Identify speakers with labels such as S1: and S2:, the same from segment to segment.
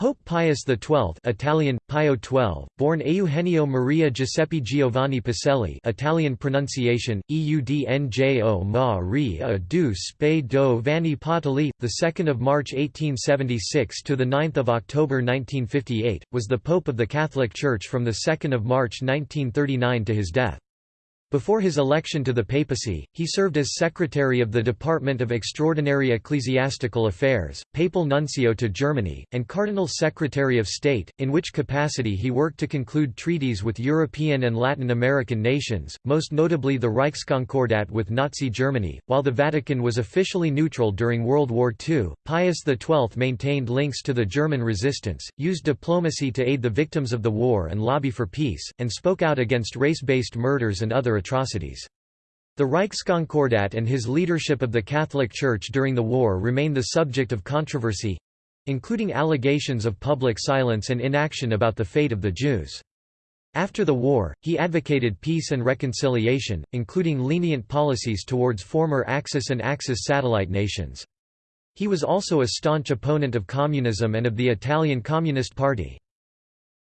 S1: Pope Pius XII Italian, Pio XII, born Eugenio Maria Giuseppe Giovanni Pacelli Italian pronunciation, Eudnjo Maria du Spe do Vanni Patali, 2 March 1876 – to the 9 October 1958, was the Pope of the Catholic Church from the 2 March 1939 to his death. Before his election to the papacy, he served as secretary of the Department of Extraordinary Ecclesiastical Affairs, papal nuncio to Germany, and cardinal secretary of state, in which capacity he worked to conclude treaties with European and Latin American nations, most notably the Reichskonkordat with Nazi Germany. While the Vatican was officially neutral during World War II, Pius XII maintained links to the German resistance, used diplomacy to aid the victims of the war and lobby for peace, and spoke out against race-based murders and other atrocities. The Reichskonkordat and his leadership of the Catholic Church during the war remain the subject of controversy—including allegations of public silence and inaction about the fate of the Jews. After the war, he advocated peace and reconciliation, including lenient policies towards former Axis and Axis satellite nations. He was also a staunch opponent of communism and of the Italian Communist Party.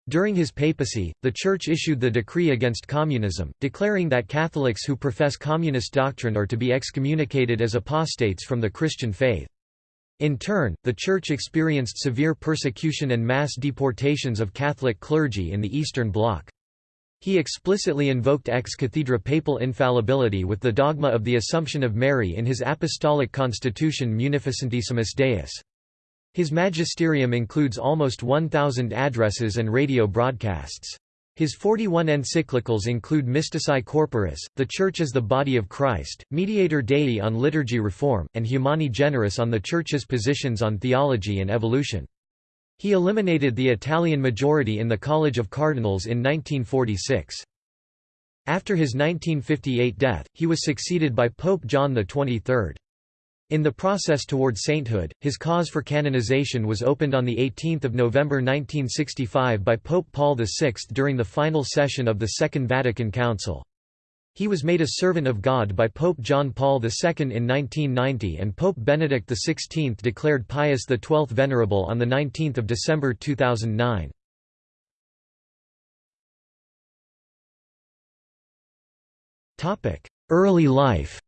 S1: During his papacy, the Church issued the decree against communism, declaring that Catholics who profess communist doctrine are to be excommunicated as apostates from the Christian faith. In turn, the Church experienced severe persecution and mass deportations of Catholic clergy in the Eastern Bloc. He explicitly invoked ex cathedra papal infallibility with the dogma of the Assumption of Mary in his apostolic constitution Munificentissimus Deus. His magisterium includes almost 1,000 addresses and radio broadcasts. His 41 encyclicals include Mystici Corporis, The Church as the Body of Christ, Mediator Dei on liturgy reform, and Humani Generis on the Church's positions on theology and evolution. He eliminated the Italian majority in the College of Cardinals in 1946. After his 1958 death, he was succeeded by Pope John XXIII. In the process toward sainthood, his cause for canonization was opened on 18 November 1965 by Pope Paul VI during the final session of the Second Vatican Council. He was made a servant of God by Pope John Paul II in 1990 and Pope Benedict XVI declared Pius XII venerable on 19 December 2009. Early life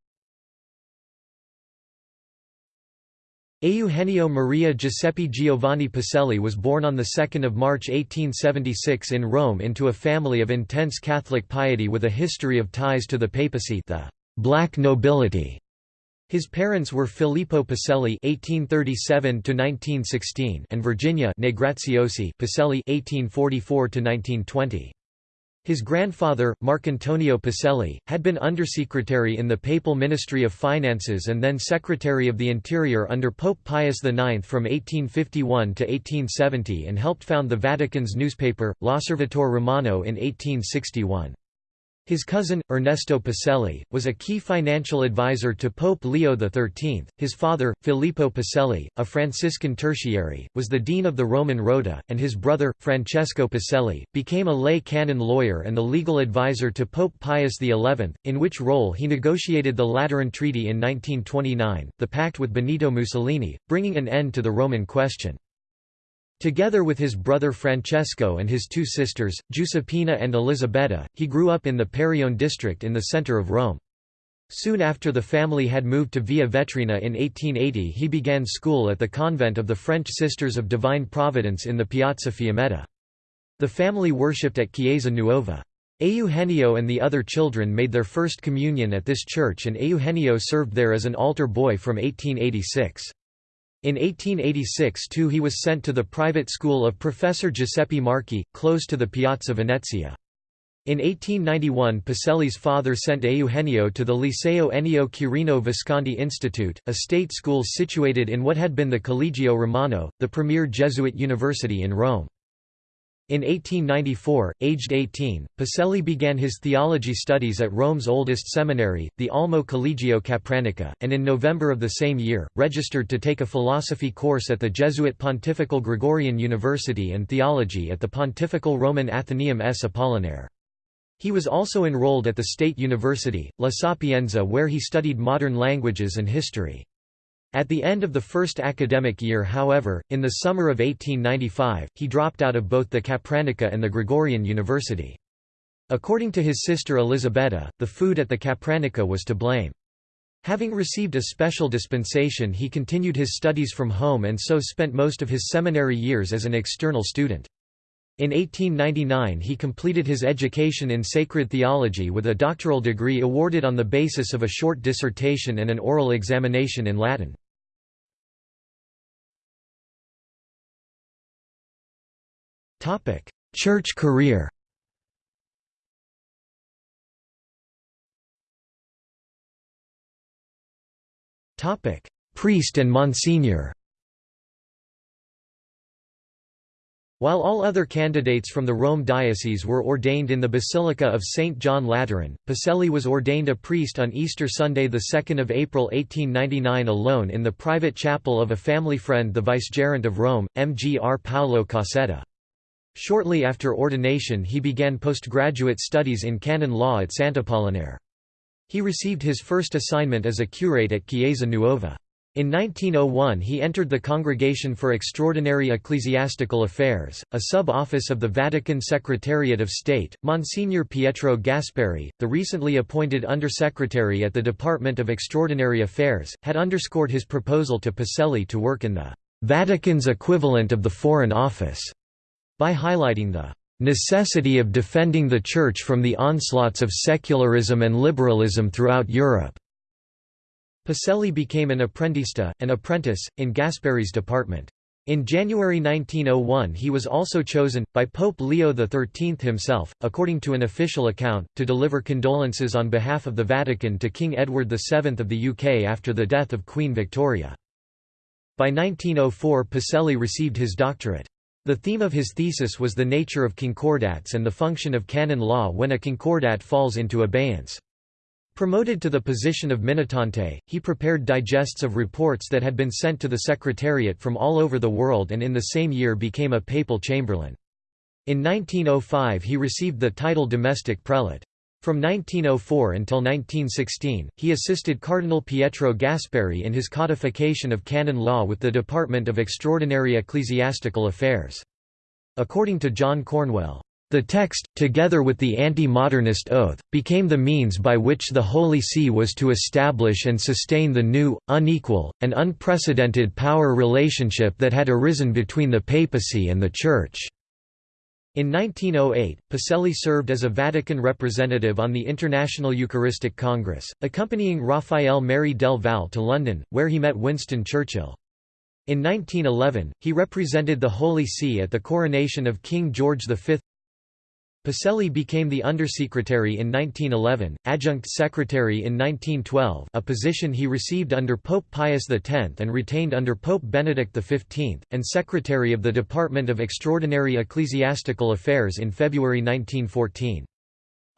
S1: Eugenio Maria Giuseppe Giovanni Pacelli was born on 2 March 1876 in Rome into a family of intense Catholic piety with a history of ties to the papacy the black nobility. His parents were Filippo Pacelli (1837–1916) and Virginia Negraziosi Pacelli (1844–1920). His grandfather, Marcantonio Pacelli, had been undersecretary in the Papal Ministry of Finances and then Secretary of the Interior under Pope Pius IX from 1851 to 1870 and helped found the Vatican's newspaper, L'Osservatore Romano in 1861. His cousin, Ernesto Pacelli, was a key financial advisor to Pope Leo XIII. His father, Filippo Pacelli, a Franciscan tertiary, was the dean of the Roman Rota, and his brother, Francesco Pacelli, became a lay canon lawyer and the legal advisor to Pope Pius XI, in which role he negotiated the Lateran Treaty in 1929, the pact with Benito Mussolini, bringing an end to the Roman question. Together with his brother Francesco and his two sisters, Giuseppina and Elisabetta, he grew up in the Parione district in the center of Rome. Soon after the family had moved to Via Vetrina in 1880 he began school at the convent of the French Sisters of Divine Providence in the Piazza Fiammetta. The family worshipped at Chiesa Nuova. Eugenio and the other children made their first communion at this church and Eugenio served there as an altar boy from 1886. In 1886 too he was sent to the private school of Professor Giuseppe Marchi, close to the Piazza Venezia. In 1891 Pacelli's father sent Eugenio to the Liceo Ennio Quirino Visconti Institute, a state school situated in what had been the Collegio Romano, the premier Jesuit university in Rome. In 1894, aged 18, Pacelli began his theology studies at Rome's oldest seminary, the Almo Collegio Capranica, and in November of the same year, registered to take a philosophy course at the Jesuit Pontifical Gregorian University and theology at the Pontifical Roman Athenaeum S. Apollinare. He was also enrolled at the State University, La Sapienza where he studied modern languages and history. At the end of the first academic year however, in the summer of 1895, he dropped out of both the Capranica and the Gregorian University. According to his sister Elisabetta, the food at the Capranica was to blame. Having received a special dispensation he continued his studies from home and so spent most of his seminary years as an external student. In 1899 he completed his education in sacred theology with a doctoral degree awarded on the basis of a short dissertation and an oral examination in Latin. Church career Priest and Monsignor While all other candidates from the Rome diocese were ordained in the Basilica of St. John Lateran, Pacelli was ordained a priest on Easter Sunday 2 April 1899 alone in the private chapel of a family friend the vicegerent of Rome, Mgr Paolo Cassetta. Shortly after ordination he began postgraduate studies in canon law at Sant'Apollinare. He received his first assignment as a curate at Chiesa Nuova. In 1901 he entered the Congregation for Extraordinary Ecclesiastical Affairs, a sub-office of the Vatican Secretariat of State. Monsignor Pietro Gasparri, the recently appointed Undersecretary at the Department of Extraordinary Affairs, had underscored his proposal to Pacelli to work in the Vatican's equivalent of the Foreign Office, by highlighting the necessity of defending the Church from the onslaughts of secularism and liberalism throughout Europe. Pacelli became an apprendista, an apprentice, in Gasparri's department. In January 1901 he was also chosen, by Pope Leo XIII himself, according to an official account, to deliver condolences on behalf of the Vatican to King Edward VII of the UK after the death of Queen Victoria. By 1904 Pacelli received his doctorate. The theme of his thesis was the nature of concordats and the function of canon law when a concordat falls into abeyance. Promoted to the position of minutante, he prepared digests of reports that had been sent to the Secretariat from all over the world and in the same year became a papal chamberlain. In 1905 he received the title domestic prelate. From 1904 until 1916, he assisted Cardinal Pietro Gasparri in his codification of canon law with the Department of Extraordinary Ecclesiastical Affairs. According to John Cornwell, the text, together with the anti-modernist oath, became the means by which the Holy See was to establish and sustain the new, unequal, and unprecedented power relationship that had arisen between the papacy and the Church. In 1908, Pacelli served as a Vatican representative on the International Eucharistic Congress, accompanying Raphael Merry del Val to London, where he met Winston Churchill. In 1911, he represented the Holy See at the coronation of King George V. Pacelli became the Undersecretary in 1911, Adjunct Secretary in 1912 a position he received under Pope Pius X and retained under Pope Benedict XV, and Secretary of the Department of Extraordinary Ecclesiastical Affairs in February 1914.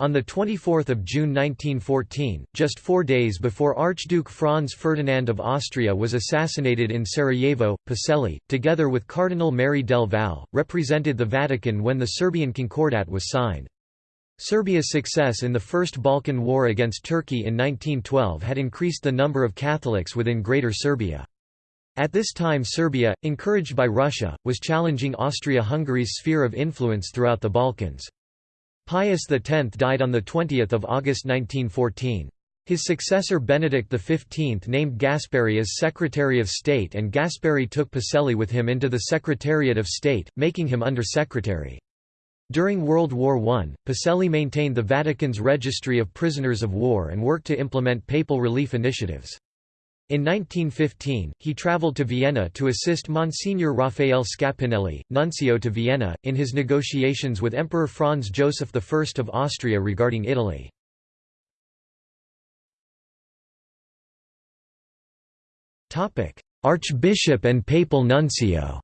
S1: On 24 June 1914, just four days before Archduke Franz Ferdinand of Austria was assassinated in Sarajevo, Pacelli, together with Cardinal Merry del Val, represented the Vatican when the Serbian Concordat was signed. Serbia's success in the First Balkan War against Turkey in 1912 had increased the number of Catholics within Greater Serbia. At this time Serbia, encouraged by Russia, was challenging Austria-Hungary's sphere of influence throughout the Balkans. Pius X died on 20 August 1914. His successor Benedict XV named Gasparri as Secretary of State and Gasparri took Pacelli with him into the Secretariat of State, making him Under-Secretary. During World War I, Pacelli maintained the Vatican's registry of prisoners of war and worked to implement papal relief initiatives. In 1915, he travelled to Vienna to assist Monsignor Raffaele Scapinelli, nuncio to Vienna, in his negotiations with Emperor Franz Joseph I of Austria regarding Italy. Archbishop and papal nuncio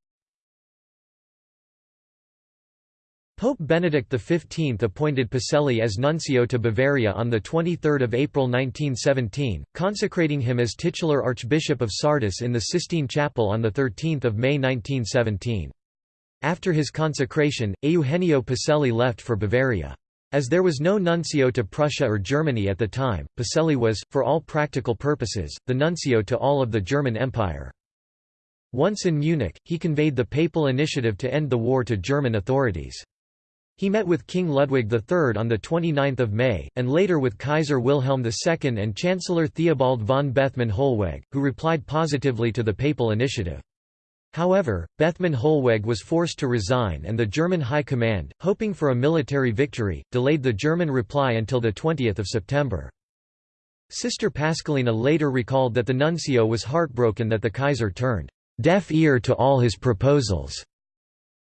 S1: Pope Benedict XV appointed Pacelli as nuncio to Bavaria on 23 April 1917, consecrating him as titular Archbishop of Sardis in the Sistine Chapel on 13 May 1917. After his consecration, Eugenio Pacelli left for Bavaria. As there was no nuncio to Prussia or Germany at the time, Pacelli was, for all practical purposes, the nuncio to all of the German Empire. Once in Munich, he conveyed the papal initiative to end the war to German authorities. He met with King Ludwig III on 29 May, and later with Kaiser Wilhelm II and Chancellor Theobald von Bethmann-Hollweg, who replied positively to the papal initiative. However, Bethmann-Hollweg was forced to resign and the German High Command, hoping for a military victory, delayed the German reply until 20 September. Sister Pascalina later recalled that the nuncio was heartbroken that the Kaiser turned deaf ear to all his proposals.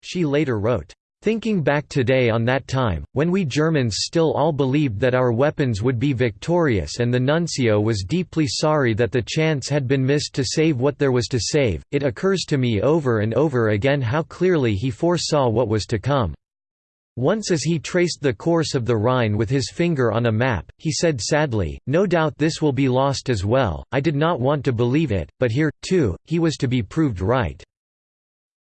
S1: She later wrote, Thinking back today on that time, when we Germans still all believed that our weapons would be victorious and the nuncio was deeply sorry that the chance had been missed to save what there was to save, it occurs to me over and over again how clearly he foresaw what was to come. Once as he traced the course of the Rhine with his finger on a map, he said sadly, no doubt this will be lost as well, I did not want to believe it, but here, too, he was to be proved right.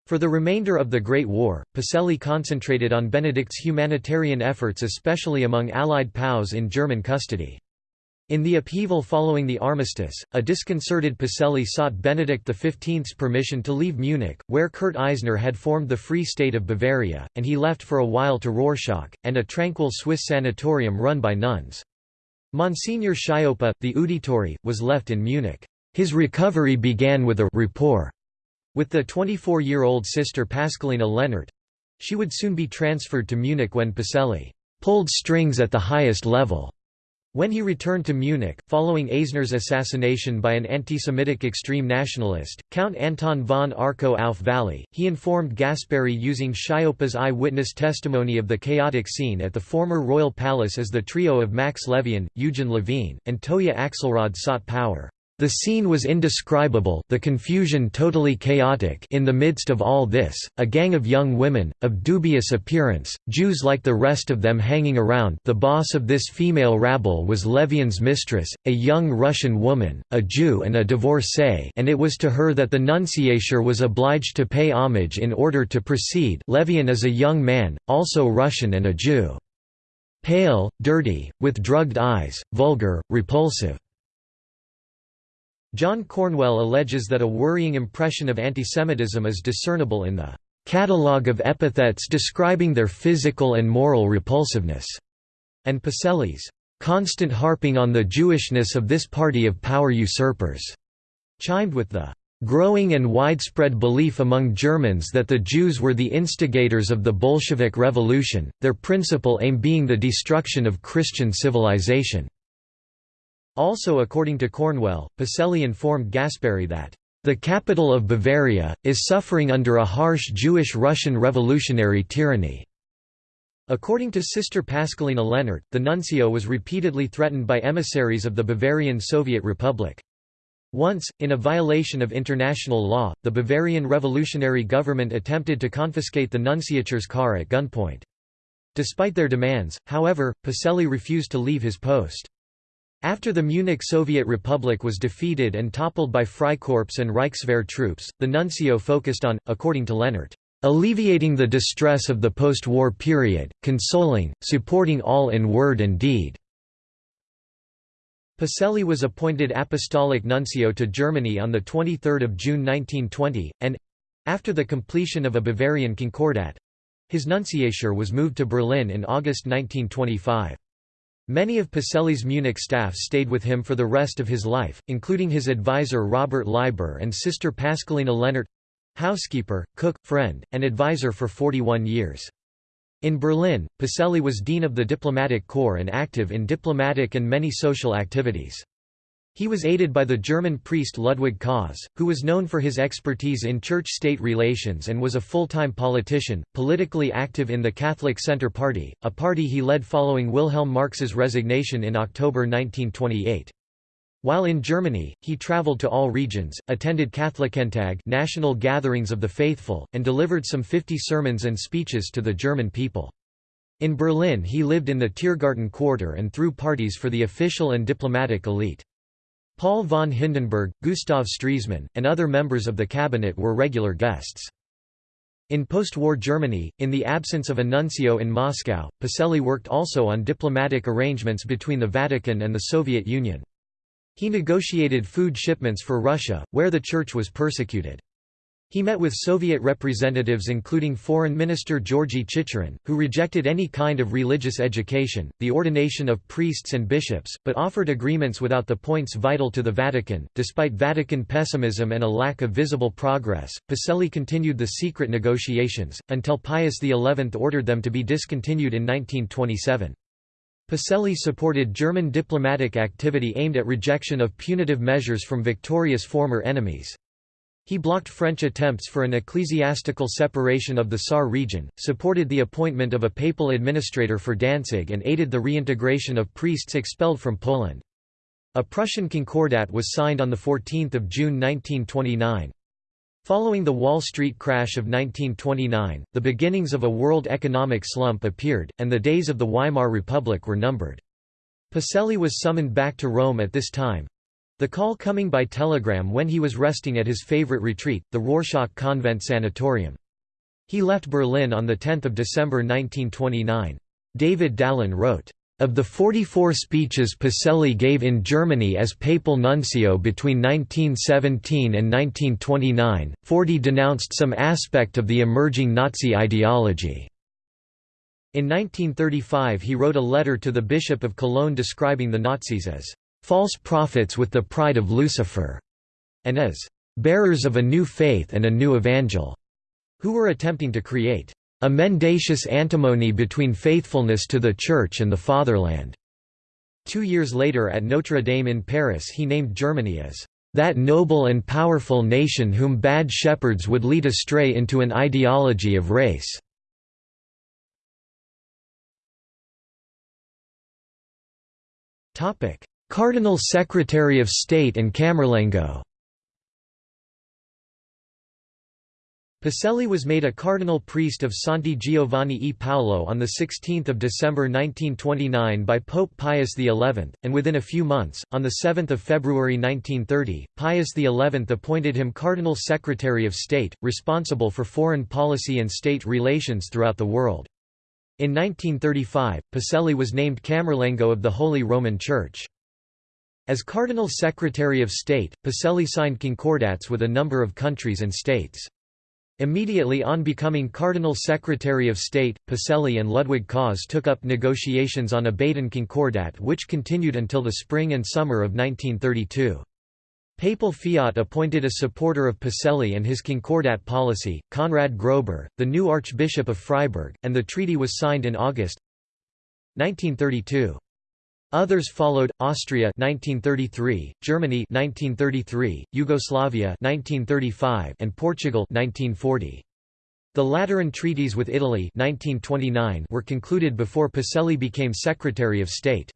S1: For the remainder of the Great War, Pacelli concentrated on Benedict's humanitarian efforts especially among Allied POWs in German custody. In the upheaval following the armistice, a disconcerted Pacelli sought Benedict XV's permission to leave Munich, where Kurt Eisner had formed the Free State of Bavaria, and he left for a while to Rorschach, and a tranquil Swiss sanatorium run by nuns. Monsignor Schioppa, the Uditore, was left in Munich. His recovery began with a rapport with the 24-year-old sister Pascalina Lehnert, She would soon be transferred to Munich when Pacelli pulled strings at the highest level. When he returned to Munich, following Eisner's assassination by an anti-Semitic extreme nationalist, Count Anton von Arco auf Valley, he informed Gasparri using Schioppa's eye-witness testimony of the chaotic scene at the former royal palace as the trio of Max Levien, Eugen Levine, and Towia Axelrod sought power. The scene was indescribable the confusion totally chaotic in the midst of all this, a gang of young women, of dubious appearance, Jews like the rest of them hanging around the boss of this female rabble was Levien's mistress, a young Russian woman, a Jew and a divorcee and it was to her that the nunciature was obliged to pay homage in order to proceed Levien is a young man, also Russian and a Jew. Pale, dirty, with drugged eyes, vulgar, repulsive. John Cornwell alleges that a worrying impression of antisemitism is discernible in the catalogue of epithets describing their physical and moral repulsiveness, and Pacelli's constant harping on the Jewishness of this party of power usurpers, chimed with the growing and widespread belief among Germans that the Jews were the instigators of the Bolshevik Revolution, their principal aim being the destruction of Christian civilization. Also according to Cornwell, Pacelli informed Gasparri that, "...the capital of Bavaria, is suffering under a harsh Jewish-Russian revolutionary tyranny." According to Sister Pascalina Lehnert, the nuncio was repeatedly threatened by emissaries of the Bavarian Soviet Republic. Once, in a violation of international law, the Bavarian revolutionary government attempted to confiscate the nunciature's car at gunpoint. Despite their demands, however, Pacelli refused to leave his post. After the Munich Soviet Republic was defeated and toppled by Freikorps and Reichswehr troops, the nuncio focused on, according to Lehnert, alleviating the distress of the post-war period, consoling, supporting all in word and deed. Pacelli was appointed apostolic nuncio to Germany on 23 June 1920, and—after the completion of a Bavarian concordat—his nunciature was moved to Berlin in August 1925. Many of Pacelli's Munich staff stayed with him for the rest of his life, including his advisor Robert Leiber and sister Pascalina Lehnert—housekeeper, cook, friend, and advisor for 41 years. In Berlin, Pacelli was dean of the diplomatic corps and active in diplomatic and many social activities. He was aided by the German priest Ludwig Kaas, who was known for his expertise in church-state relations and was a full-time politician, politically active in the Catholic Centre Party, a party he led following Wilhelm Marx's resignation in October 1928. While in Germany, he traveled to all regions, attended Katholikentage national gatherings of the faithful, and delivered some 50 sermons and speeches to the German people. In Berlin he lived in the Tiergarten quarter and threw parties for the official and diplomatic elite. Paul von Hindenburg, Gustav Stresemann, and other members of the cabinet were regular guests. In post-war Germany, in the absence of a nuncio in Moscow, Pacelli worked also on diplomatic arrangements between the Vatican and the Soviet Union. He negotiated food shipments for Russia, where the Church was persecuted. He met with Soviet representatives including Foreign Minister Georgy Chicherin, who rejected any kind of religious education, the ordination of priests and bishops, but offered agreements without the points vital to the Vatican. Despite Vatican pessimism and a lack of visible progress, Pacelli continued the secret negotiations, until Pius XI ordered them to be discontinued in 1927. Pacelli supported German diplomatic activity aimed at rejection of punitive measures from victorious former enemies. He blocked French attempts for an ecclesiastical separation of the Saar region, supported the appointment of a papal administrator for Danzig and aided the reintegration of priests expelled from Poland. A Prussian concordat was signed on 14 June 1929. Following the Wall Street crash of 1929, the beginnings of a world economic slump appeared, and the days of the Weimar Republic were numbered. Pacelli was summoned back to Rome at this time, the call coming by telegram when he was resting at his favorite retreat, the Rorschach Convent Sanatorium. He left Berlin on 10 December 1929. David Dalin wrote, of the 44 speeches Pacelli gave in Germany as papal nuncio between 1917 and 1929, 40 denounced some aspect of the emerging Nazi ideology. In 1935 he wrote a letter to the Bishop of Cologne describing the Nazis as false prophets with the pride of Lucifer, and as bearers of a new faith and a new evangel, who were attempting to create a mendacious antinomy between faithfulness to the Church and the fatherland. Two years later at Notre Dame in Paris he named Germany as that noble and powerful nation whom bad shepherds would lead astray into an ideology of race. Cardinal Secretary of State and Camerlengo Pacelli was made a cardinal priest of Santi Giovanni e Paolo on 16 December 1929 by Pope Pius XI, and within a few months, on 7 February 1930, Pius XI appointed him Cardinal Secretary of State, responsible for foreign policy and state relations throughout the world. In 1935, Pacelli was named Camerlengo of the Holy Roman Church. As Cardinal Secretary of State, Pacelli signed concordats with a number of countries and states. Immediately on becoming Cardinal Secretary of State, Pacelli and Ludwig Kaas took up negotiations on a Baden Concordat which continued until the spring and summer of 1932. Papal fiat appointed a supporter of Pacelli and his Concordat policy, Konrad Grober, the new Archbishop of Freiburg, and the treaty was signed in August 1932. Others followed: Austria 1933, Germany 1933, Yugoslavia 1935, and Portugal 1940. The Lateran treaties with Italy 1929 were concluded before Pacelli became Secretary of State.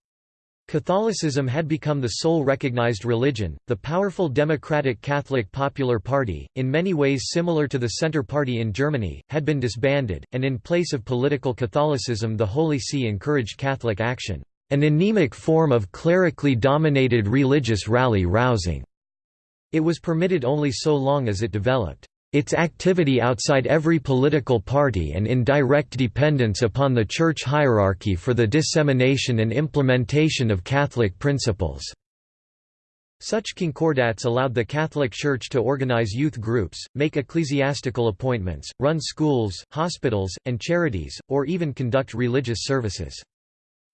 S1: Catholicism had become the sole recognized religion. The powerful Democratic Catholic Popular Party, in many ways similar to the Centre Party in Germany, had been disbanded, and in place of political Catholicism, the Holy See encouraged Catholic action an anemic form of clerically dominated religious rally-rousing. It was permitted only so long as it developed its activity outside every political party and in direct dependence upon the church hierarchy for the dissemination and implementation of Catholic principles. Such concordats allowed the Catholic Church to organize youth groups, make ecclesiastical appointments, run schools, hospitals, and charities, or even conduct religious services.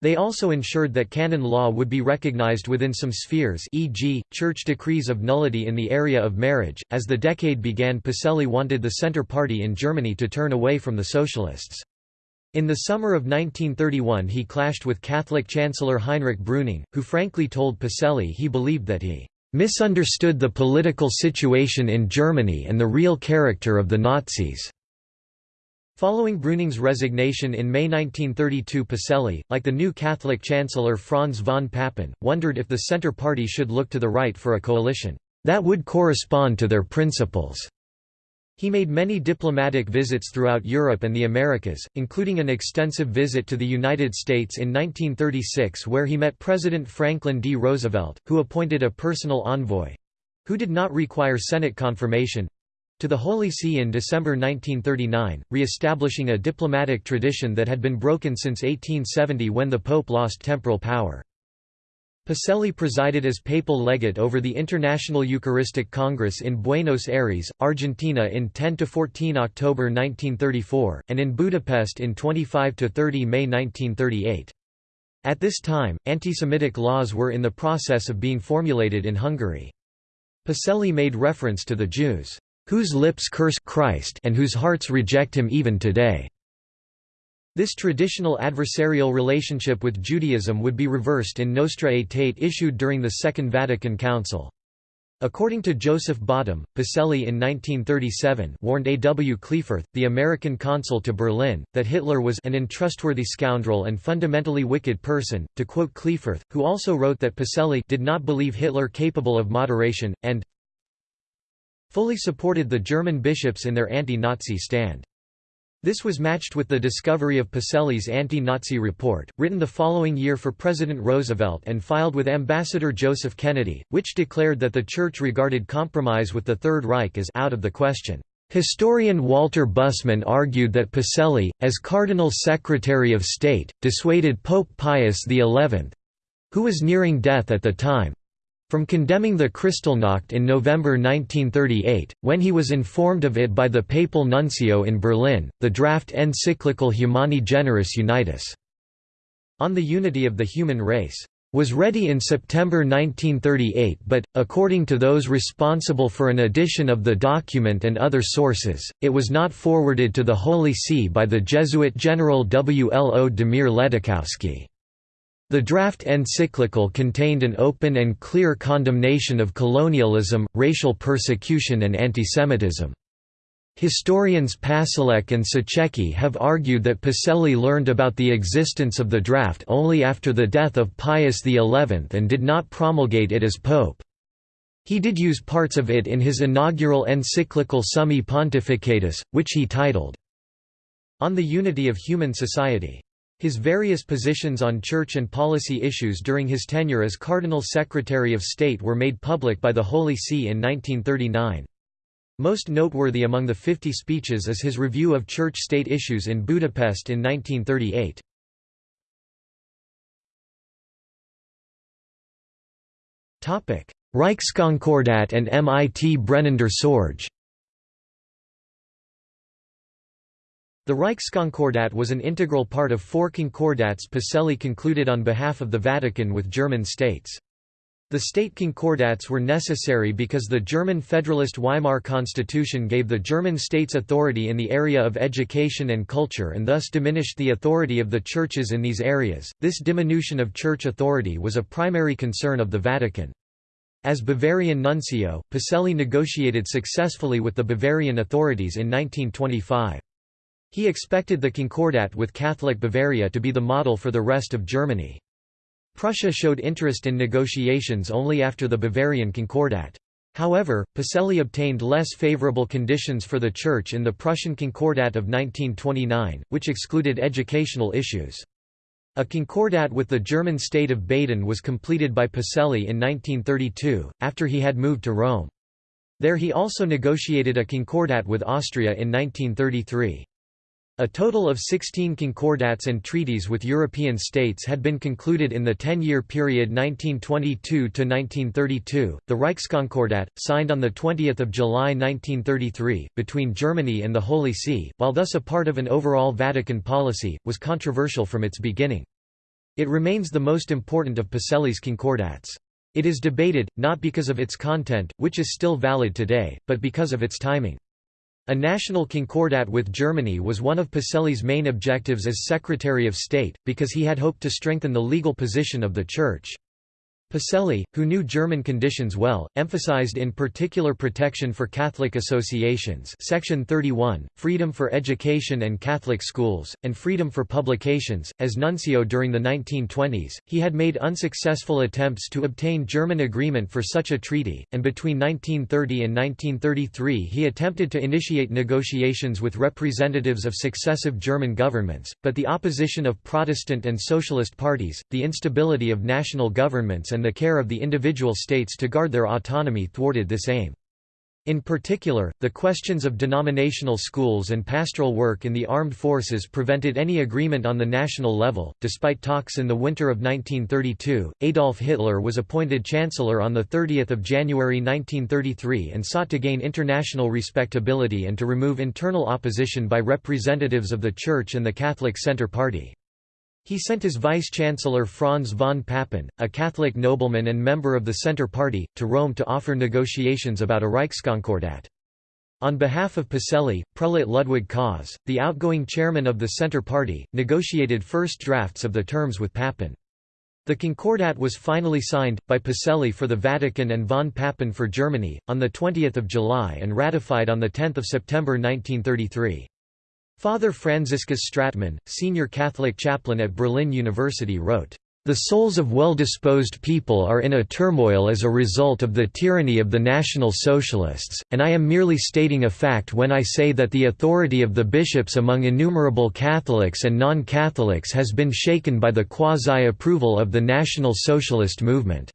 S1: They also ensured that canon law would be recognized within some spheres e.g., church decrees of nullity in the area of marriage. As the decade began Pacelli wanted the Centre Party in Germany to turn away from the Socialists. In the summer of 1931 he clashed with Catholic Chancellor Heinrich Brüning, who frankly told Pacelli he believed that he "...misunderstood the political situation in Germany and the real character of the Nazis." Following Brüning's resignation in May 1932 Pacelli, like the new Catholic Chancellor Franz von Papen, wondered if the Centre Party should look to the right for a coalition that would correspond to their principles. He made many diplomatic visits throughout Europe and the Americas, including an extensive visit to the United States in 1936 where he met President Franklin D. Roosevelt, who appointed a personal envoy—who did not require Senate confirmation, to the Holy See in December 1939, re-establishing a diplomatic tradition that had been broken since 1870 when the Pope lost temporal power. Pacelli presided as papal legate over the International Eucharistic Congress in Buenos Aires, Argentina in 10–14 October 1934, and in Budapest in 25–30 May 1938. At this time, anti-Semitic laws were in the process of being formulated in Hungary. Pacelli made reference to the Jews, "...whose lips curse Christ and whose hearts reject him even today." This traditional adversarial relationship with Judaism would be reversed in Nostra Aetate issued during the Second Vatican Council. According to Joseph Bottum, Pacelli in 1937 warned A. W. Klieferth, the American consul to Berlin, that Hitler was an untrustworthy scoundrel and fundamentally wicked person, to quote Klieferth, who also wrote that Pacelli did not believe Hitler capable of moderation, and fully supported the German bishops in their anti-Nazi stand. This was matched with the discovery of Pacelli's anti-Nazi report, written the following year for President Roosevelt and filed with Ambassador Joseph Kennedy, which declared that the Church regarded compromise with the Third Reich as out of the question. Historian Walter Bussmann argued that Pacelli, as Cardinal Secretary of State, dissuaded Pope Pius XI—who was nearing death at the time, from condemning the Kristallnacht in November 1938, when he was informed of it by the papal nuncio in Berlin, the draft encyclical Humani Generis Unitas on the unity of the human race was ready in September 1938 but, according to those responsible for an edition of the document and other sources, it was not forwarded to the Holy See by the Jesuit General Wlodomir Ledóchowski. The draft encyclical contained an open and clear condemnation of colonialism, racial persecution and antisemitism. Historians Passelecq and Suchecky have argued that Pacelli learned about the existence of the draft only after the death of Pius XI and did not promulgate it as pope. He did use parts of it in his inaugural encyclical Summi Pontificatus, which he titled, On the Unity of Human Society. His various positions on church and policy issues during his tenure as Cardinal Secretary of State were made public by the Holy See in 1939. Most noteworthy among the 50 speeches is his review of church-state issues in Budapest in 1938. Reichskonkordat and MIT Brennender Sorge The Reichskonkordat was an integral part of four concordats Pacelli concluded on behalf of the Vatican with German states. The state concordats were necessary because the German Federalist Weimar Constitution gave the German states authority in the area of education and culture and thus diminished the authority of the churches in these areas. This diminution of church authority was a primary concern of the Vatican. As Bavarian nuncio, Pacelli negotiated successfully with the Bavarian authorities in 1925. He expected the Concordat with Catholic Bavaria to be the model for the rest of Germany. Prussia showed interest in negotiations only after the Bavarian Concordat. However, Pacelli obtained less favorable conditions for the Church in the Prussian Concordat of 1929, which excluded educational issues. A concordat with the German state of Baden was completed by Pacelli in 1932, after he had moved to Rome. There he also negotiated a concordat with Austria in 1933. A total of 16 concordats and treaties with European states had been concluded in the 10-year period 1922–1932. The Reichskonkordat, signed on 20 July 1933, between Germany and the Holy See, while thus a part of an overall Vatican policy, was controversial from its beginning. It remains the most important of Pacelli's concordats. It is debated, not because of its content, which is still valid today, but because of its timing. A national concordat with Germany was one of Pacelli's main objectives as Secretary of State, because he had hoped to strengthen the legal position of the Church. Pacelli, who knew German conditions well, emphasized in particular protection for Catholic associations Section 31, freedom for education and Catholic schools, and freedom for publications. As nuncio during the 1920s, he had made unsuccessful attempts to obtain German agreement for such a treaty, and between 1930 and 1933 he attempted to initiate negotiations with representatives of successive German governments, but the opposition of Protestant and Socialist parties, the instability of national governments and the care of the individual states to guard their autonomy thwarted this aim. In particular, the questions of denominational schools and pastoral work in the armed forces prevented any agreement on the national level. Despite talks in the winter of 1932, Adolf Hitler was appointed Chancellor on the 30th of January 1933 and sought to gain international respectability and to remove internal opposition by representatives of the Church and the Catholic Centre Party. He sent his vice-chancellor Franz von Papen, a Catholic nobleman and member of the Centre Party, to Rome to offer negotiations about a Reichskonkordat. On behalf of Pacelli, prelate Ludwig Kaas, the outgoing chairman of the Centre Party, negotiated first drafts of the terms with Papen. The Concordat was finally signed, by Pacelli for the Vatican and von Papen for Germany, on 20 July and ratified on 10 September 1933. Father Franziskus Stratmann, senior Catholic chaplain at Berlin University wrote, "...the souls of well-disposed people are in a turmoil as a result of the tyranny of the National Socialists, and I am merely stating a fact when I say that the authority of the bishops among innumerable Catholics and non-Catholics has been shaken by the quasi-approval of the National Socialist movement."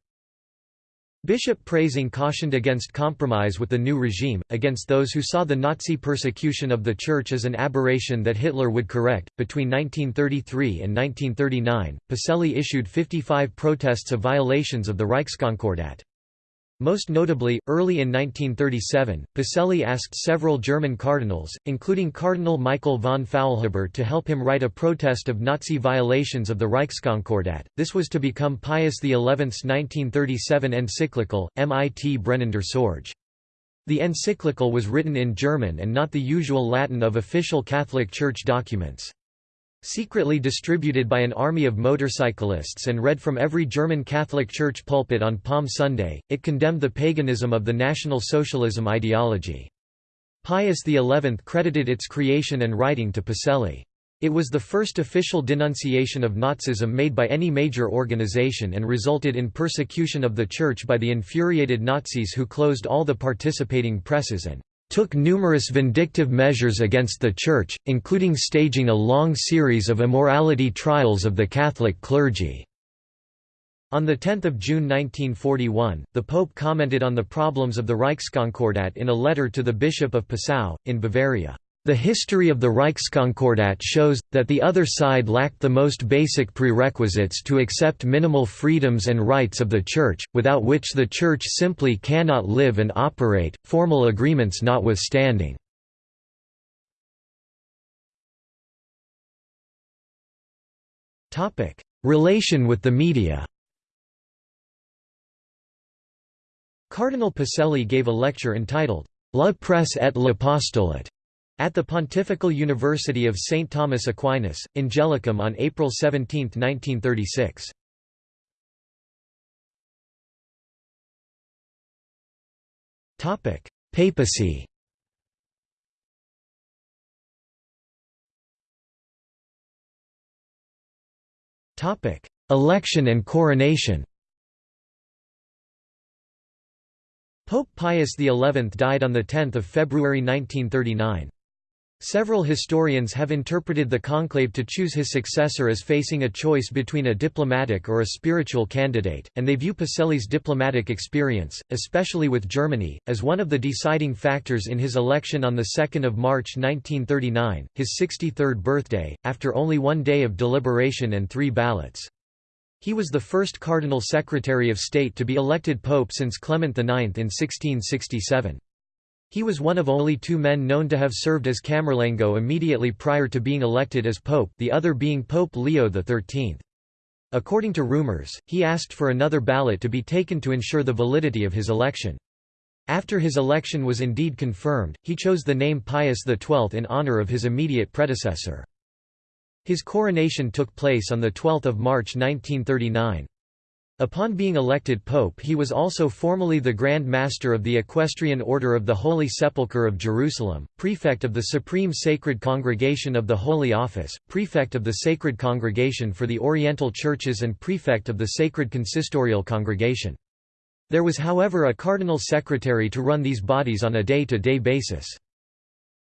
S1: Bishop Preysing cautioned against compromise with the new regime, against those who saw the Nazi persecution of the Church as an aberration that Hitler would correct. Between 1933 and 1939, Pacelli issued 55 protests of violations of the Reichskonkordat. Most notably, early in 1937, Pacelli asked several German cardinals, including Cardinal Michael von Faulhaber to help him write a protest of Nazi violations of the Reichskonkordat. This was to become Pius XI's 1937 encyclical, Mit brennender Sorge. The encyclical was written in German and not the usual Latin of official Catholic Church documents. Secretly distributed by an army of motorcyclists and read from every German Catholic Church pulpit on Palm Sunday, it condemned the paganism of the National Socialism ideology. Pius XI credited its creation and writing to Pacelli. It was the first official denunciation of Nazism made by any major organization and resulted in persecution of the Church by the infuriated Nazis who closed all the participating presses and took numerous vindictive measures against the Church, including staging a long series of immorality trials of the Catholic clergy. On 10 June 1941, the Pope commented on the problems of the Reichskonkordat in a letter to the Bishop of Passau, in Bavaria. The history of the Reichskonkordat shows, that the other side lacked the most basic prerequisites to accept minimal freedoms and rights of the Church, without which the Church simply cannot live and operate, formal agreements notwithstanding. Relation with the media Cardinal Pacelli gave a lecture entitled, La Presse et l'Apostolate at the Pontifical University of St. Thomas Aquinas, Angelicum on April 17, 1936. Papacy Election and coronation Pope Pius XI died on 10 February 1939. Several historians have interpreted the conclave to choose his successor as facing a choice between a diplomatic or a spiritual candidate, and they view Pacelli's diplomatic experience, especially with Germany, as one of the deciding factors in his election on 2 March 1939, his 63rd birthday, after only one day of deliberation and three ballots. He was the first Cardinal Secretary of State to be elected pope since Clement IX in 1667. He was one of only two men known to have served as Camerlengo immediately prior to being elected as pope the other being Pope Leo XIII. According to rumors, he asked for another ballot to be taken to ensure the validity of his election. After his election was indeed confirmed, he chose the name Pius XII in honor of his immediate predecessor. His coronation took place on 12 March 1939. Upon being elected pope he was also formally the Grand Master of the Equestrian Order of the Holy Sepulchre of Jerusalem, prefect of the Supreme Sacred Congregation of the Holy Office, prefect of the Sacred Congregation for the Oriental Churches and prefect of the Sacred Consistorial Congregation. There was however a cardinal secretary to run these bodies on a day-to-day -day basis.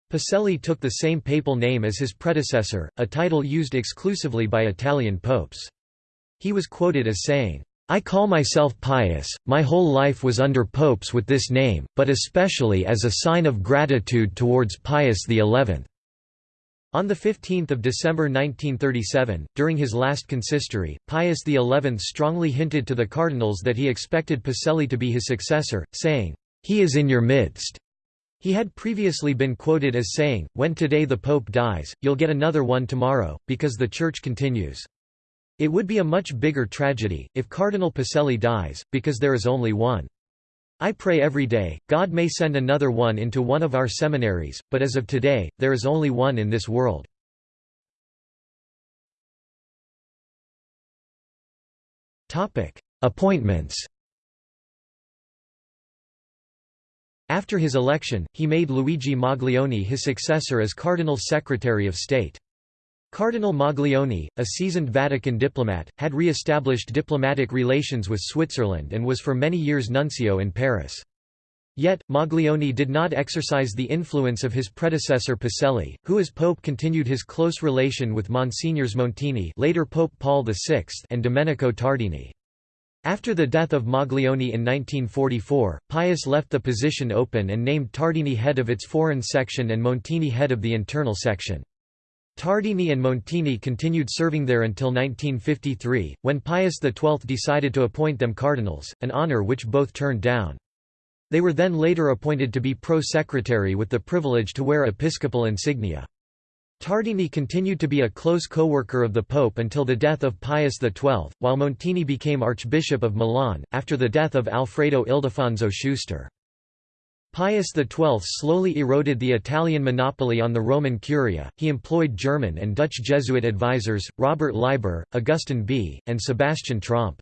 S1: Pacelli took the same papal name as his predecessor, a title used exclusively by Italian popes. He was quoted as saying, I call myself pious, my whole life was under popes with this name, but especially as a sign of gratitude towards Pius XI. On 15 December 1937, during his last consistory, Pius XI strongly hinted to the cardinals that he expected Pacelli to be his successor, saying, "'He is in your midst'". He had previously been quoted as saying, when today the Pope dies, you'll get another one tomorrow, because the Church continues. It would be a much bigger tragedy, if Cardinal Pacelli dies, because there is only one. I pray every day, God may send another one into one of our seminaries, but as of today, there is only one in this world. Appointments After his election, he made Luigi Maglione his successor as Cardinal Secretary of State. Cardinal Maglione, a seasoned Vatican diplomat, had re-established diplomatic relations with Switzerland and was for many years nuncio in Paris. Yet, Maglione did not exercise the influence of his predecessor Pacelli, who as pope continued his close relation with Monsignors Montini later Pope Paul VI and Domenico Tardini. After the death of Maglione in 1944, Pius left the position open and named Tardini head of its foreign section and Montini head of the internal section. Tardini and Montini continued serving there until 1953, when Pius XII decided to appoint them cardinals, an honor which both turned down. They were then later appointed to be pro-secretary with the privilege to wear episcopal insignia. Tardini continued to be a close co-worker of the Pope until the death of Pius XII, while Montini became Archbishop of Milan, after the death of Alfredo Ildefonso Schuster. Pius XII slowly eroded the Italian monopoly on the Roman Curia, he employed German and Dutch Jesuit advisors, Robert Leiber, Augustin Bea, and Sebastian Tromp.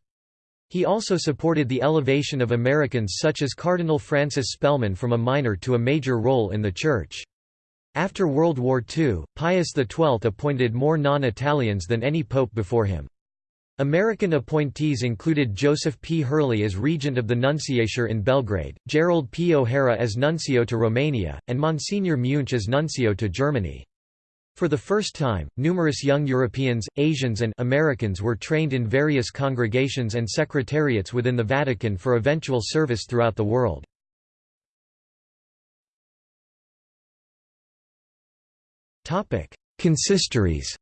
S1: He also supported the elevation of Americans such as Cardinal Francis Spellman from a minor to a major role in the Church. After World War II, Pius XII appointed more non-Italians than any pope before him. American appointees included Joseph P. Hurley as regent of the Nunciature in Belgrade, Gerald P. O'Hara as nuncio to Romania, and Monsignor Muench as nuncio to Germany. For the first time, numerous young Europeans, Asians and Americans were trained in various congregations and secretariats within the Vatican for eventual service throughout the world. Consistories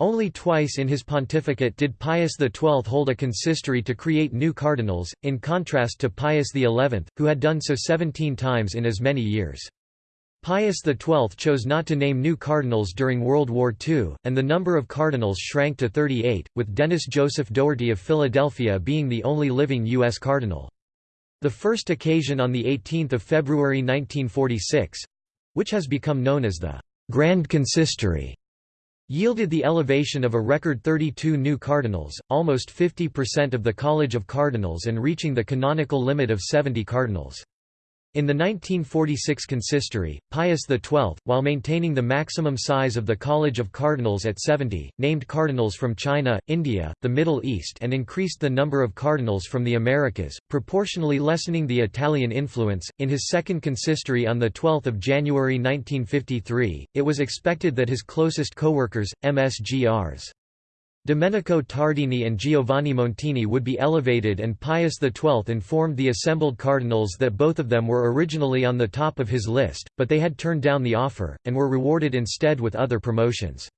S1: Only twice in his pontificate did Pius XII hold a consistory to create new cardinals, in contrast to Pius XI, who had done so 17 times in as many years. Pius XII chose not to name new cardinals during World War II, and the number of cardinals shrank to 38, with Dennis Joseph Dougherty of Philadelphia being the only living U.S. cardinal. The first occasion on 18 February 1946—which has become known as the Grand Consistory yielded the elevation of a record 32 new cardinals, almost 50% of the College of Cardinals and reaching the canonical limit of 70 cardinals. In the 1946 consistory, Pius XII, while maintaining the maximum size of the College of Cardinals at 70, named cardinals from China, India, the Middle East and increased the number of cardinals from the Americas, proportionally lessening the Italian influence. In his second consistory on 12 January 1953, it was expected that his closest co-workers, MSGRs. Domenico Tardini and Giovanni Montini would be elevated and Pius XII informed the assembled cardinals that both of them were originally on the top of his list, but they had turned down the offer, and were rewarded instead with other promotions.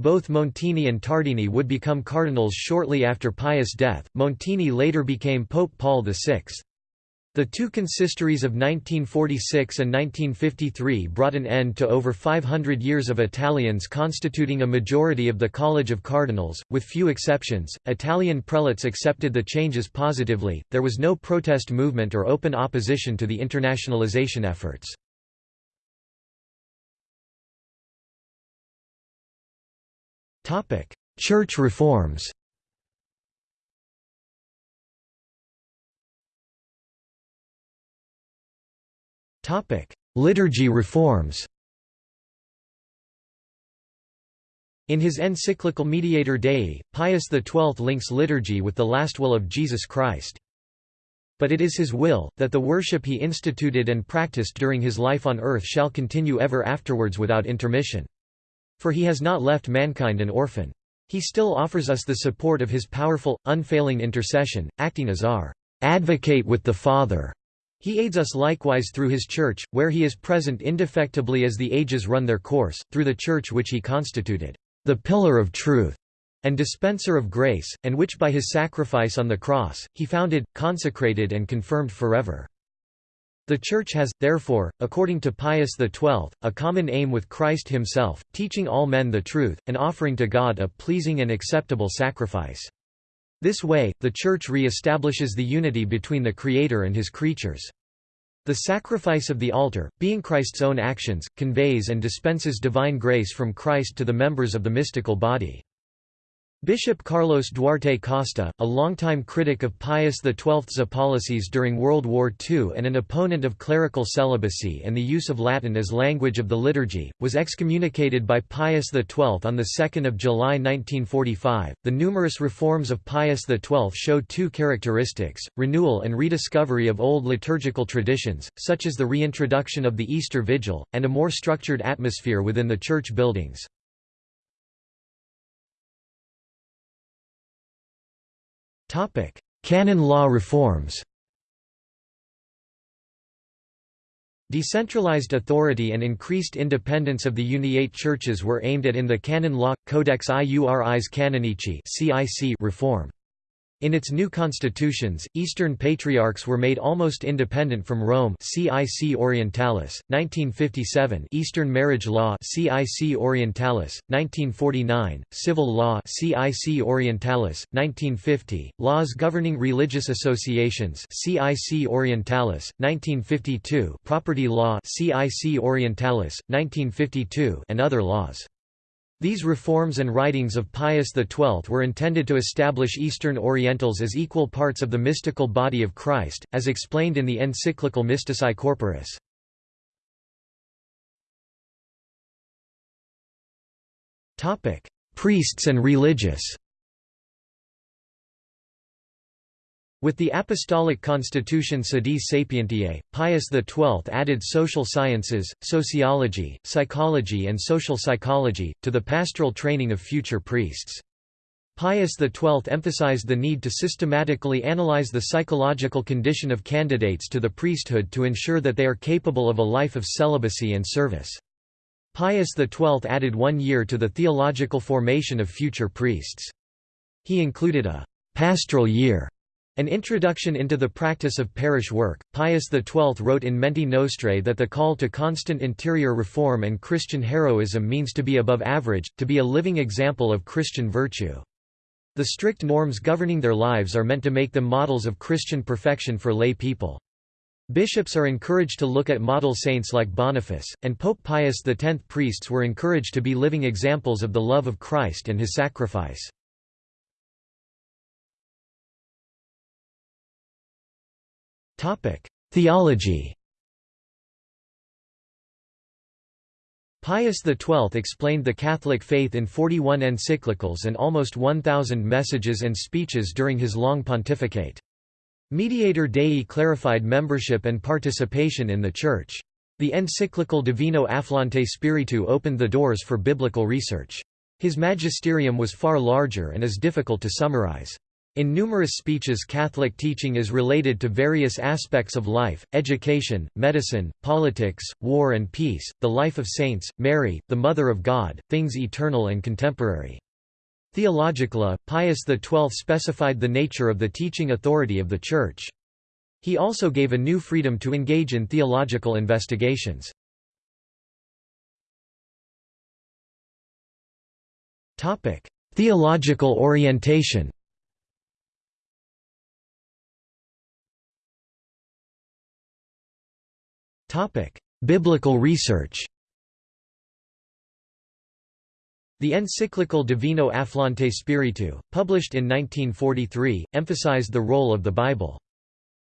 S1: Both Montini and Tardini would become cardinals shortly after Pius' death. Montini later became Pope Paul VI. The two consistories of 1946 and 1953 brought an end to over 500 years of Italians constituting a majority of the College of Cardinals, with few exceptions. Italian prelates accepted the changes positively, there was no protest movement or open opposition to the internationalization efforts. Church reforms Liturgy reforms In his encyclical Mediator Dei, Pius XII links liturgy with the last will of Jesus Christ. But it is his will, that the worship he instituted and practiced during his life on earth shall continue ever afterwards without intermission. For he has not left mankind an orphan. He still offers us the support of his powerful, unfailing intercession, acting as our advocate with the Father. He aids us likewise through his Church, where he is present indefectibly as the ages run their course, through the Church which he constituted, the pillar of truth, and dispenser of grace, and which by his sacrifice on the cross, he founded, consecrated and confirmed forever. The Church has, therefore, according to Pius XII, a common aim with Christ himself, teaching all men the truth, and offering to God a pleasing and acceptable sacrifice. This way, the Church re-establishes the unity between the Creator and his creatures. The sacrifice of the altar, being Christ's own actions, conveys and dispenses divine grace from Christ to the members of the mystical body. Bishop Carlos Duarte Costa, a longtime critic of Pius XII's policies during World War II and an opponent of clerical celibacy and the use of Latin as language of the liturgy, was excommunicated by Pius XII on 2 July 1945. The numerous reforms of Pius XII show two characteristics renewal and rediscovery of old liturgical traditions, such as the reintroduction of the Easter Vigil, and a more structured atmosphere within the church buildings. Topic: Canon law reforms. Decentralized authority and increased independence of the Uniate churches were aimed at in the canon law Codex Iuris Canonici reform. In its new constitutions, Eastern Patriarchs were made almost independent from Rome CIC Orientalis, 1957 Eastern Marriage Law CIC Orientalis, 1949, Civil Law CIC Orientalis, 1950, Laws Governing Religious Associations CIC Orientalis, 1952 Property Law CIC Orientalis, 1952 and other laws. These reforms and writings of Pius XII were intended to establish Eastern Orientals as equal parts of the mystical body of Christ, as explained in the encyclical Mystici Corporis. Priests and religious With the Apostolic Constitution Sedis Sapientiae, Pius XII added social sciences, sociology, psychology and social psychology, to the pastoral training of future priests. Pius XII emphasized the need to systematically analyze the psychological condition of candidates to the priesthood to ensure that they are capable of a life of celibacy and service. Pius XII added one year to the theological formation of future priests. He included a «pastoral year» An introduction into the practice of parish work, Pius XII wrote in Menti Nostrae that the call to constant interior reform and Christian heroism means to be above average, to be a living example of Christian virtue. The strict norms governing their lives are meant to make them models of Christian perfection for lay people. Bishops are encouraged to look at model saints like Boniface, and Pope Pius X priests were encouraged to be living examples of the love of Christ and his sacrifice. Theology Pius XII explained the Catholic faith in 41 encyclicals and almost 1,000 messages and speeches during his long pontificate. Mediator Dei clarified membership and participation in the Church. The encyclical Divino Afflante Spiritu opened the doors for biblical research. His magisterium was far larger and is difficult to summarize. In numerous speeches Catholic teaching is related to various aspects of life, education, medicine, politics, war and peace, the life of saints, Mary, the Mother of God, things eternal and contemporary. Theologically, Pius XII specified the nature of the teaching authority of the Church. He also gave a new freedom to engage in theological investigations. Theological orientation Biblical research The encyclical Divino Afflante Spiritu, published in 1943, emphasized the role of the Bible.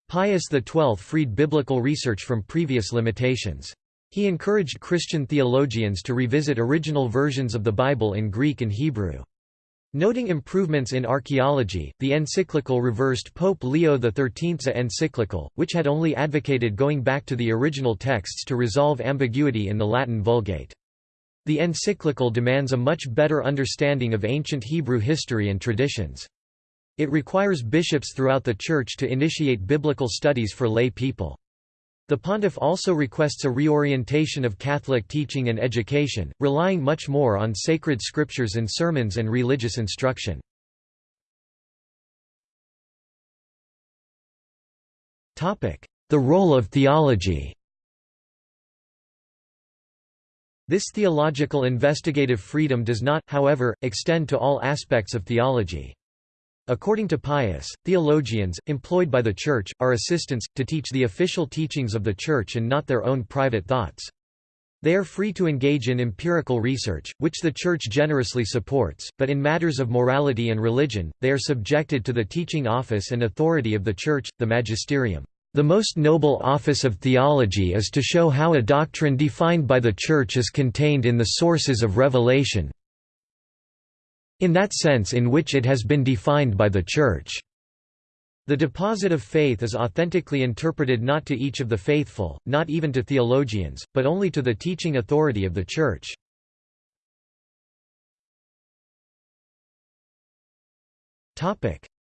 S1: Pius XII freed biblical research from previous limitations. He encouraged Christian theologians to revisit original versions of the Bible in Greek and Hebrew. Noting improvements in archaeology, the encyclical reversed Pope Leo XIII's encyclical, which had only advocated going back to the original texts to resolve ambiguity in the Latin Vulgate. The encyclical demands a much better understanding of ancient Hebrew history and traditions. It requires bishops throughout the Church to initiate biblical studies for lay people. The pontiff also requests a reorientation of Catholic teaching and education, relying much more on sacred scriptures and sermons and religious instruction. The role of theology This theological investigative freedom does not, however, extend to all aspects of theology. According to Pius, theologians, employed by the Church, are assistants, to teach the official teachings of the Church and not their own private thoughts. They are free to engage in empirical research, which the Church generously supports, but in matters of morality and religion, they are subjected to the teaching office and authority of the Church, the magisterium. The most noble office of theology is to show how a doctrine defined by the Church is contained in the sources of revelation, in that sense in which it has been defined by the Church. The deposit of faith is authentically interpreted not to each of the faithful, not even to theologians, but only to the teaching authority of the Church.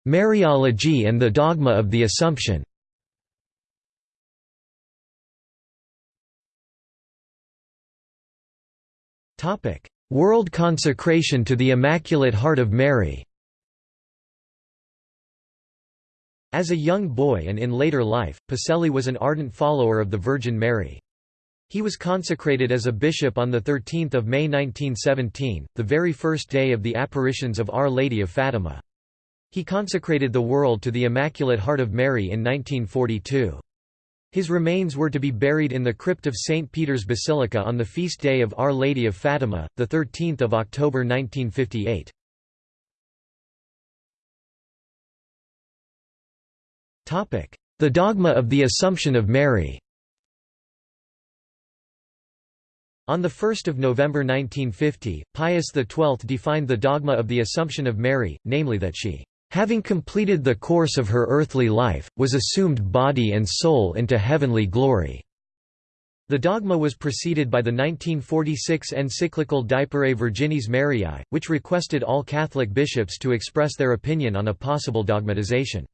S1: Mariology and the dogma of the Assumption World consecration to the Immaculate Heart of Mary As a young boy and in later life, Pacelli was an ardent follower of the Virgin Mary. He was consecrated as a bishop on 13 May 1917, the very first day of the apparitions of Our Lady of Fatima. He consecrated the world to the Immaculate Heart of Mary in 1942. His remains were to be buried in the crypt of St. Peter's Basilica on the feast day of Our Lady of Fatima, 13 October 1958. The dogma of the Assumption of Mary On 1 November 1950, Pius XII defined the dogma of the Assumption of Mary, namely that she having completed the course of her earthly life, was assumed body and soul into heavenly glory." The dogma was preceded by the 1946 encyclical Deiparae Virginis Mariae, which requested all Catholic bishops to express their opinion on a possible dogmatization.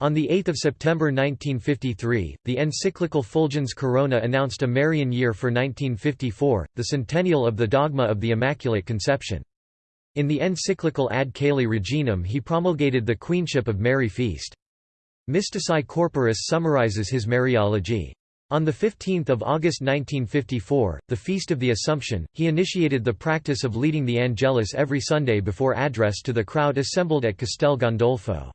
S1: On 8 September 1953, the encyclical Fulgens Corona announced a Marian year for 1954, the centennial of the dogma of the Immaculate Conception. In the encyclical Ad Caeli Reginam he promulgated the Queenship of Mary feast. Mystici Corporis summarizes his Mariology. On 15 August 1954, the Feast of the Assumption, he initiated the practice of leading the Angelus every Sunday before address to the crowd assembled at Castel Gandolfo.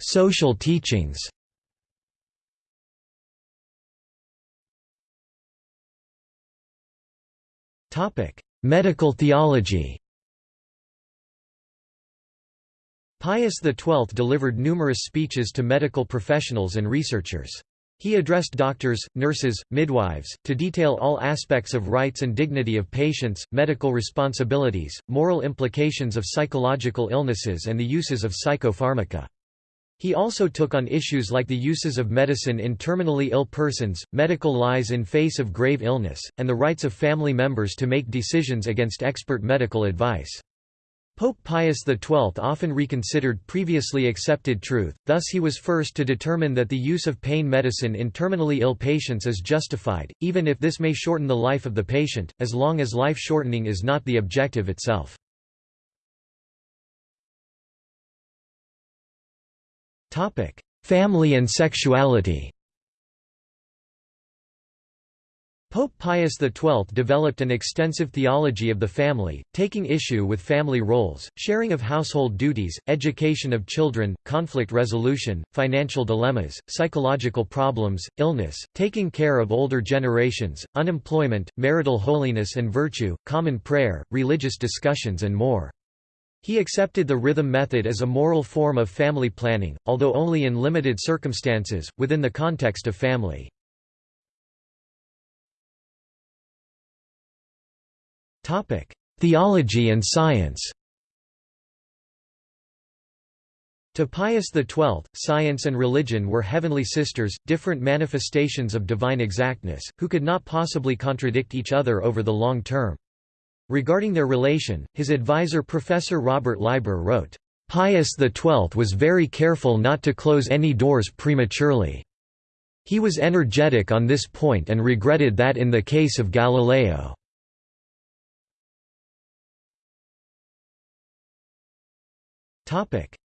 S1: Social teachings Medical theology Pius XII delivered numerous speeches to medical professionals and researchers. He addressed doctors, nurses, midwives, to detail all aspects of rights and dignity of patients, medical responsibilities, moral implications of psychological illnesses and the uses of psychopharmaca. He also took on issues like the uses of medicine in terminally ill persons, medical lies in face of grave illness, and the rights of family members to make decisions against expert medical advice. Pope Pius XII often reconsidered previously accepted truth, thus he was first to determine that the use of pain medicine in terminally ill patients is justified, even if this may shorten the life of the patient, as long as life shortening is not the objective itself. Family and sexuality Pope Pius XII developed an extensive theology of the family, taking issue with family roles, sharing of household duties, education of children, conflict resolution, financial dilemmas, psychological problems, illness, taking care of older generations, unemployment, marital holiness and virtue, common prayer, religious discussions and more. He accepted the rhythm method as a moral form of family planning, although only in limited circumstances, within the context of family. Theology and science To Pius XII, science and religion were heavenly sisters, different manifestations of divine exactness, who could not possibly contradict each other over the long term. Regarding their relation, his advisor Professor Robert Leiber wrote, Pius XII was very careful not to close any doors prematurely. He was energetic on this point and regretted that in the case of Galileo.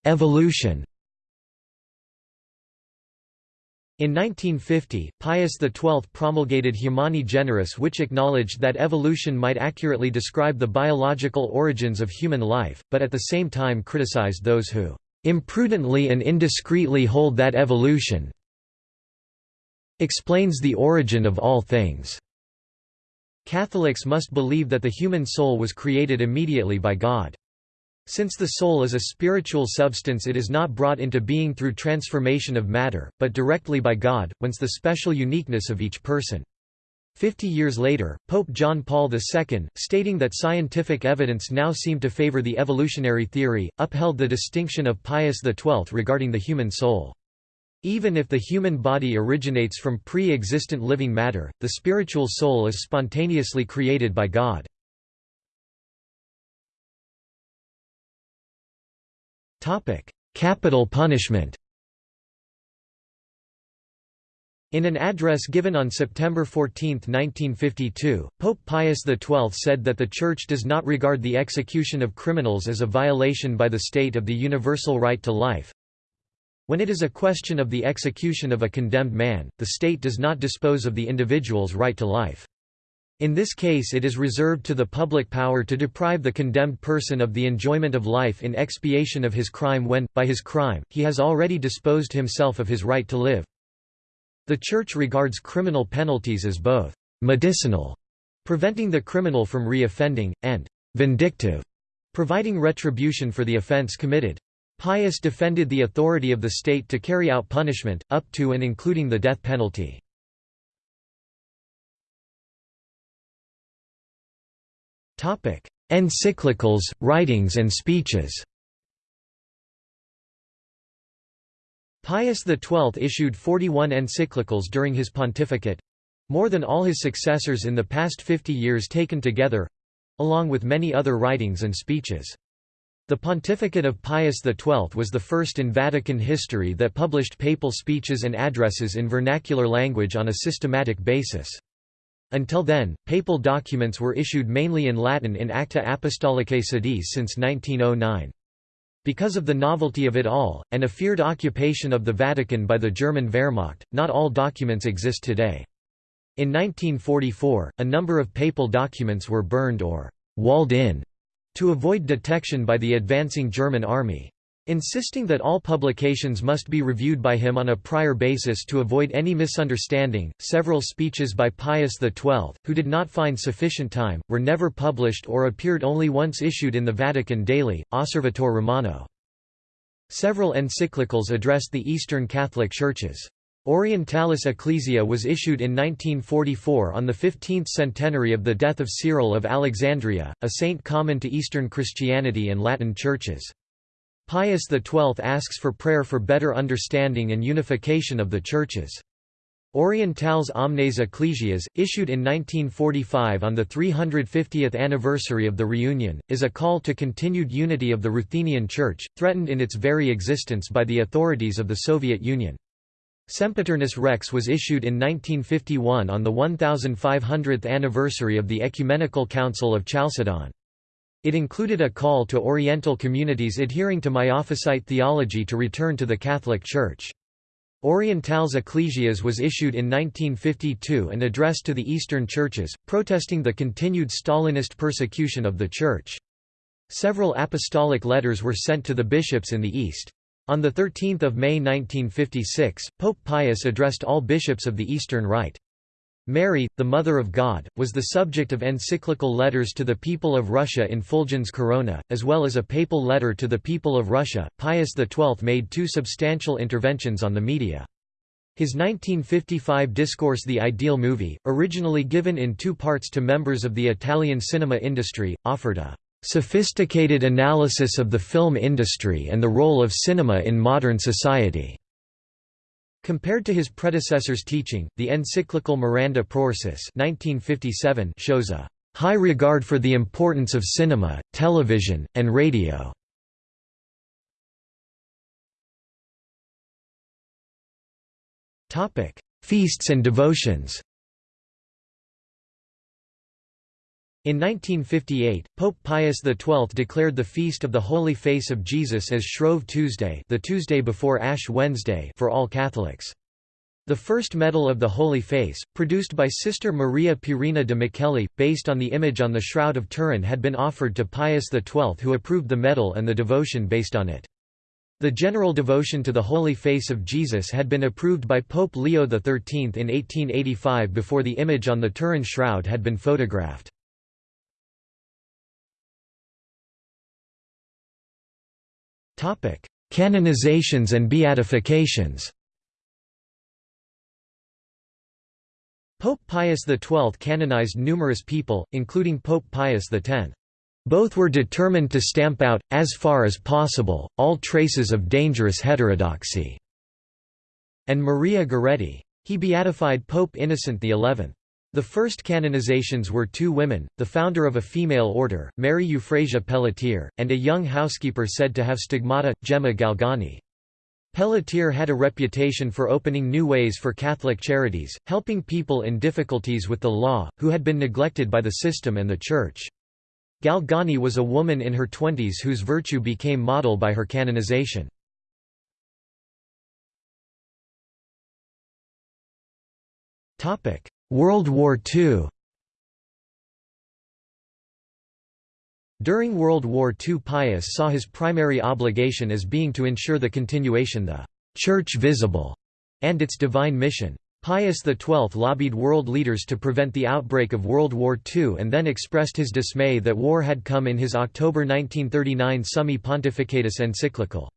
S1: Evolution In 1950, Pius XII promulgated Humani Generis which acknowledged that evolution might accurately describe the biological origins of human life, but at the same time criticized those who "...imprudently and indiscreetly hold that evolution explains the origin of all things." Catholics must believe that the human soul was created immediately by God. Since the soul is a spiritual substance it is not brought into being through transformation of matter, but directly by God, whence the special uniqueness of each person. Fifty years later, Pope John Paul II, stating that scientific evidence now seemed to favor the evolutionary theory, upheld the distinction of Pius XII regarding the human soul. Even if the human body originates from pre-existent living matter, the spiritual soul is spontaneously created by God. Capital punishment In an address given on September 14, 1952, Pope Pius XII said that the Church does not regard the execution of criminals as a violation by the state of the universal right to life. When it is a question of the execution of a condemned man, the state does not dispose of the individual's right to life. In this case it is reserved to the public power to deprive the condemned person of the enjoyment of life in expiation of his crime when, by his crime, he has already disposed himself of his right to live. The Church regards criminal penalties as both «medicinal», preventing the criminal from re-offending, and «vindictive», providing retribution for the offense committed. Pius defended the authority of the state to carry out punishment, up to and including the death penalty. Encyclicals, writings and speeches Pius XII issued 41 encyclicals during his pontificate—more than all his successors in the past 50 years taken together—along with many other writings and speeches. The pontificate of Pius XII was the first in Vatican history that published papal speeches and addresses in vernacular language on a systematic basis. Until then, papal documents were issued mainly in Latin in Acta Apostolicae Sedis since 1909. Because of the novelty of it all, and a feared occupation of the Vatican by the German Wehrmacht, not all documents exist today. In 1944, a number of papal documents were burned or «walled in» to avoid detection by the advancing German army. Insisting that all publications must be reviewed by him on a prior basis to avoid any misunderstanding, several speeches by Pius XII, who did not find sufficient time, were never published or appeared only once issued in the Vatican Daily, Osservatore Romano. Several encyclicals addressed the Eastern Catholic Churches. Orientalis Ecclesia was issued in 1944 on the 15th centenary of the death of Cyril of Alexandria, a saint common to Eastern Christianity and Latin churches. Pius XII asks for prayer for better understanding and unification of the churches. Orientales Omnes Ecclesias, issued in 1945 on the 350th anniversary of the reunion, is a call to continued unity of the Ruthenian Church, threatened in its very existence by the authorities of the Soviet Union. Sempiternus Rex was issued in 1951 on the 1500th anniversary of the Ecumenical Council of Chalcedon. It included a call to Oriental communities adhering to Miaphysite theology to return to the Catholic Church. Orientales Ecclesias was issued in 1952 and addressed to the Eastern churches, protesting the continued Stalinist persecution of the Church. Several apostolic letters were sent to the bishops in the East. On 13 May 1956, Pope Pius addressed all bishops of the Eastern Rite. Mary, the Mother of God, was the subject of encyclical letters to the people of Russia in Fulgens Corona, as well as a papal letter to the people of Russia. Pius XII made two substantial interventions on the media. His 1955 discourse The Ideal Movie, originally given in two parts to members of the Italian cinema industry, offered a Sophisticated analysis of the film industry and the role of cinema in modern society. Compared to his predecessor's teaching, the encyclical Miranda Prorsus 1957 shows a high regard for the importance of cinema, television, and radio. Feasts and devotions In 1958, Pope Pius XII declared the Feast of the Holy Face of Jesus as Shrove Tuesday the Tuesday before Ash Wednesday for all Catholics. The first medal of the Holy Face, produced by Sister Maria Pierina de Micheli, based on the image on the Shroud of Turin had been offered to Pius XII who approved the medal and the devotion based on it. The general devotion to the Holy Face of Jesus had been approved by Pope Leo XIII in 1885 before the image on the Turin shroud had been photographed. Canonizations and beatifications Pope Pius XII canonized numerous people, including Pope Pius X. Both were determined to stamp out, as far as possible, all traces of dangerous heterodoxy. And Maria Goretti. He beatified Pope Innocent XI. The first canonizations were two women, the founder of a female order, Mary Euphrasia Pelletier, and a young housekeeper said to have stigmata, Gemma Galgani. Pelletier had a reputation for opening new ways for Catholic charities, helping people in difficulties with the law, who had been neglected by the system and the Church. Galgani was a woman in her twenties whose virtue became model by her canonization. World War II During World War II Pius saw his primary obligation as being to ensure the continuation of the «Church visible» and its divine mission. Pius XII lobbied world leaders to prevent the outbreak of World War II and then expressed his dismay that war had come in his October 1939 Summi Pontificatus encyclical.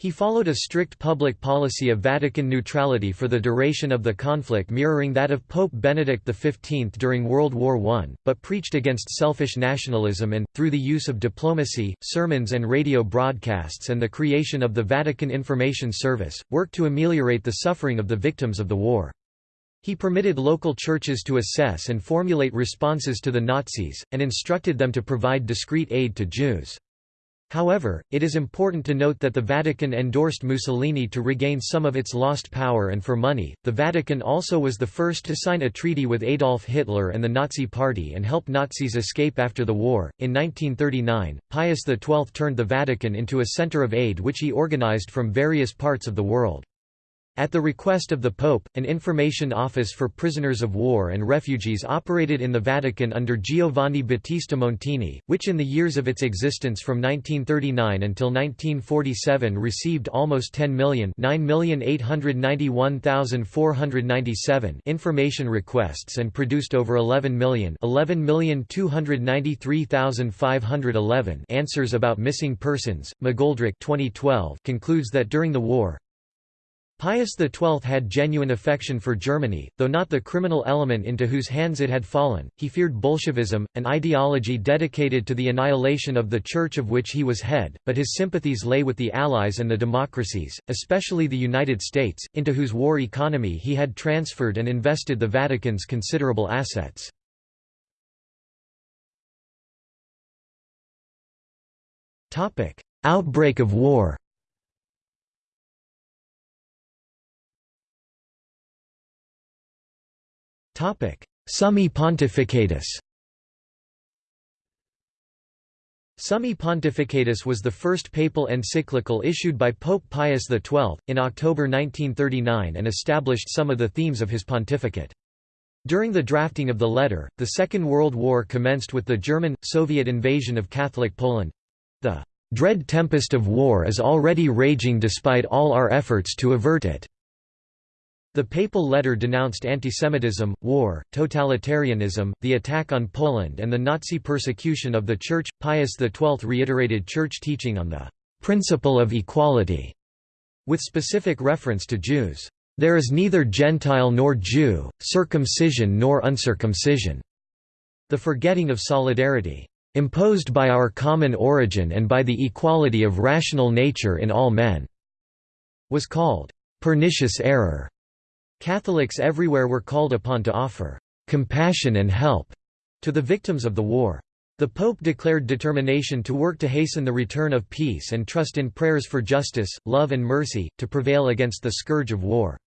S1: He followed a strict public policy of Vatican neutrality for the duration of the conflict mirroring that of Pope Benedict XV during World War I, but preached against selfish nationalism and, through the use of diplomacy, sermons and radio broadcasts and the creation of the Vatican Information Service, worked to ameliorate the suffering of the victims of the war. He permitted local churches to assess and formulate responses to the Nazis, and instructed them to provide discreet aid to Jews. However, it is important to note that the Vatican endorsed Mussolini to regain some of its lost power and for money. The Vatican also was the first to sign a treaty with Adolf Hitler and the Nazi Party and help Nazis escape after the war. In 1939, Pius XII turned the Vatican into a center of aid which he organized from various parts of the world. At the request of the Pope, an information office for prisoners of war and refugees operated in the Vatican under Giovanni Battista Montini, which in the years of its existence from 1939 until 1947 received almost 10 million information requests and produced over 11 million answers about missing persons. McGoldrick 2012 concludes that during the war, Pius XII had genuine affection for Germany, though not the criminal element into whose hands it had fallen. He feared Bolshevism, an ideology dedicated to the annihilation of the Church of which he was head, but his sympathies lay with the Allies and the democracies, especially the United States, into whose war economy he had transferred and invested the Vatican's considerable assets. Outbreak of war Summi Pontificatus Summi Pontificatus was the first papal encyclical issued by Pope Pius XII, in October 1939 and established some of the themes of his pontificate. During the drafting of the letter, the Second World War commenced with the German-Soviet invasion of Catholic Poland. The "...dread tempest of war is already raging despite all our efforts to avert it." The papal letter denounced antisemitism, war, totalitarianism, the attack on Poland and the Nazi persecution of the Church. Pius XII reiterated Church teaching on the principle of equality, with specific reference to Jews. There is neither Gentile nor Jew, circumcision nor uncircumcision. The forgetting of solidarity. imposed by our common origin and by the equality of rational nature in all men", was called pernicious error. Catholics everywhere were called upon to offer compassion and help to the victims of the war. The Pope declared determination to work to hasten the return of peace and trust in prayers for justice, love and mercy, to prevail against the scourge of war.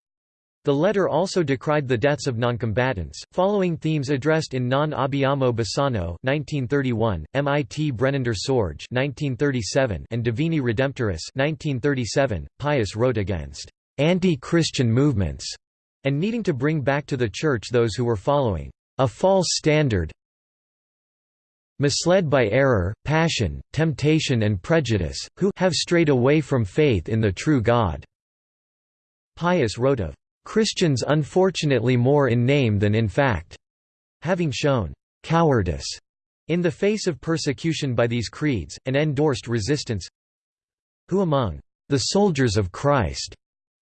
S1: The letter also decried the deaths of noncombatants, following themes addressed in Non abbiamo bisogno (1931), Mit brennender Sorge (1937), and Divini Redemptoris (1937). Pius wrote against anti-Christian movements and needing to bring back to the Church those who were following a false standard, misled by error, passion, temptation and prejudice, who have strayed away from faith in the true God." Pius wrote of, "...Christians unfortunately more in name than in fact," having shown "...cowardice," in the face of persecution by these creeds, and endorsed resistance who among the soldiers of Christ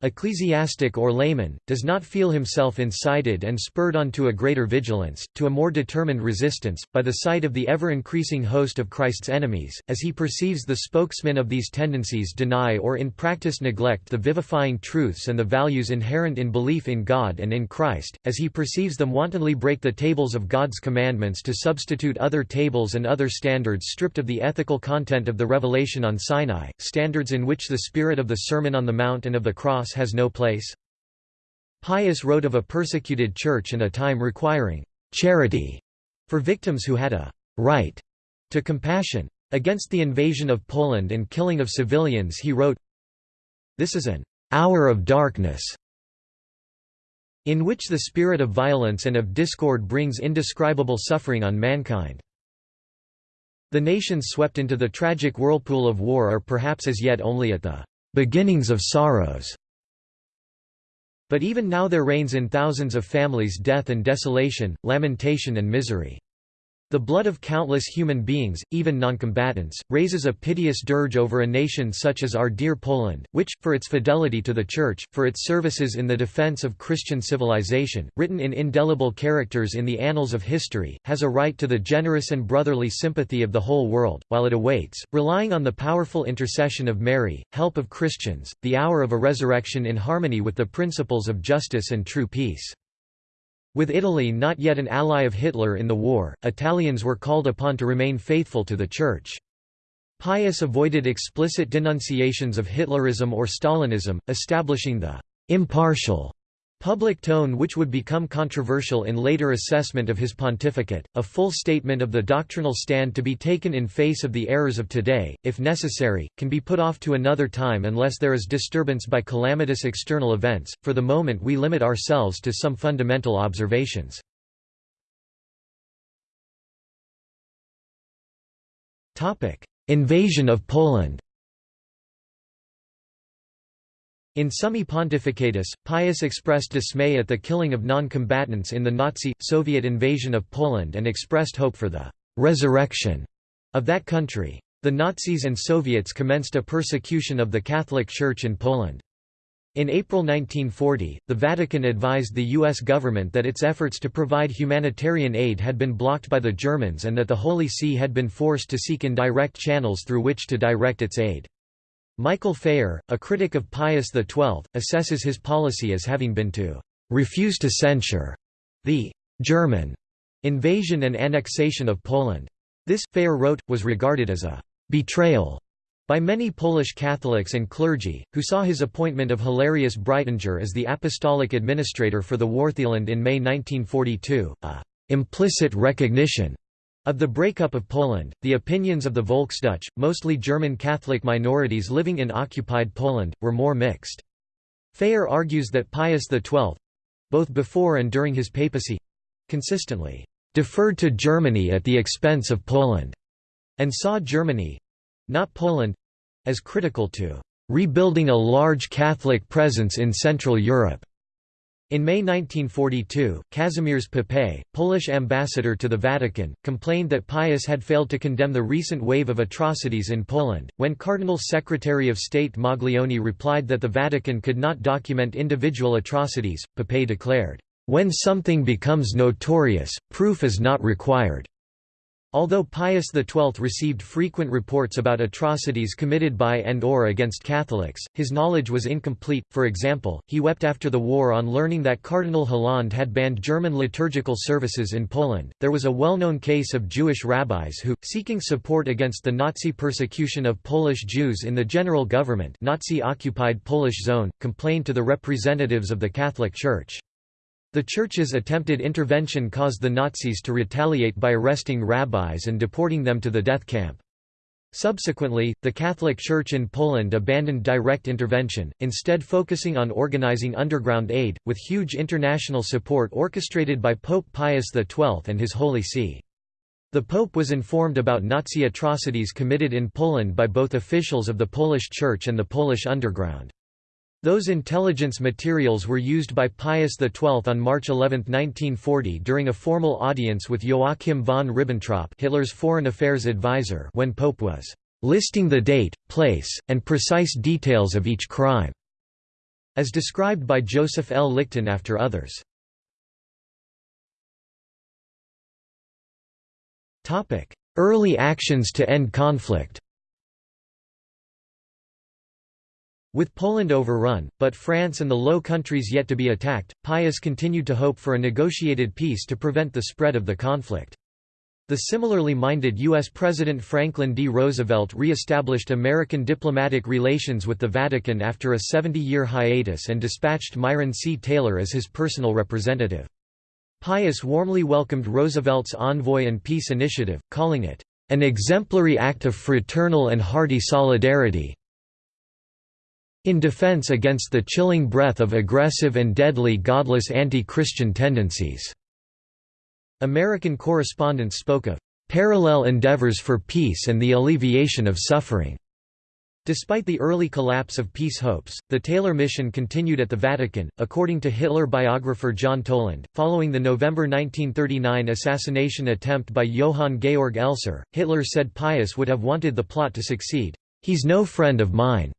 S1: ecclesiastic or layman, does not feel himself incited and spurred on to a greater vigilance, to a more determined resistance, by the sight of the ever-increasing host of Christ's enemies, as he perceives the spokesmen of these tendencies deny or in practice neglect the vivifying truths and the values inherent in belief in God and in Christ, as he perceives them wantonly break the tables of God's commandments to substitute other tables and other standards stripped of the ethical content of the revelation on Sinai, standards in which the spirit of the Sermon on the Mount and of the Cross has no place? Pius wrote of a persecuted church in a time requiring «charity» for victims who had a «right» to compassion. Against the invasion of Poland and killing of civilians he wrote, This is an «hour of darkness» in which the spirit of violence and of discord brings indescribable suffering on mankind. The nations swept into the tragic whirlpool of war are perhaps as yet only at the beginnings of sorrows. But even now there reigns in thousands of families death and desolation, lamentation and misery. The blood of countless human beings, even noncombatants, raises a piteous dirge over a nation such as our dear Poland, which, for its fidelity to the Church, for its services in the defense of Christian civilization, written in indelible characters in the annals of history, has a right to the generous and brotherly sympathy of the whole world, while it awaits, relying on the powerful intercession of Mary, help of Christians, the hour of a resurrection in harmony with the principles of justice and true peace. With Italy not yet an ally of Hitler in the war, Italians were called upon to remain faithful to the Church. Pius avoided explicit denunciations of Hitlerism or Stalinism, establishing the «impartial» Public tone which would become controversial in later assessment of his pontificate, a full statement of the doctrinal stand to be taken in face of the errors of today, if necessary, can be put off to another time unless there is disturbance by calamitous external events. For the moment we limit ourselves to some fundamental observations. Invasion of Poland in Summi Pontificatus, Pius expressed dismay at the killing of non-combatants in the Nazi-Soviet invasion of Poland and expressed hope for the «resurrection» of that country. The Nazis and Soviets commenced a persecution of the Catholic Church in Poland. In April 1940, the Vatican advised the U.S. government that its efforts to provide humanitarian aid had been blocked by the Germans and that the Holy See had been forced to seek indirect channels through which to direct its aid. Michael Phayer, a critic of Pius XII, assesses his policy as having been to refuse to censure the German invasion and annexation of Poland. This, Phayer wrote, was regarded as a betrayal by many Polish Catholics and clergy, who saw his appointment of Hilarius Breitinger as the apostolic administrator for the Wartheland in May 1942, a implicit recognition of the breakup of Poland, the opinions of the Volksdeutsche, mostly German Catholic minorities living in occupied Poland, were more mixed. Phayer argues that Pius XII—both before and during his papacy—consistently deferred to Germany at the expense of Poland, and saw Germany—not Poland—as critical to rebuilding a large Catholic presence in Central Europe. In May 1942, Kazimierz Papée, Polish ambassador to the Vatican, complained that Pius had failed to condemn the recent wave of atrocities in Poland. When Cardinal Secretary of State Maglione replied that the Vatican could not document individual atrocities, Papée declared, When something becomes notorious, proof is not required. Although Pius XII received frequent reports about atrocities committed by and or against Catholics, his knowledge was incomplete, for example, he wept after the war on learning that Cardinal Hlond had banned German liturgical services in Poland. There was a well-known case of Jewish rabbis who, seeking support against the Nazi persecution of Polish Jews in the general government Nazi-occupied Polish zone, complained to the representatives of the Catholic Church. The Church's attempted intervention caused the Nazis to retaliate by arresting rabbis and deporting them to the death camp. Subsequently, the Catholic Church in Poland abandoned direct intervention, instead focusing on organizing underground aid, with huge international support orchestrated by Pope Pius XII and his Holy See. The Pope was informed about Nazi atrocities committed in Poland by both officials of the Polish Church and the Polish underground. Those intelligence materials were used by Pius XII on March 11, 1940 during a formal audience with Joachim von Ribbentrop Hitler's foreign affairs advisor when Pope was "...listing the date, place, and precise details of each crime", as described by Joseph L. Lichten after others. Early actions to end conflict With Poland overrun, but France and the Low Countries yet to be attacked, Pius continued to hope for a negotiated peace to prevent the spread of the conflict. The similarly minded U.S. President Franklin D. Roosevelt re-established American diplomatic relations with the Vatican after a 70-year hiatus and dispatched Myron C. Taylor as his personal representative. Pius warmly welcomed Roosevelt's envoy and peace initiative, calling it, "...an exemplary act of fraternal and hearty solidarity, in defense against the chilling breath of aggressive and deadly godless anti-Christian tendencies." American correspondents spoke of "...parallel endeavors for peace and the alleviation of suffering." Despite the early collapse of peace hopes, the Taylor mission continued at the Vatican, according to Hitler biographer John Toland. Following the November 1939 assassination attempt by Johann Georg Elser, Hitler said Pius would have wanted the plot to succeed. He's no friend of mine.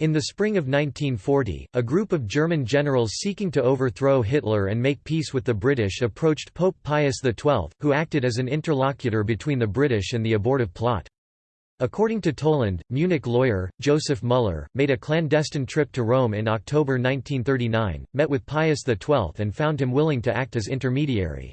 S1: In the spring of 1940, a group of German generals seeking to overthrow Hitler and make peace with the British approached Pope Pius XII, who acted as an interlocutor between the British and the abortive plot. According to Toland, Munich lawyer, Joseph Müller, made a clandestine trip to Rome in October 1939, met with Pius XII and found him willing to act as intermediary.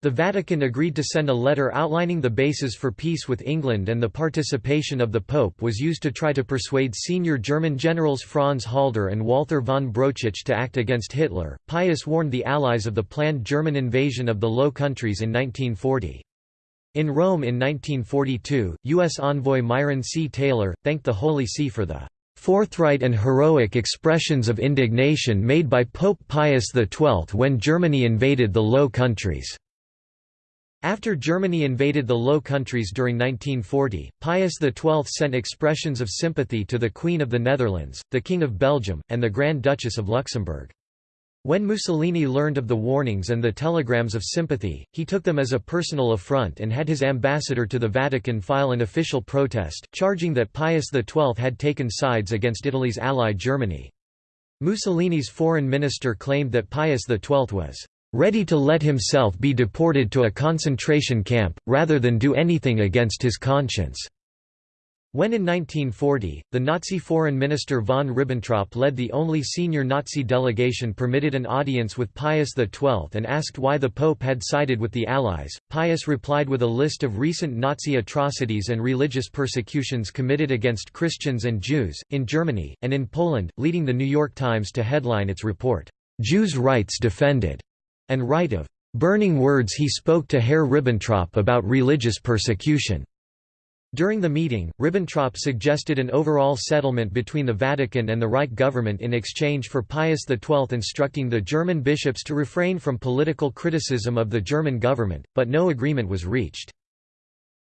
S1: The Vatican agreed to send a letter outlining the basis for peace with England and the participation of the Pope was used to try to persuade senior German generals Franz Halder and Walther von Brauchitsch to act against Hitler. Pius warned the Allies of the planned German invasion of the Low Countries in 1940. In Rome in 1942, U.S. envoy Myron C. Taylor, thanked the Holy See for the forthright and heroic expressions of indignation made by Pope Pius XII when Germany invaded the Low Countries. After Germany invaded the Low Countries during 1940, Pius XII sent expressions of sympathy to the Queen of the Netherlands, the King of Belgium, and the Grand Duchess of Luxembourg. When Mussolini learned of the warnings and the telegrams of sympathy, he took them as a personal affront and had his ambassador to the Vatican file an official protest, charging that Pius XII had taken sides against Italy's ally Germany. Mussolini's foreign minister claimed that Pius XII was ready to let himself be deported to a concentration camp, rather than do anything against his conscience. When in 1940, the Nazi foreign minister von Ribbentrop led the only senior Nazi delegation permitted an audience with Pius XII and asked why the Pope had sided with the Allies, Pius replied with a list of recent Nazi atrocities and religious persecutions committed against Christians and Jews, in Germany, and in Poland, leading the New York Times to headline its report, "'Jews' Rights Defended' and right of burning words he spoke to Herr Ribbentrop about religious persecution. During the meeting, Ribbentrop suggested an overall settlement between the Vatican and the Reich government in exchange for Pius XII instructing the German bishops to refrain from political criticism of the German government, but no agreement was reached.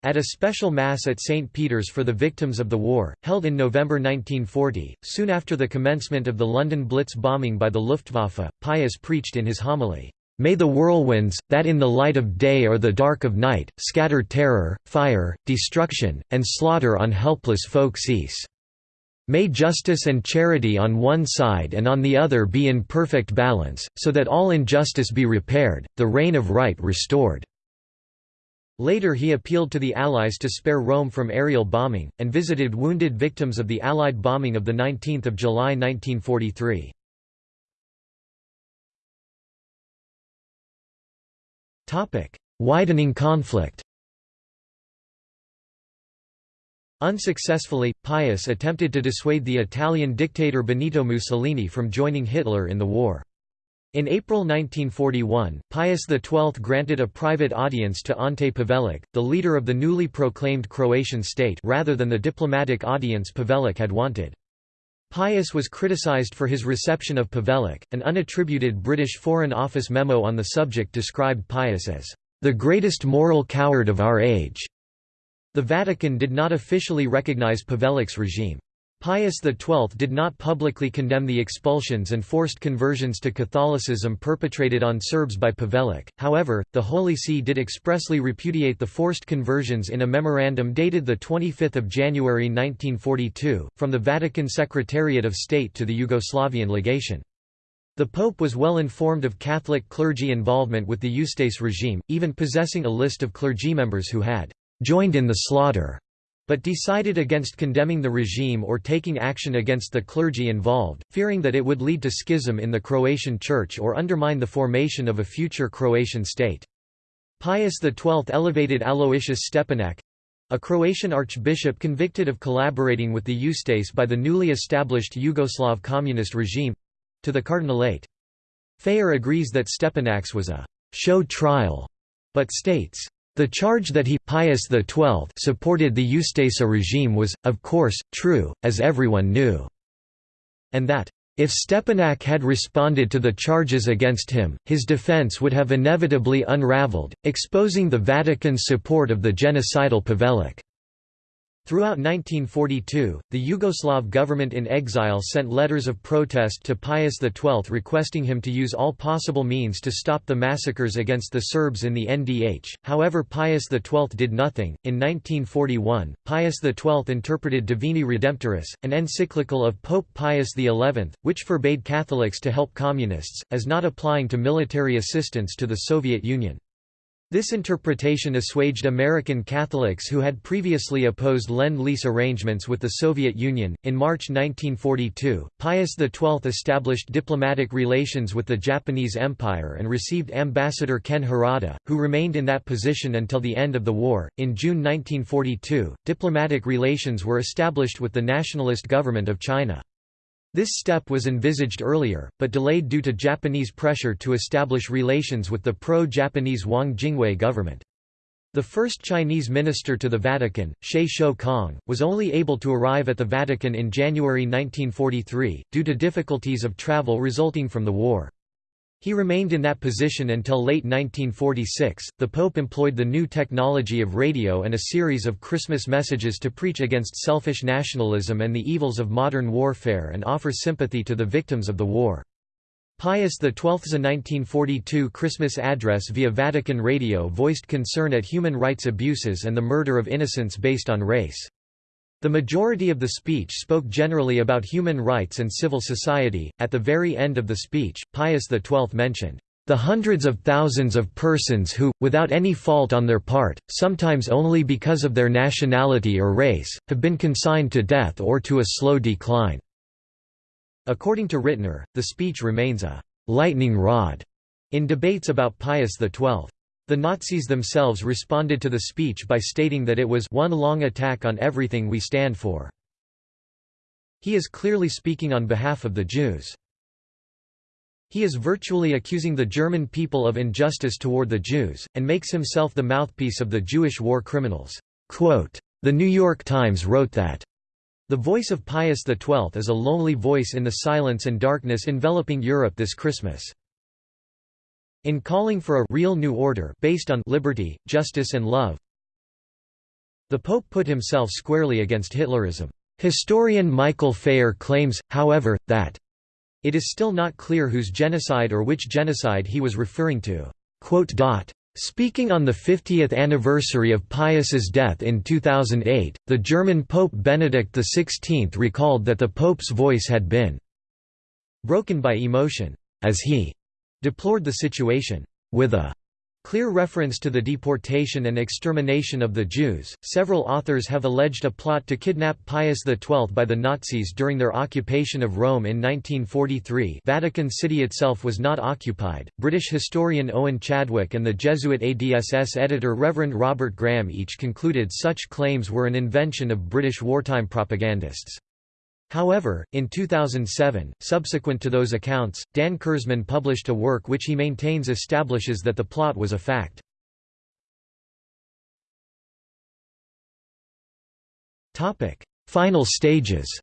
S1: At a special Mass at St. Peter's for the victims of the war, held in November 1940, soon after the commencement of the London Blitz bombing by the Luftwaffe, Pius preached in his homily, May the whirlwinds, that in the light of day or the dark of night, scatter terror, fire, destruction, and slaughter on helpless folk cease. May justice and charity on one side and on the other be in perfect balance, so that all injustice be repaired, the reign of right restored." Later he appealed to the Allies to spare Rome from aerial bombing, and visited wounded victims of the Allied bombing of 19 July 1943. Widening conflict Unsuccessfully, Pius attempted to dissuade the Italian dictator Benito Mussolini from joining Hitler in the war. In April 1941, Pius XII granted a private audience to Ante Pavelic, the leader of the newly proclaimed Croatian state rather than the diplomatic audience Pavelic had wanted. Pius was criticized for his reception of Pavelic. An unattributed British Foreign Office memo on the subject described Pius as the greatest moral coward of our age. The Vatican did not officially recognize Pavelic's regime. Pius XII did not publicly condemn the expulsions and forced conversions to Catholicism perpetrated on Serbs by Pavelic, however, the Holy See did expressly repudiate the forced conversions in a memorandum dated 25 January 1942, from the Vatican Secretariat of State to the Yugoslavian legation. The Pope was well informed of Catholic clergy involvement with the Ustase regime, even possessing a list of clergy members who had joined in the slaughter, but decided against condemning the regime or taking action against the clergy involved, fearing that it would lead to schism in the Croatian Church or undermine the formation of a future Croatian state. Pius XII elevated Aloysius Stepinac—a Croatian archbishop convicted of collaborating with the Ustase by the newly established Yugoslav communist regime—to the cardinalate. Phayer agrees that Stepinac's was a «show trial», but states, the charge that he Pius XII supported the Ustasa regime was, of course, true, as everyone knew, and that, if Stepinac had responded to the charges against him, his defense would have inevitably unraveled, exposing the Vatican's support of the genocidal Pavelic. Throughout 1942, the Yugoslav government in exile sent letters of protest to Pius XII requesting him to use all possible means to stop the massacres against the Serbs in the NDH, however Pius XII did nothing. In 1941, Pius XII interpreted Divini Redemptoris, an encyclical of Pope Pius XI, which forbade Catholics to help communists, as not applying to military assistance to the Soviet Union. This interpretation assuaged American Catholics who had previously opposed Lend-Lease arrangements with the Soviet Union. In March 1942, Pius XII established diplomatic relations with the Japanese Empire and received Ambassador Ken Harada, who remained in that position until the end of the war. In June 1942, diplomatic relations were established with the nationalist government of China. This step was envisaged earlier, but delayed due to Japanese pressure to establish relations with the pro-Japanese Wang Jingwei government. The first Chinese minister to the Vatican, Xie Shoukang, was only able to arrive at the Vatican in January 1943, due to difficulties of travel resulting from the war. He remained in that position until late 1946. The Pope employed the new technology of radio and a series of Christmas messages to preach against selfish nationalism and the evils of modern warfare and offer sympathy to the victims of the war. Pius XII's 1942 Christmas address via Vatican Radio voiced concern at human rights abuses and the murder of innocents based on race. The majority of the speech spoke generally about human rights and civil society. At the very end of the speech, Pius XII mentioned, the hundreds of thousands of persons who, without any fault on their part, sometimes only because of their nationality or race, have been consigned to death or to a slow decline." According to Rittner, the speech remains a «lightning rod» in debates about Pius XII. The Nazis themselves responded to the speech by stating that it was one long attack on everything we stand for. He is clearly speaking on behalf of the Jews. He is virtually accusing the German people of injustice toward the Jews, and makes himself the mouthpiece of the Jewish war criminals. Quote, the New York Times wrote that the voice of Pius XII is a lonely voice in the silence and darkness enveloping Europe this Christmas. In calling for a real new order based on liberty, justice and love, the Pope put himself squarely against Hitlerism. Historian Michael Phayer claims, however, that it is still not clear whose genocide or which genocide he was referring to. Speaking on the 50th anniversary of Pius's death in 2008, the German Pope Benedict XVI recalled that the Pope's voice had been broken by emotion, as he deplored the situation with a clear reference to the deportation and extermination of the Jews. Several authors have alleged a plot to kidnap Pius XII by the Nazis during their occupation of Rome in 1943. Vatican City itself was not occupied. British historian Owen Chadwick and the Jesuit ADSS editor Reverend Robert Graham each concluded such claims were an invention of British wartime propagandists. However, in 2007, subsequent to those accounts, Dan Kurzman published a work which he maintains establishes that the plot was a fact. Final stages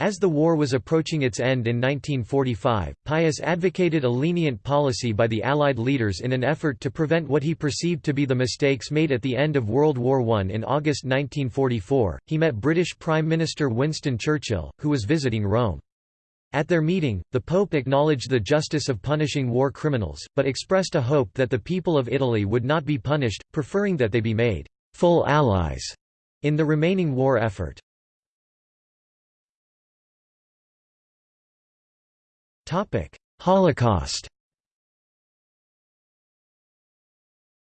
S1: As the war was approaching its end in 1945, Pius advocated a lenient policy by the Allied leaders in an effort to prevent what he perceived to be the mistakes made at the end of World War I. In August 1944, he met British Prime Minister Winston Churchill, who was visiting Rome. At their meeting, the Pope acknowledged the justice of punishing war criminals, but expressed a hope that the people of Italy would not be punished, preferring that they be made full allies in the remaining war effort. Holocaust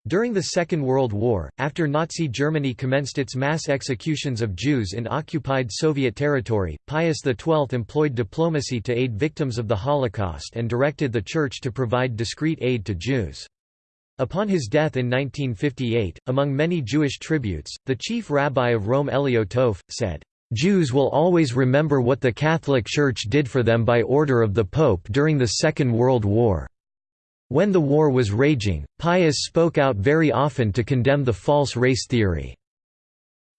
S1: During the Second World War, after Nazi Germany commenced its mass executions of Jews in occupied Soviet territory, Pius XII employed diplomacy to aid victims of the Holocaust and directed the Church to provide discreet aid to Jews. Upon his death in 1958, among many Jewish tributes, the chief rabbi of Rome Elio Toaff, said, Jews will always remember what the Catholic Church did for them by order of the Pope during the Second World War. When the war was raging, Pius spoke out very often to condemn the false race theory.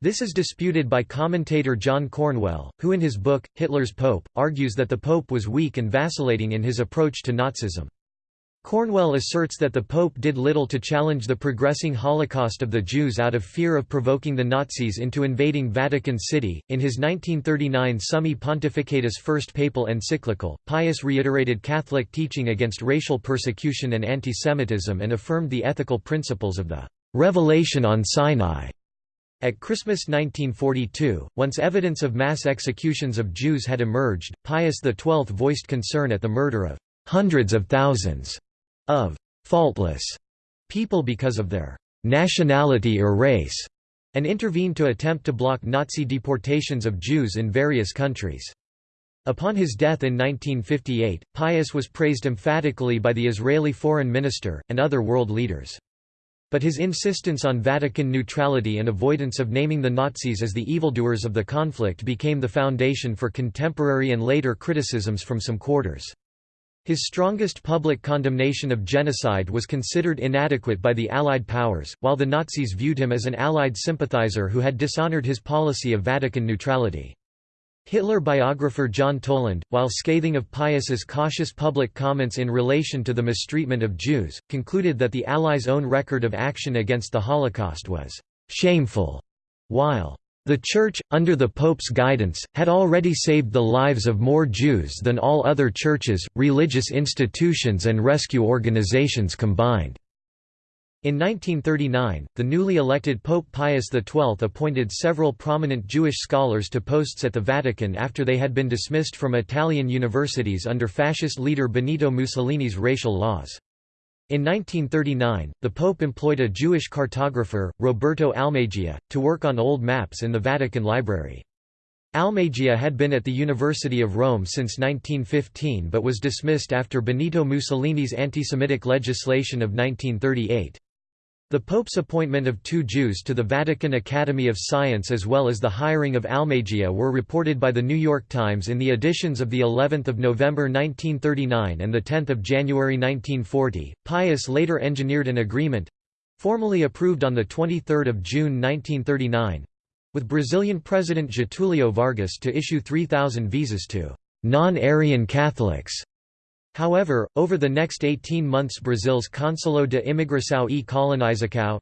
S1: This is disputed by commentator John Cornwell, who in his book, Hitler's Pope, argues that the Pope was weak and vacillating in his approach to Nazism. Cornwell asserts that the Pope did little to challenge the progressing Holocaust of the Jews out of fear of provoking the Nazis into invading Vatican City. In his 1939 Summi Pontificatus First Papal Encyclical, Pius reiterated Catholic teaching against racial persecution and antisemitism and affirmed the ethical principles of the Revelation on Sinai. At Christmas 1942, once evidence of mass executions of Jews had emerged, Pius XII voiced concern at the murder of hundreds of thousands of «faultless» people because of their «nationality or race» and intervened to attempt to block Nazi deportations of Jews in various countries. Upon his death in 1958, Pius was praised emphatically by the Israeli foreign minister, and other world leaders. But his insistence on Vatican neutrality and avoidance of naming the Nazis as the evildoers of the conflict became the foundation for contemporary and later criticisms from some quarters. His strongest public condemnation of genocide was considered inadequate by the Allied powers, while the Nazis viewed him as an Allied sympathizer who had dishonored his policy of Vatican neutrality. Hitler biographer John Toland, while scathing of Pius's cautious public comments in relation to the mistreatment of Jews, concluded that the Allies' own record of action against the Holocaust was «shameful», while the Church, under the Pope's guidance, had already saved the lives of more Jews than all other churches, religious institutions and rescue organizations combined. In 1939, the newly elected Pope Pius XII appointed several prominent Jewish scholars to posts at the Vatican after they had been dismissed from Italian universities under fascist leader Benito Mussolini's racial laws. In 1939, the Pope employed a Jewish cartographer, Roberto Almagia, to work on old maps in the Vatican Library. Almagia had been at the University of Rome since 1915 but was dismissed after Benito Mussolini's anti-Semitic legislation of 1938. The Pope's appointment of two Jews to the Vatican Academy of Science as well as the hiring of Almagia were reported by the New York Times in the editions of the 11th of November 1939 and the 10th of January 1940. Pius later engineered an agreement formally approved on the 23rd of June 1939 with Brazilian President Getulio Vargas to issue 3,000 visas to non-Aryan Catholics However, over the next 18 months Brazil's Conselho de Imigração e Colonização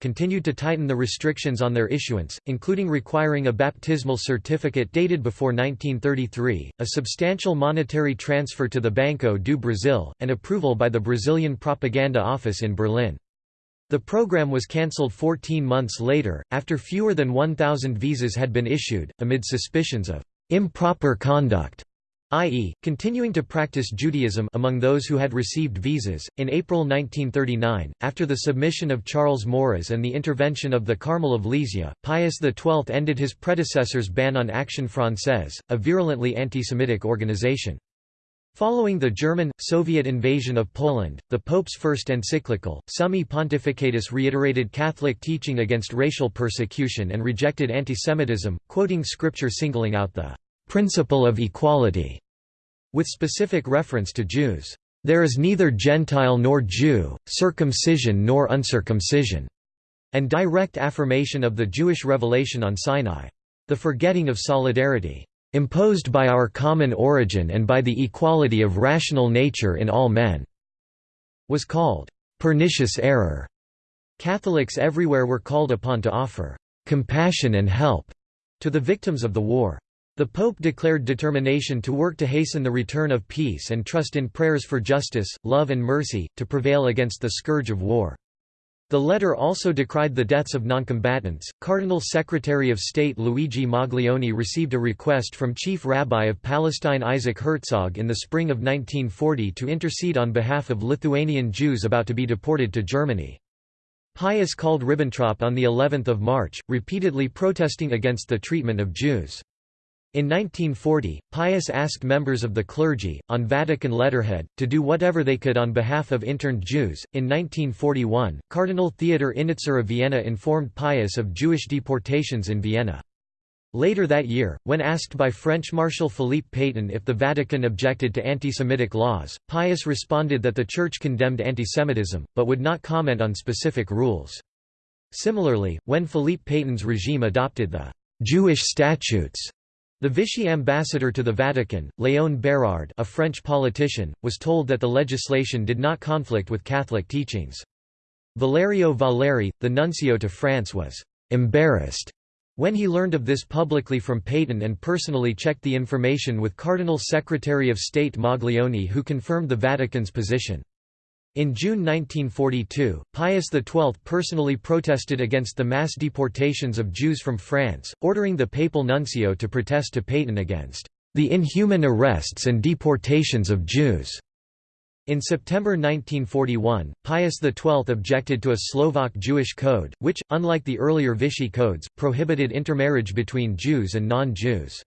S1: continued to tighten the restrictions on their issuance, including requiring a baptismal certificate dated before 1933, a substantial monetary transfer to the Banco do Brasil, and approval by the Brazilian Propaganda Office in Berlin. The program was cancelled 14 months later, after fewer than 1,000 visas had been issued, amid suspicions of improper conduct i.e., continuing to practice Judaism among those who had received visas. In April 1939, after the submission of Charles Maurras and the intervention of the Carmel of Lisieux, Pius XII ended his predecessor's ban on Action Française, a virulently anti-Semitic organization. Following the German, Soviet invasion of Poland, the Pope's first encyclical, Summi Pontificatus reiterated Catholic teaching against racial persecution and rejected antisemitism, quoting scripture singling out the principle of equality, with specific reference to Jews. There is neither Gentile nor Jew, circumcision nor uncircumcision, and direct affirmation of the Jewish revelation on Sinai. The forgetting of solidarity, imposed by our common origin and by the equality of rational nature in all men, was called pernicious error. Catholics everywhere were called upon to offer compassion and help to the victims of the war. The Pope declared determination to work to hasten the return of peace and trust in prayers for justice, love and mercy, to prevail against the scourge of war. The letter also decried the deaths of noncombatants. Cardinal Secretary of State Luigi Maglione received a request from Chief Rabbi of Palestine Isaac Herzog in the spring of 1940 to intercede on behalf of Lithuanian Jews about to be deported to Germany. Pius called Ribbentrop on the 11th of March, repeatedly protesting against the treatment of Jews. In 1940, Pius asked members of the clergy, on Vatican letterhead, to do whatever they could on behalf of interned Jews. In 1941, Cardinal Theodor Innitzer of Vienna informed Pius of Jewish deportations in Vienna. Later that year, when asked by French Marshal Philippe Pétain if the Vatican objected to anti-Semitic laws, Pius responded that the Church condemned antisemitism, but would not comment on specific rules. Similarly, when Philippe Pétain's regime adopted the «Jewish statutes» The Vichy ambassador to the Vatican, Léon Bérard a French politician, was told that the legislation did not conflict with Catholic teachings. Valerio Valeri, the nuncio to France was «embarrassed» when he learned of this publicly from Pétain and personally checked the information with Cardinal Secretary of State Maglione who confirmed the Vatican's position. In June 1942, Pius XII personally protested against the mass deportations of Jews from France, ordering the papal nuncio to protest to Pétain against the inhuman arrests and deportations of Jews. In September 1941, Pius XII objected to a Slovak Jewish code, which, unlike the earlier Vichy codes, prohibited intermarriage between Jews and non-Jews.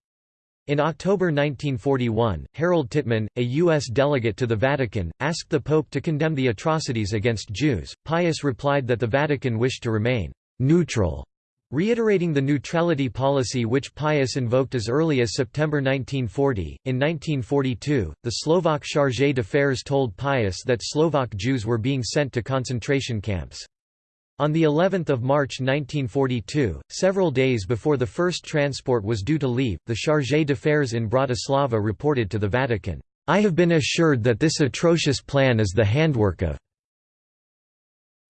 S1: In October 1941, Harold Tittmann, a U.S. delegate to the Vatican, asked the Pope to condemn the atrocities against Jews. Pius replied that the Vatican wished to remain neutral, reiterating the neutrality policy which Pius invoked as early as September 1940. In 1942, the Slovak Chargé d'Affaires told Pius that Slovak Jews were being sent to concentration camps. On the 11th of March 1942, several days before the first transport was due to leave, the Chargé d'Affaires in Bratislava reported to the Vatican, "I have been assured that this atrocious plan is the handwork of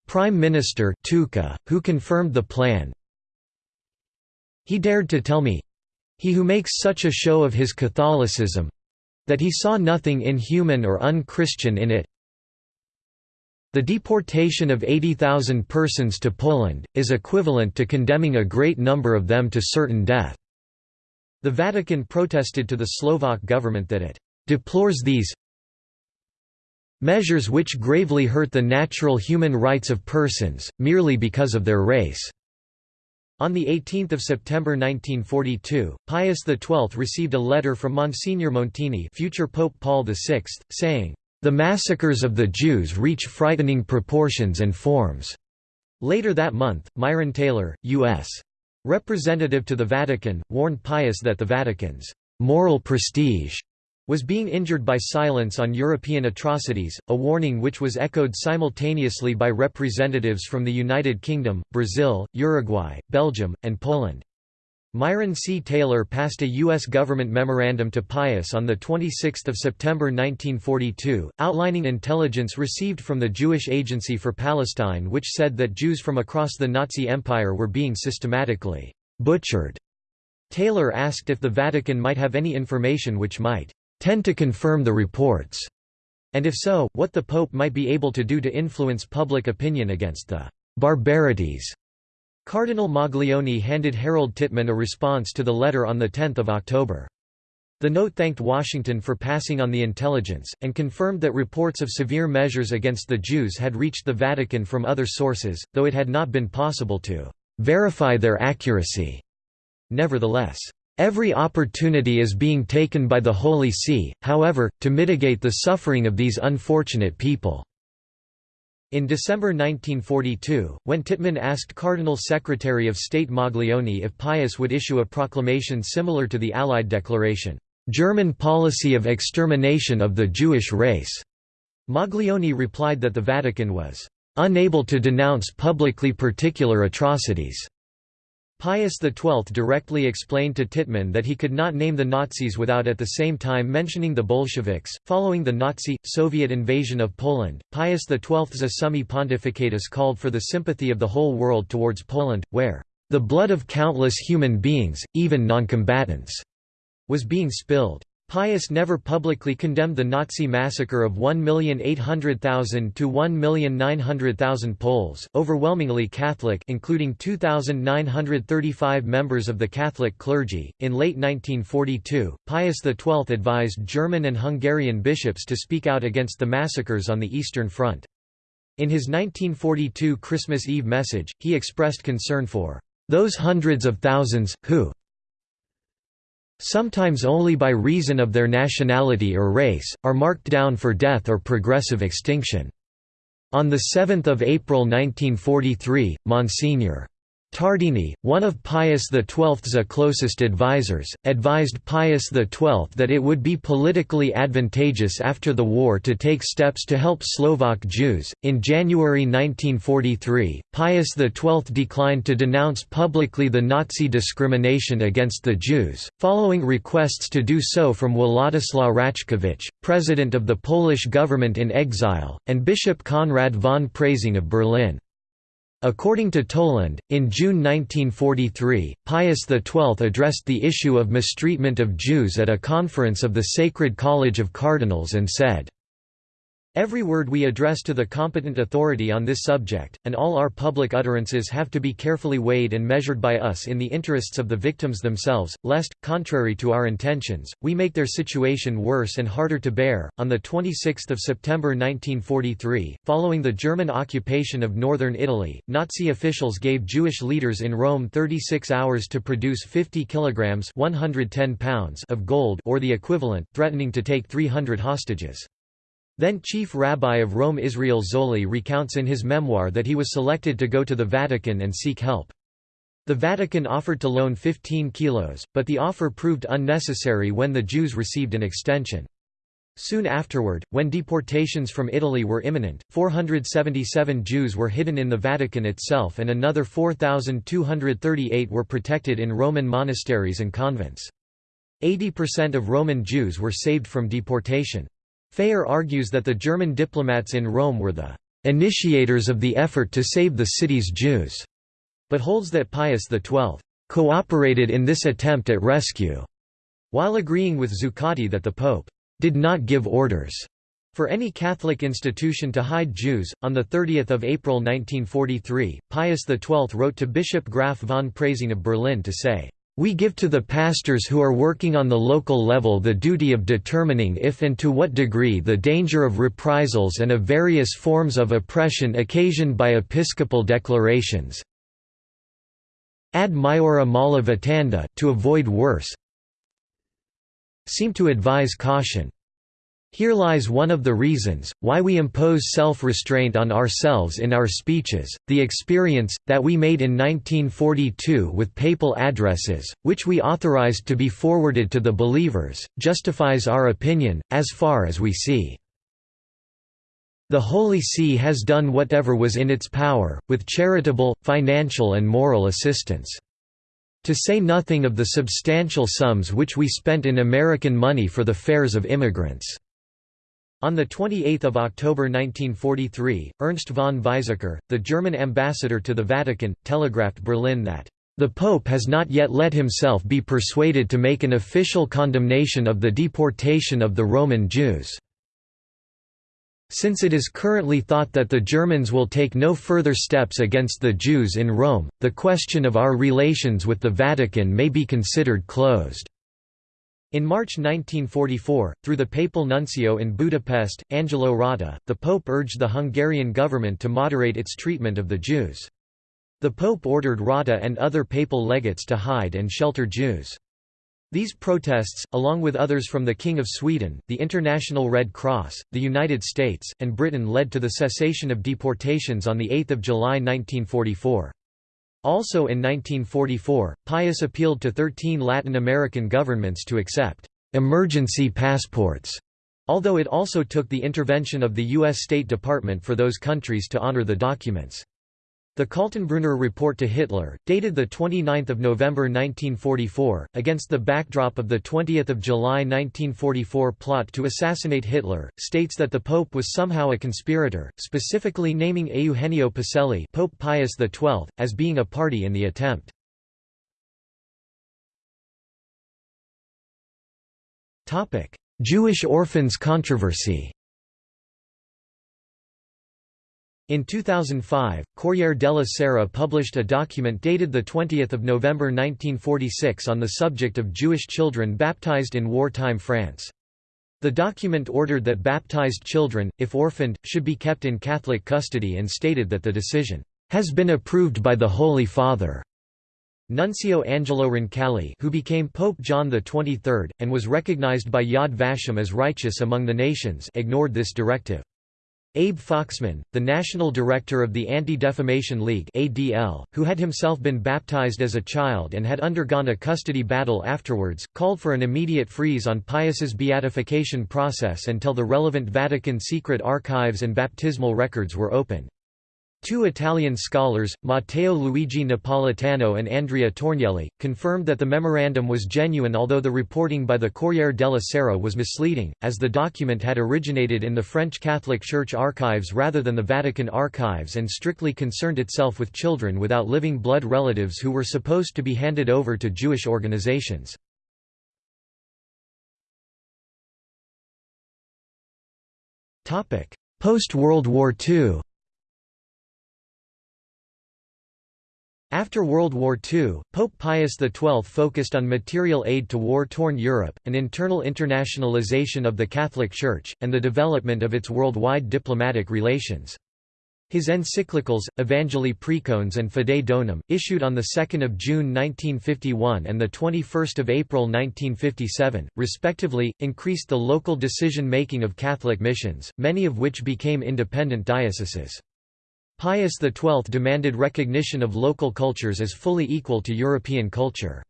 S1: Prime Minister Tuka, who confirmed the plan. He dared to tell me he who makes such a show of his Catholicism that he saw nothing inhuman or unchristian in it, the deportation of 80,000 persons to Poland, is equivalent to condemning a great number of them to certain death. The Vatican protested to the Slovak government that it deplores these measures which gravely hurt the natural human rights of persons, merely because of their race." On 18 September 1942, Pius XII received a letter from Monsignor Montini future Pope Paul VI, saying, the massacres of the Jews reach frightening proportions and forms. Later that month, Myron Taylor, U.S. representative to the Vatican, warned Pius that the Vatican's moral prestige was being injured by silence on European atrocities, a warning which was echoed simultaneously by representatives from the United Kingdom, Brazil, Uruguay, Belgium, and Poland. Myron C. Taylor passed a U.S. government memorandum to Pius on 26 September 1942, outlining intelligence received from the Jewish Agency for Palestine which said that Jews from across the Nazi Empire were being systematically «butchered». Taylor asked if the Vatican might have any information which might «tend to confirm the reports», and if so, what the Pope might be able to do to influence public opinion against the «barbarities» Cardinal Maglione handed Harold Tittmann a response to the letter on 10 October. The note thanked Washington for passing on the intelligence, and confirmed that reports of severe measures against the Jews had reached the Vatican from other sources, though it had not been possible to verify their accuracy. Nevertheless, Every opportunity is being taken by the Holy See, however, to mitigate the suffering of these unfortunate people." In December 1942, when Tittmann asked Cardinal Secretary of State Maglione if Pius would issue a proclamation similar to the Allied Declaration, "'German policy of extermination of the Jewish race'", Maglione replied that the Vatican was "'unable to denounce publicly particular atrocities' Pius XII directly explained to Tittmann that he could not name the Nazis without at the same time mentioning the Bolsheviks. Following the Nazi Soviet invasion of Poland, Pius XII's Summi Pontificatus called for the sympathy of the whole world towards Poland, where the blood of countless human beings, even noncombatants, was being spilled. Pius never publicly condemned the Nazi massacre of 1,800,000 to 1,900,000 Poles, overwhelmingly Catholic, including 2,935 members of the Catholic clergy. In late 1942, Pius XII advised German and Hungarian bishops to speak out against the massacres on the Eastern Front. In his 1942 Christmas Eve message, he expressed concern for those hundreds of thousands, who, sometimes only by reason of their nationality or race, are marked down for death or progressive extinction." On 7 April 1943, Monsignor. Tardini, one of Pius XII's closest advisers, advised Pius XII that it would be politically advantageous after the war to take steps to help Slovak Jews. In January 1943, Pius XII declined to denounce publicly the Nazi discrimination against the Jews, following requests to do so from Władysław Raczkiewicz, president of the Polish government in exile, and Bishop Konrad von Preysing of Berlin. According to Toland, in June 1943, Pius XII addressed the issue of mistreatment of Jews at a conference of the Sacred College of Cardinals and said, Every word we address to the competent authority on this subject, and all our public utterances have to be carefully weighed and measured by us in the interests of the victims themselves, lest, contrary to our intentions, we make their situation worse and harder to bear. On the 26th of September 1943, following the German occupation of northern Italy, Nazi officials gave Jewish leaders in Rome 36 hours to produce 50 kilograms (110 pounds) of gold or the equivalent, threatening to take 300 hostages. Then Chief Rabbi of Rome Israel Zolli recounts in his memoir that he was selected to go to the Vatican and seek help. The Vatican offered to loan 15 kilos, but the offer proved unnecessary when the Jews received an extension. Soon afterward, when deportations from Italy were imminent, 477 Jews were hidden in the Vatican itself and another 4,238 were protected in Roman monasteries and convents. 80% of Roman Jews were saved from deportation. Phayer argues that the German diplomats in Rome were the initiators of the effort to save the city's Jews, but holds that Pius XII cooperated in this attempt at rescue, while agreeing with Zuccotti that the Pope did not give orders for any Catholic institution to hide Jews. On 30 April 1943, Pius XII wrote to Bishop Graf von Preysing of Berlin to say, we give to the pastors who are working on the local level the duty of determining if and to what degree the danger of reprisals and of various forms of oppression occasioned by episcopal declarations ad maiora mala to avoid worse seem to advise caution. Here lies one of the reasons, why we impose self-restraint on ourselves in our speeches, the experience, that we made in 1942 with papal addresses, which we authorized to be forwarded to the believers, justifies our opinion, as far as we see. The Holy See has done whatever was in its power, with charitable, financial and moral assistance. To say nothing of the substantial sums which we spent in American money for the fares of immigrants. On 28 October 1943, Ernst von Weizsäcker, the German ambassador to the Vatican, telegraphed Berlin that, "...the Pope has not yet let himself be persuaded to make an official condemnation of the deportation of the Roman Jews." Since it is currently thought that the Germans will take no further steps against the Jews in Rome, the question of our relations with the Vatican may be considered closed. In March 1944, through the papal nuncio in Budapest, Angelo Rota, the Pope urged the Hungarian government to moderate its treatment of the Jews. The Pope ordered Rota and other papal legates to hide and shelter Jews. These protests, along with others from the King of Sweden, the International Red Cross, the United States, and Britain led to the cessation of deportations on 8 July 1944. Also in 1944, Pius appealed to 13 Latin American governments to accept «emergency passports», although it also took the intervention of the U.S. State Department for those countries to honor the documents. The Kaltenbrunner report to Hitler, dated 29 November 1944, against the backdrop of the 20 July 1944 plot to assassinate Hitler, states that the Pope was somehow a conspirator, specifically naming Eugenio Pacelli Pope Pius XII, as being a party in the attempt. Jewish orphans controversy In 2005, Corriere della Sera published a document dated 20 November 1946 on the subject of Jewish children baptized in wartime France. The document ordered that baptized children, if orphaned, should be kept in Catholic custody and stated that the decision has been approved by the Holy Father. Nuncio Angelo Roncalli who became Pope John XXIII, and was recognized by Yad Vashem as righteous among the nations ignored this directive. Abe Foxman, the national director of the Anti-Defamation League ADL, who had himself been baptized as a child and had undergone a custody battle afterwards, called for an immediate freeze on Pius's beatification process until the relevant Vatican secret archives and baptismal records were opened. Two Italian scholars, Matteo Luigi Napolitano and Andrea Tornielli, confirmed that the memorandum was genuine although the reporting by the Corriere della Sera was misleading, as the document had originated in the French Catholic Church archives rather than the Vatican archives and strictly concerned itself with children without living blood relatives who were supposed to be handed over to Jewish organizations. Post-World War II After World War II, Pope Pius XII focused on material aid to war-torn Europe, an internal internationalization of the Catholic Church, and the development of its worldwide diplomatic relations. His encyclicals, Evangelii Praecones and Fidei Donum, issued on 2 June 1951 and 21 April 1957, respectively, increased the local decision-making of Catholic missions, many of which became independent dioceses. Pius XII demanded recognition of local cultures as fully equal to European culture.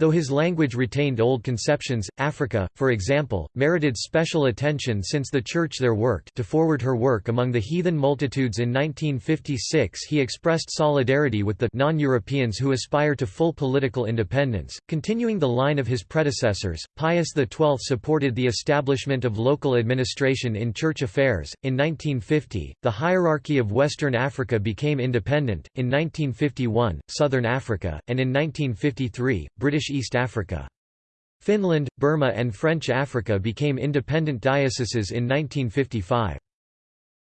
S1: Though his language retained old conceptions, Africa, for example, merited special attention since the Church there worked to forward her work among the heathen multitudes in 1956 he expressed solidarity with the non-Europeans who aspire to full political independence. Continuing the line of his predecessors, Pius XII supported the establishment of local administration in church affairs. In 1950, the hierarchy of Western Africa became independent, in 1951, Southern Africa, and in 1953, British East Africa. Finland, Burma and French Africa became independent dioceses in 1955.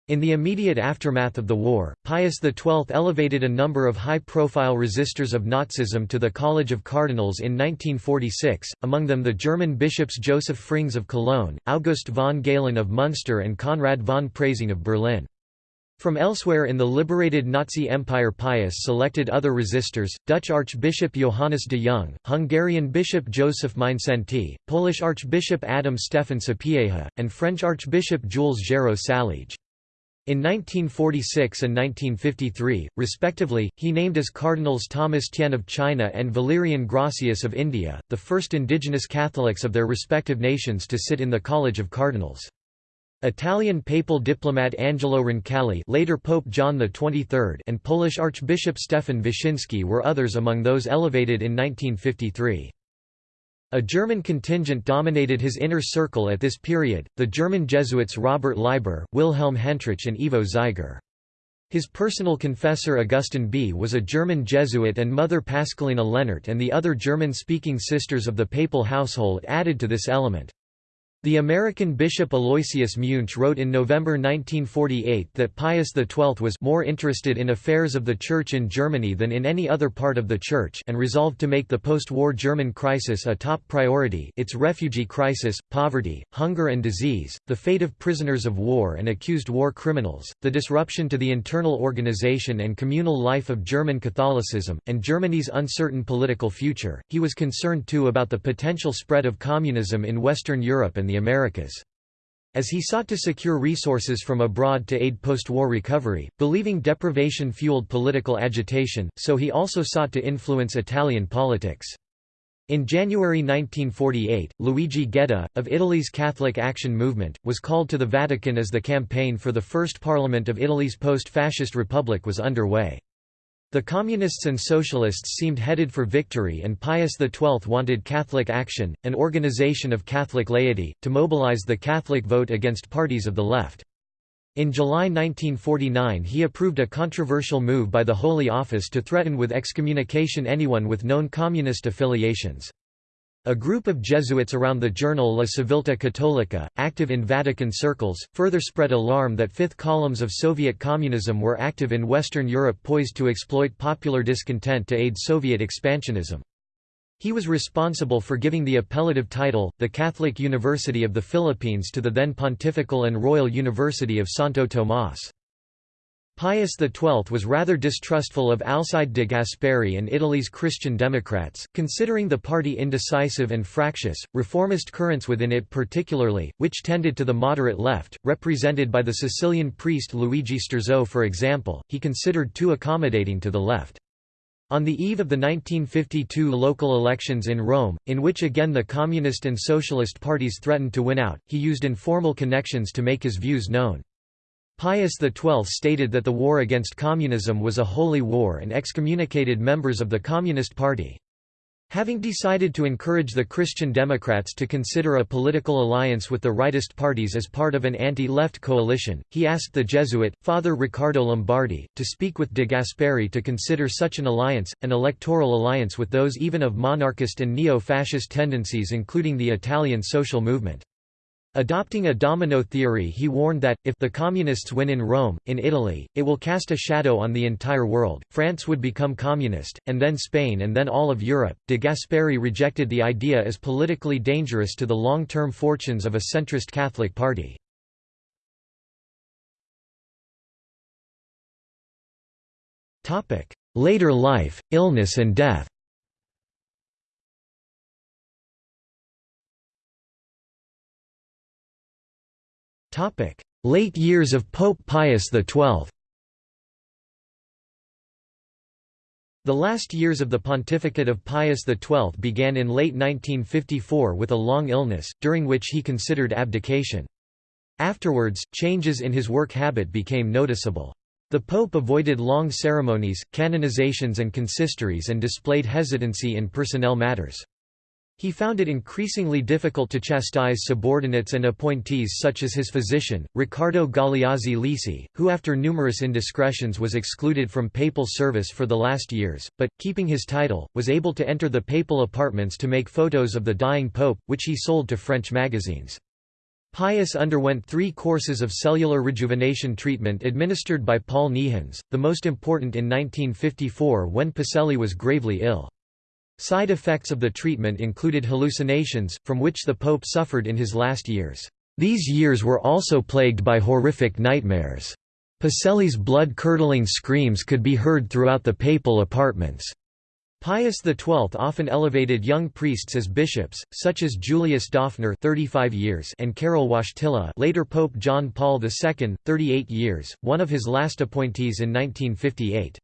S1: In the immediate aftermath of the war, Pius XII elevated a number of high-profile resistors of Nazism to the College of Cardinals in 1946, among them the German bishops Joseph Frings of Cologne, August von Galen of Munster and Konrad von Preysing of Berlin. From elsewhere in the liberated Nazi Empire Pius selected other resistors, Dutch Archbishop Johannes de Jong, Hungarian Bishop Joseph Mindszenty, Polish Archbishop Adam Stefan Sapieha, and French Archbishop Jules Géraud Saliège. In 1946 and 1953, respectively, he named as cardinals Thomas Tien of China and Valerian Gracias of India, the first indigenous Catholics of their respective nations to sit in the College of Cardinals. Italian papal diplomat Angelo Roncalli later Pope John XXIII and Polish Archbishop Stefan Wyszynski were others among those elevated in 1953. A German contingent dominated his inner circle at this period, the German Jesuits Robert Leiber, Wilhelm Hentrich and Ivo Zeiger. His personal confessor Augustin Bea was a German Jesuit and Mother Pascalina Lehnert and the other German-speaking sisters of the papal household added to this element. The American Bishop Aloysius Muench wrote in November 1948 that Pius XII was more interested in affairs of the Church in Germany than in any other part of the Church and resolved to make the post-war German crisis a top priority its refugee crisis, poverty, hunger and disease, the fate of prisoners of war and accused war criminals, the disruption to the internal organization and communal life of German Catholicism, and Germany's uncertain political future. He was concerned too about the potential spread of communism in Western Europe and the the Americas. As he sought to secure resources from abroad to aid post-war recovery, believing deprivation fueled political agitation, so he also sought to influence Italian politics. In January 1948, Luigi Gedda, of Italy's Catholic Action Movement, was called to the Vatican as the campaign for the first parliament of Italy's post-fascist republic was underway. The Communists and Socialists seemed headed for victory and Pius XII wanted Catholic Action, an organization of Catholic laity, to mobilize the Catholic vote against parties of the left. In July 1949 he approved a controversial move by the Holy Office to threaten with excommunication anyone with known communist affiliations. A group of Jesuits around the journal La Civiltà Cattolica, active in Vatican circles, further spread alarm that fifth columns of Soviet communism were active in Western Europe poised to exploit popular discontent to aid Soviet expansionism. He was responsible for giving the appellative title, the Catholic University of the Philippines to the then Pontifical and Royal University of Santo Tomás. Pius XII was rather distrustful of Alcide de Gasperi and Italy's Christian Democrats, considering the party indecisive and fractious, reformist currents within it particularly, which tended to the moderate left, represented by the Sicilian priest Luigi Sturzo for example, he considered too accommodating to the left. On the eve of the 1952 local elections in Rome, in which again the Communist and Socialist parties threatened to win out, he used informal connections to make his views known. Pius XII stated that the war against communism was a holy war and excommunicated members of the Communist Party. Having decided to encourage the Christian Democrats to consider a political alliance with the rightist parties as part of an anti-left coalition, he asked the Jesuit, Father Riccardo Lombardi, to speak with de Gasperi to consider such an alliance, an electoral alliance with those even of monarchist and neo-fascist tendencies including the Italian social movement. Adopting a domino theory he warned that, if the Communists win in Rome, in Italy, it will cast a shadow on the entire world, France would become communist, and then Spain and then all of Europe. De Gasperi rejected the idea as politically dangerous to the long-term fortunes of a centrist Catholic party. Later life, illness and death Late years of Pope Pius XII The last years of the pontificate of Pius XII began in late 1954 with a long illness, during which he considered abdication. Afterwards, changes in his work habit became noticeable. The pope avoided long ceremonies, canonizations and consistories and displayed hesitancy in personnel matters. He found it increasingly difficult to chastise subordinates and appointees such as his physician, Riccardo Galeazzi Lisi, who after numerous indiscretions was excluded from papal service for the last years, but, keeping his title, was able to enter the papal apartments to make photos of the dying pope, which he sold to French magazines. Pius underwent three courses of cellular rejuvenation treatment administered by Paul Niehans, the most important in 1954 when Pacelli was gravely ill. Side effects of the treatment included hallucinations, from which the Pope suffered in his last years. These years were also plagued by horrific nightmares. Pacelli's blood-curdling screams could be heard throughout the papal apartments. Pius XII often elevated young priests as bishops, such as Julius Döpfner 35 years and Karol Wojtyla later Pope John Paul II, 38 years, one of his last appointees in 1958.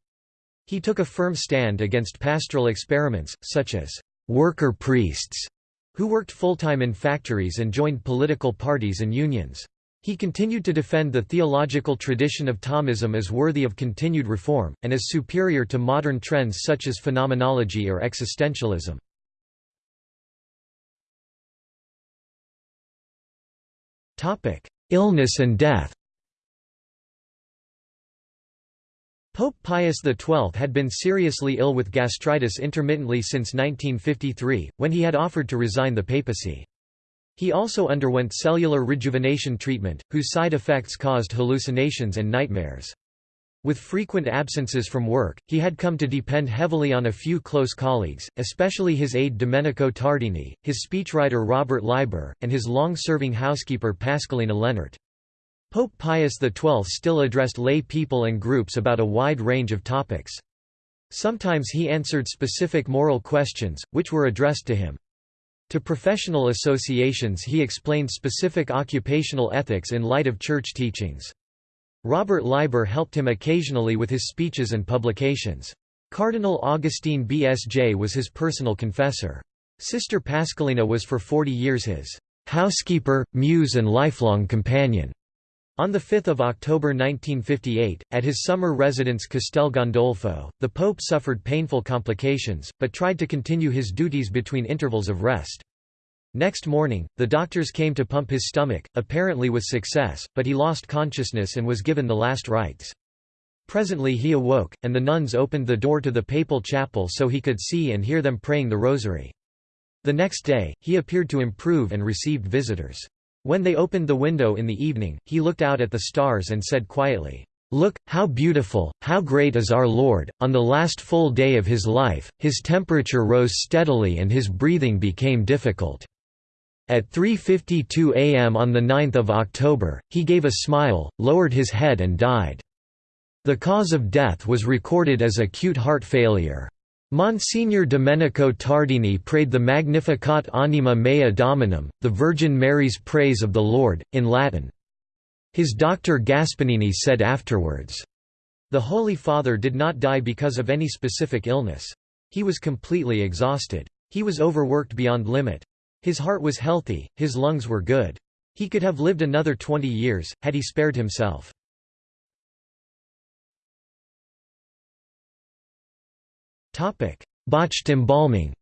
S1: He took a firm stand against pastoral experiments, such as worker priests, who worked full-time in factories and joined political parties and unions. He continued to defend the theological tradition of Thomism as worthy of continued reform, and as superior to modern trends such as phenomenology or existentialism. Illness and death Pope Pius XII had been seriously ill with gastritis intermittently since 1953, when he had offered to resign the papacy. He also underwent cellular rejuvenation treatment, whose side effects caused hallucinations and nightmares. With frequent absences from work, he had come to depend heavily on a few close colleagues, especially his aide Domenico Tardini, his speechwriter Robert Leiber, and his long-serving housekeeper Pasqualina Lehnert. Pope Pius XII still addressed lay people and groups about a wide range of topics. Sometimes he answered specific moral questions, which were addressed to him. To professional associations he explained specific occupational ethics in light of church teachings. Robert Leiber helped him occasionally with his speeches and publications. Cardinal Augustin Bea SJ was his personal confessor. Sister Pasqualina was for 40 years his housekeeper, muse and lifelong companion. On 5 October 1958, at his summer residence Castel Gandolfo, the Pope suffered painful complications, but tried to continue his duties between intervals of rest. Next morning, the doctors came to pump his stomach, apparently with success, but he lost consciousness and was given the last rites. Presently he awoke, and the nuns opened the door to the papal chapel so he could see and hear them praying the rosary. The next day, he appeared to improve and received visitors. When they opened the window in the evening, he looked out at the stars and said quietly, Look, how beautiful, how great is our Lord! On the last full day of his life, his temperature rose steadily and his breathing became difficult. At 3.52 am on 9 October, he gave a smile, lowered his head and died. The cause of death was recorded as acute heart failure. Monsignor Domenico Tardini prayed the Magnificat anima mea Dominum, the Virgin Mary's praise of the Lord, in Latin. His doctor Gasbarrini said afterwards, The Holy Father did not die because of any specific illness. He was completely exhausted. He was overworked beyond limit. His heart was healthy, his lungs were good. He could have lived another 20 years, had he spared himself. Botched embalming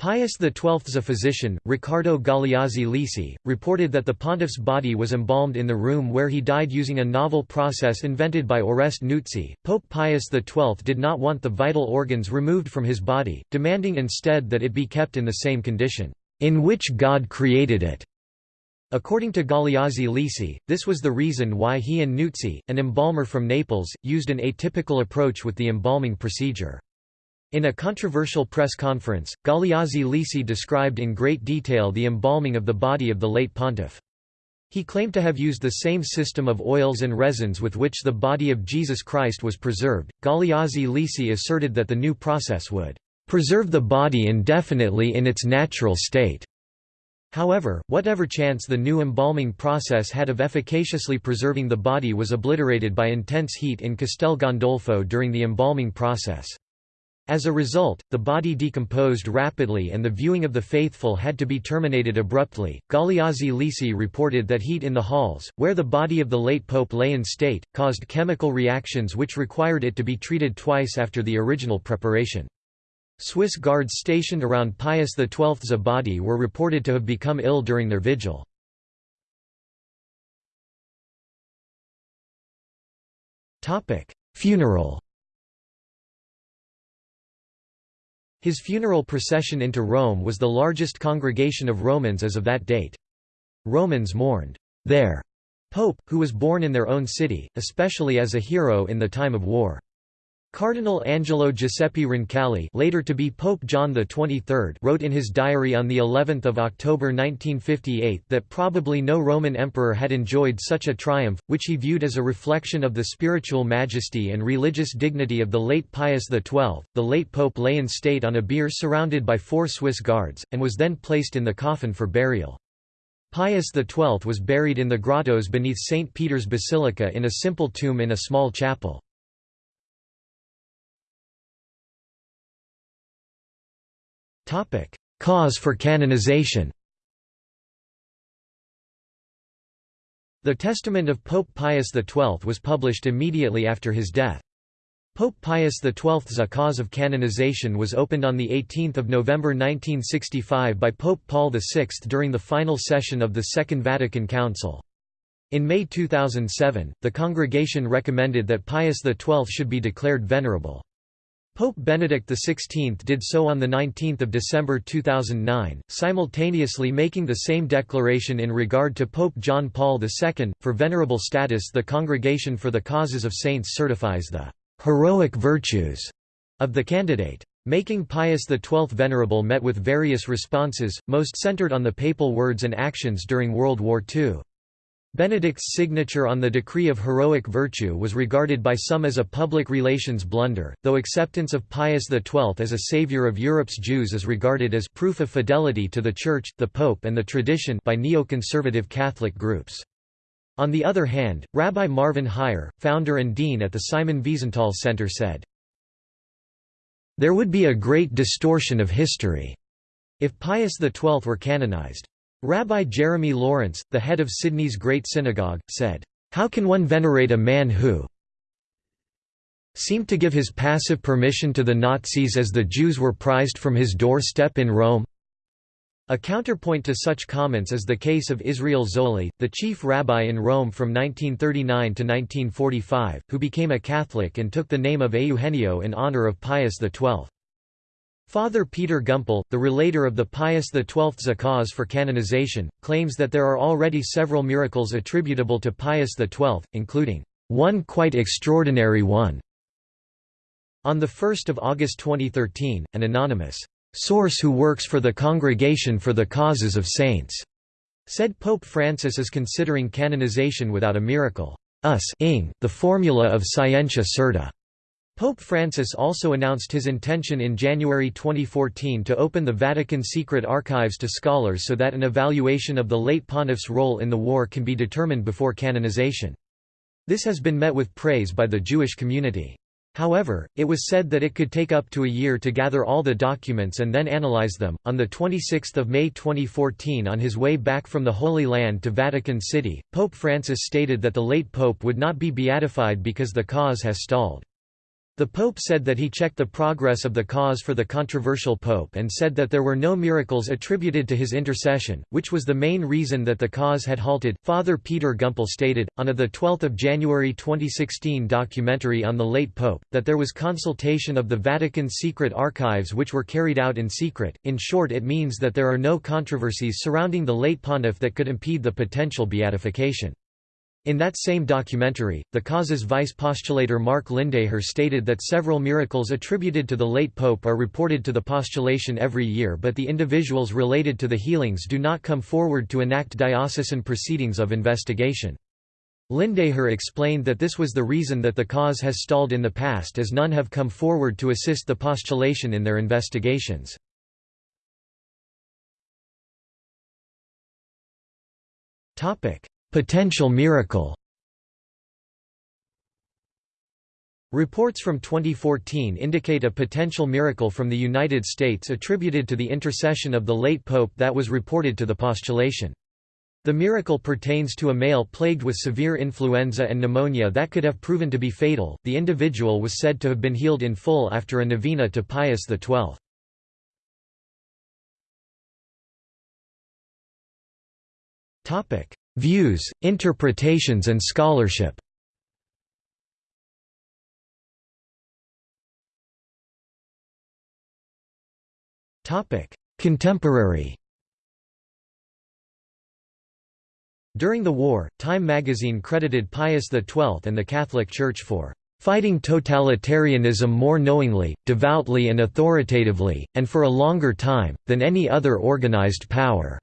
S1: Pius XII's a physician, Riccardo Galeazzi Lisi, reported that the pontiff's body was embalmed in the room where he died using a novel process invented by Oreste Nuzzi. Pope Pius XII did not want the vital organs removed from his body, demanding instead that it be kept in the same condition, in which God created it. According to Galeazzi Lisi, this was the reason why he and Nuzzi, an embalmer from Naples, used an atypical approach with the embalming procedure. In a controversial press conference, Galeazzi Lisi described in great detail the embalming of the body of the late pontiff. He claimed to have used the same system of oils and resins with which the body of Jesus Christ was preserved. Galeazzi Lisi asserted that the new process would preserve the body indefinitely in its natural state. However, whatever chance the new embalming process had of efficaciously preserving the body was obliterated by intense heat in Castel Gandolfo during the embalming process. As a result, the body decomposed rapidly and the viewing of the faithful had to be terminated abruptly. Galeazzi Lisi reported that heat in the halls, where the body of the late pope lay in state, caused chemical reactions which required it to be treated twice after the original preparation. Swiss guards stationed around Pius XII's body were reported to have become ill during their vigil. Funeral His funeral procession into Rome was the largest congregation of Romans as of that date. Romans mourned their pope, who was born in their own city, especially as a hero in the time of war. Cardinal Angelo Giuseppe Roncalli, later to be Pope John XXIII, wrote in his diary on the 11th of October 1958 that probably no Roman emperor had enjoyed such a triumph, which he viewed as a reflection of the spiritual majesty and religious dignity of the late Pius XII. The late pope lay in state on a bier surrounded by four Swiss guards, and was then placed in the coffin for burial. Pius XII was buried in the grottos beneath St. Peter's Basilica in a simple tomb in a small chapel. Cause for canonization The testament of Pope Pius XII was published immediately after his death. Pope Pius XII's cause of canonization was opened on 18 November 1965 by Pope Paul VI during the final session of the Second Vatican Council. In May 2007, the congregation recommended that Pius XII should be declared venerable. Pope Benedict XVI did so on 19 December 2009, simultaneously making the same declaration in regard to Pope John Paul II. For venerable status the Congregation for the Causes of Saints certifies the «heroic virtues» of the candidate. Making Pius XII venerable met with various responses, most centered on the papal words and actions during World War II. Benedict's signature on the decree of heroic virtue was regarded by some as a public relations blunder, though acceptance of Pius XII as a savior of Europe's Jews is regarded as proof of fidelity to the Church, the Pope and the tradition by neoconservative Catholic groups. On the other hand, Rabbi Marvin Hier, founder and dean at the Simon Wiesenthal Center said, There would be a great distortion of history if Pius XII were canonized. Rabbi Jeremy Lawrence, the head of Sydney's Great Synagogue, said, "'How can one venerate a man who seemed to give his passive permission to the Nazis as the Jews were prized from his doorstep in Rome?' A counterpoint to such comments is the case of Israel Zolli, the chief rabbi in Rome from 1939 to 1945, who became a Catholic and took the name of Eugenio in honor of Pius XII. Father Peter Gumpel, the relator of the Pius XII's cause for canonization, claims that there are already several miracles attributable to Pius XII, including one quite extraordinary one. On 1 August 2013, an anonymous source who works for the Congregation for the Causes of Saints said Pope Francis is considering canonization without a miracle. Us ing, the formula of Scientia Certa. Pope Francis also announced his intention in January 2014 to open the Vatican secret archives to scholars so that an evaluation of the late pontiff's role in the war can be determined before canonization. This has been met with praise by the Jewish community. However, it was said that it could take up to a year to gather all the documents and then analyze them. On the 26th of May 2014, on his way back from the Holy Land to Vatican City, Pope Francis stated that the late pope would not be beatified because the cause has stalled. The Pope said that he checked the progress of the cause for the controversial Pope and said that there were no miracles attributed to his intercession, which was the main reason that the cause had halted. Father Peter Gumpel stated, on a 12 January 2016 documentary on the late Pope, that there was consultation of the Vatican secret archives which were carried out in secret. In short, it means that there are no controversies surrounding the late pontiff that could impede the potential beatification. In that same documentary, the cause's vice postulator Mark Lindeijer stated that several miracles attributed to the late pope are reported to the postulation every year but the individuals related to the healings do not come forward to enact diocesan proceedings of investigation. Lindeijer explained that this was the reason that the cause has stalled in the past as none have come forward to assist the postulation in their investigations. Topic: Potential miracle Reports from 2014 indicate a potential miracle from the United States attributed to the intercession of the late pope that was reported to the postulation. The miracle pertains to a male plagued with severe influenza and pneumonia that could have proven to be fatal. The individual was said to have been healed in full after a novena to Pius XII. Topic: Views, interpretations and scholarship Contemporary During the war, Time magazine credited Pius XII and the Catholic Church for fighting totalitarianism more knowingly, devoutly and authoritatively, and for a longer time, than any other organized power.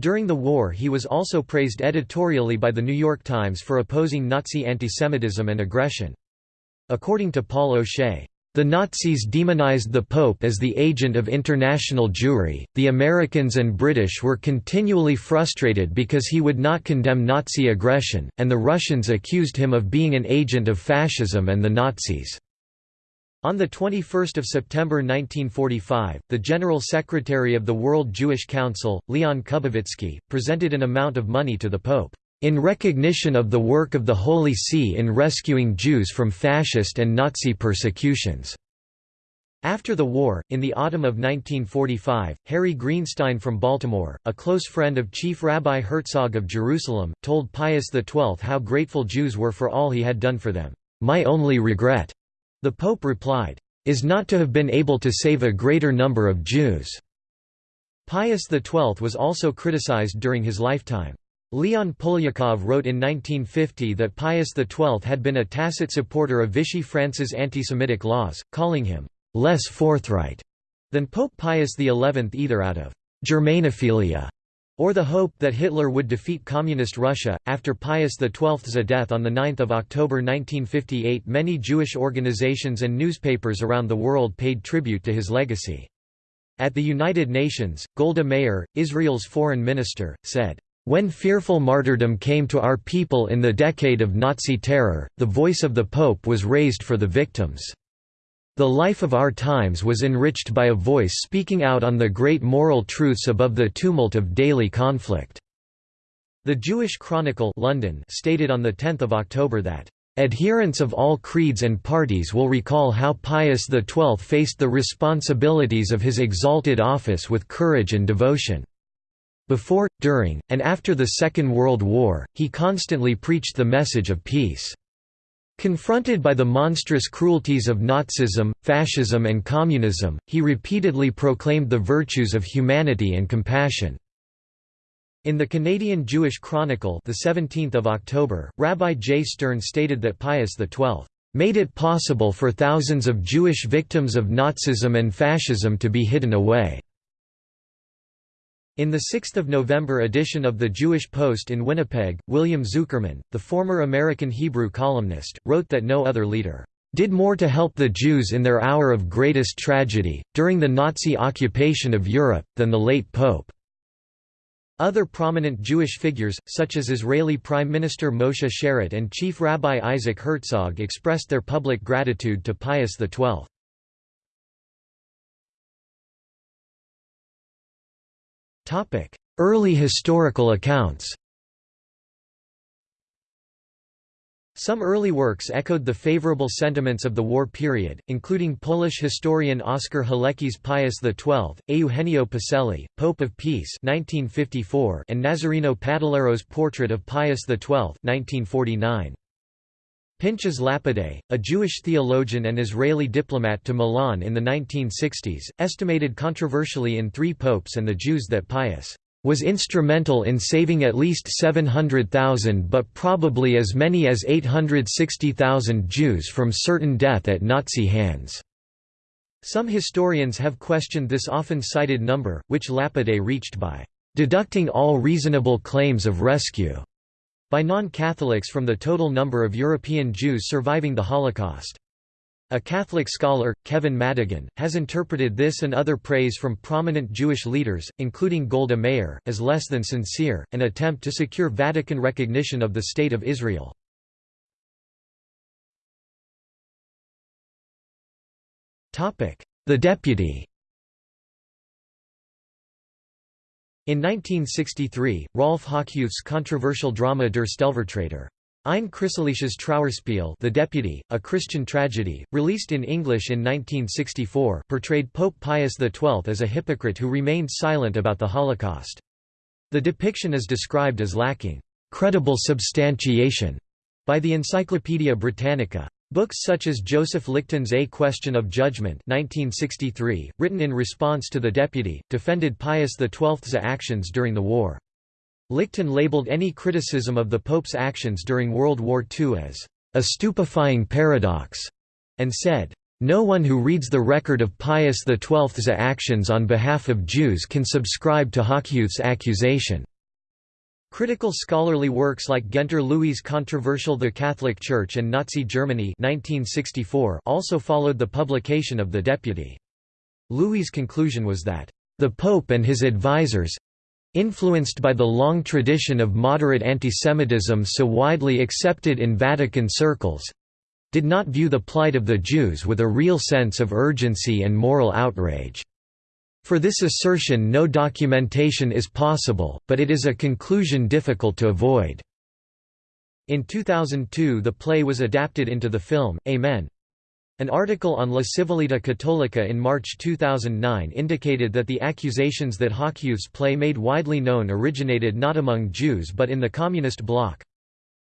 S1: During the war he was also praised editorially by The New York Times for opposing Nazi antisemitism and aggression. According to Paul O'Shea, the Nazis demonized the Pope as the agent of international Jewry, the Americans and British were continually frustrated because he would not condemn Nazi aggression, and the Russians accused him of being an agent of fascism and the Nazis. On 21 September 1945, the General Secretary of the World Jewish Council, Leon Kubowitzki, presented an amount of money to the Pope, "...in recognition of the work of the Holy See in rescuing Jews from fascist and Nazi persecutions." After the war, in the autumn of 1945, Harry Greenstein from Baltimore, a close friend of Chief Rabbi Herzog of Jerusalem, told Pius XII how grateful Jews were for all he had done for them. My only regret The Pope replied, "...is not to have been able to save a greater number of Jews." Pius XII was also criticized during his lifetime. Leon Poliakov wrote in 1950 that Pius XII had been a tacit supporter of Vichy France's anti-Semitic laws, calling him less forthright than Pope Pius XI either out of Germanophilia or the hope that Hitler would defeat Communist Russia. After Pius XII's death on 9 October 1958, many Jewish organizations and newspapers around the world paid tribute to his legacy. At the United Nations, Golda Meir, Israel's foreign minister, said, when fearful martyrdom came to our people in the decade of Nazi terror, the voice of the Pope was raised for the victims. The life of our times was enriched by a voice speaking out on the great moral truths above the tumult of daily conflict." The Jewish Chronicle London stated on 10 October that, "...adherents of all creeds and parties will recall how Pius XII faced the responsibilities of his exalted office with courage and devotion. Before, during, and after the Second World War, he constantly preached the message of peace." Confronted by the monstrous cruelties of Nazism, fascism and communism, he repeatedly proclaimed the virtues of humanity and compassion. In the Canadian Jewish Chronicle the 17th of October, Rabbi J. Stern stated that Pius XII made it possible for thousands of Jewish victims of Nazism and fascism to be hidden away. In the 6 November edition of the Jewish Post in Winnipeg, William Zuckerman, the former American Hebrew columnist, wrote that no other leader did more to help the Jews in their hour of greatest tragedy, during the Nazi occupation of Europe, than the late Pope." Other prominent Jewish figures, such as Israeli Prime Minister Moshe Sharett and Chief Rabbi Isaac Herzog expressed their public gratitude to Pius XII. Early historical accounts Some early works echoed the favorable sentiments of the war period, including Polish historian Oskar Halecki's Pius XII, Eugenio Pacelli, Pope of Peace 1954, and Nazareno Padellaro's Portrait of Pius XII 1949. Pinchas Lapide, a Jewish theologian and Israeli diplomat to Milan in the 1960s, estimated controversially in Three Popes and the Jews that Pius was instrumental in saving at least 700,000 but probably as many as 860,000 Jews from certain death at Nazi hands. Some historians have questioned this often cited number, which Lapide reached by deducting all reasonable claims of rescue by non-Catholics from the total number of European Jews surviving the Holocaust. A Catholic scholar, Kevin Madigan, has interpreted this and other praise from prominent Jewish leaders, including Golda Meir, as less than sincere, an attempt to secure Vatican recognition of the State of Israel. The deputy In 1963, Rolf Hochhuth's controversial drama Der Stellvertreter Ein christliches Trauerspiel The Deputy, a Christian tragedy, released in English in 1964, portrayed Pope Pius XII as a hypocrite who remained silent about the Holocaust. The depiction is described as lacking credible substantiation by the Encyclopaedia Britannica. Books such as Joseph Lichten's A Question of Judgment 1963, written in response to The Deputy, defended Pius XII's actions during the war. Lichten labeled any criticism of the Pope's actions during World War II as a stupefying paradox, and said, no one who reads the record of Pius XII's actions on behalf of Jews can subscribe to Hochhuth's accusation. Critical scholarly works like Guenter Lewy's controversial The Catholic Church and Nazi Germany 1964 also followed the publication of The Deputy. Lewy's conclusion was that, "...the Pope and his advisers—influenced by the long tradition of moderate antisemitism so widely accepted in Vatican circles—did not view the plight of the Jews with a real sense of urgency and moral outrage." For this assertion no documentation is possible, but it is a conclusion difficult to avoid. In 2002 the play was adapted into the film, Amen. An article on La Civiltà Cattolica in March 2009 indicated that the accusations that Hochhuth's play made widely known originated not among Jews but in the Communist bloc.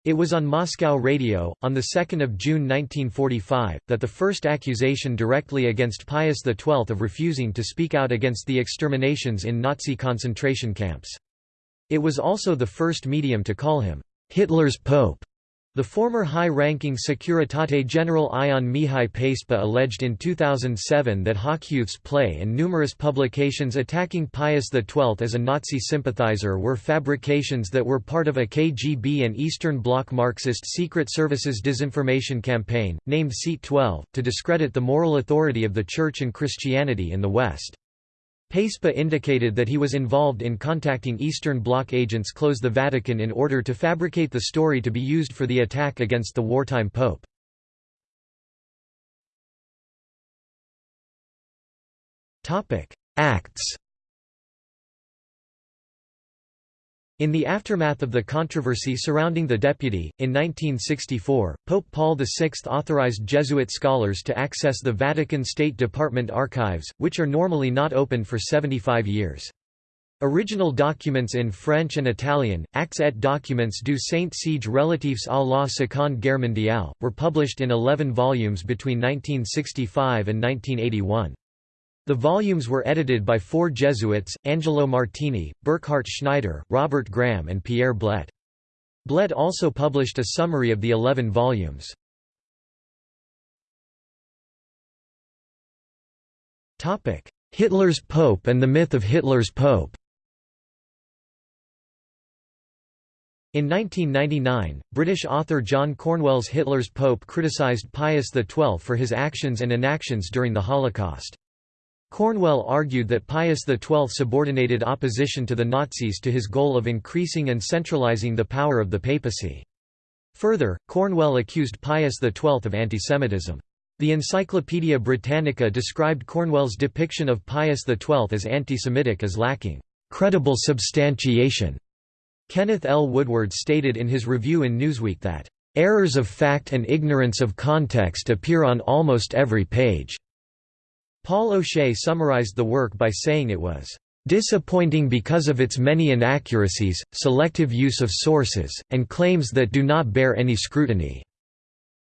S1: It was on Moscow radio, on 2 June 1945, that the first accusation directly against Pius XII of refusing to speak out against the exterminations in Nazi concentration camps. It was also the first medium to call him, "'Hitler's Pope' The former high-ranking Securitate General Ion Mihai Pacepa alleged in 2007 that Hochhuth's play and numerous publications attacking Pius XII as a Nazi sympathizer were fabrications that were part of a KGB and Eastern Bloc Marxist secret services disinformation campaign, named Seat 12, to discredit the moral authority of the Church and Christianity in the West. Pacepa indicated that he was involved in contacting Eastern Bloc agents close the Vatican in order to fabricate the story to be used for the attack against the wartime pope. Acts In the aftermath of the controversy surrounding the deputy, in 1964, Pope Paul VI authorized Jesuit scholars to access the Vatican State Department archives, which are normally not open for 75 years. Original documents in French and Italian, Actes et documents du Saint-Siège relatifs à la Seconde Guerre mondiale, were published in 11 volumes between 1965 and 1981. The volumes were edited by four Jesuits, Angelo Martini, Burkhard Schneider, Robert Graham and Pierre Blet. Blet also published a summary of the eleven volumes. Hitler's Pope and the myth of Hitler's Pope In 1999, British author John Cornwell's Hitler's Pope criticised Pius XII for his actions and inactions during the Holocaust. Cornwell argued that Pius XII subordinated opposition to the Nazis to his goal of increasing and centralizing the power of the papacy. Further, Cornwell accused Pius XII of antisemitism. The Encyclopaedia Britannica described Cornwell's depiction of Pius XII as anti-Semitic as lacking credible substantiation. Kenneth L. Woodward stated in his review in Newsweek that, "...errors of fact and ignorance of context appear on almost every page." Paul O'Shea summarized the work by saying it was disappointing because of its many inaccuracies, selective use of sources, and claims that do not bear any scrutiny.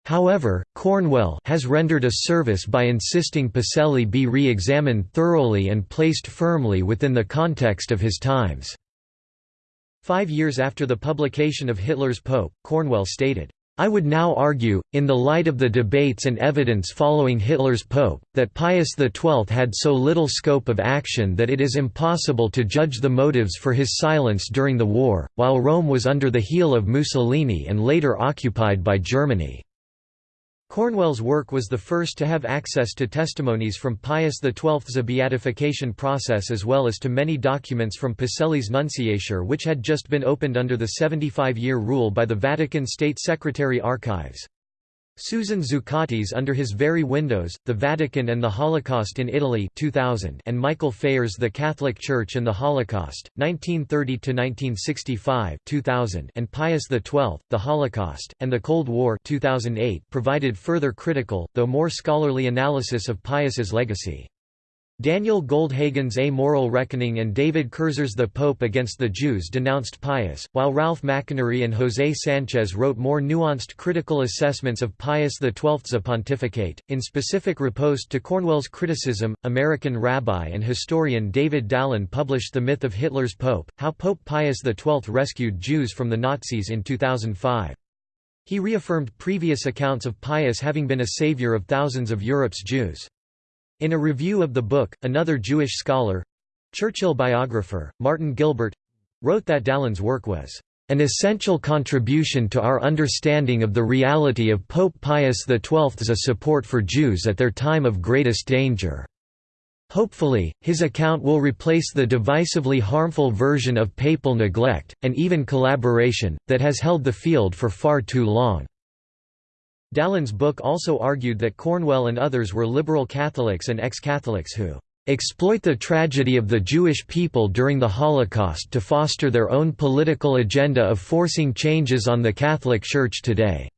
S1: However, Cornwell has rendered a service by insisting Pacelli be re-examined thoroughly and placed firmly within the context of his times. Five years after the publication of Hitler's Pope, Cornwell stated, I would now argue, in the light of the debates and evidence following Hitler's Pope, that Pius XII had so little scope of action that it is impossible to judge the motives for his silence during the war, while Rome was under the heel of Mussolini and later occupied by Germany. Cornwell's work was the first to have access to testimonies from Pius XII's beatification process as well as to many documents from Pacelli's nunciature which had just been opened under the 75-year rule by the Vatican State Secretary Archives. Susan Zuccotti's Under His Very Windows, The Vatican and the Holocaust in Italy 2000 and Michael Phayer's The Catholic Church and the Holocaust, 1930–1965 2000 and Pius XII, The Holocaust, and the Cold War 2008 provided further critical, though more scholarly analysis of Pius's legacy. Daniel Goldhagen's A Moral Reckoning and David Kertzer's The Pope Against the Jews denounced Pius, while Ralph McInerny and José Sanchez wrote more nuanced critical assessments of Pius XII's pontificate. In specific riposte to Cornwell's criticism, American rabbi and historian David Dalin published The Myth of Hitler's Pope, How Pope Pius XII Rescued Jews from the Nazis in 2005. He reaffirmed previous accounts of Pius having been a savior of thousands of Europe's Jews. In a review of the book, another Jewish scholar—Churchill biographer, Martin Gilbert—wrote that Dalin's work was an essential contribution to our understanding of the reality of Pope Pius XII's support for Jews at their time of greatest danger. Hopefully, his account will replace the divisively harmful version of papal neglect, and even collaboration, that has held the field for far too long. Dalin's book also argued that Cornwell and others were liberal Catholics and ex-Catholics who exploit the tragedy of the Jewish people during the Holocaust to foster their own political agenda of forcing changes on the Catholic Church today."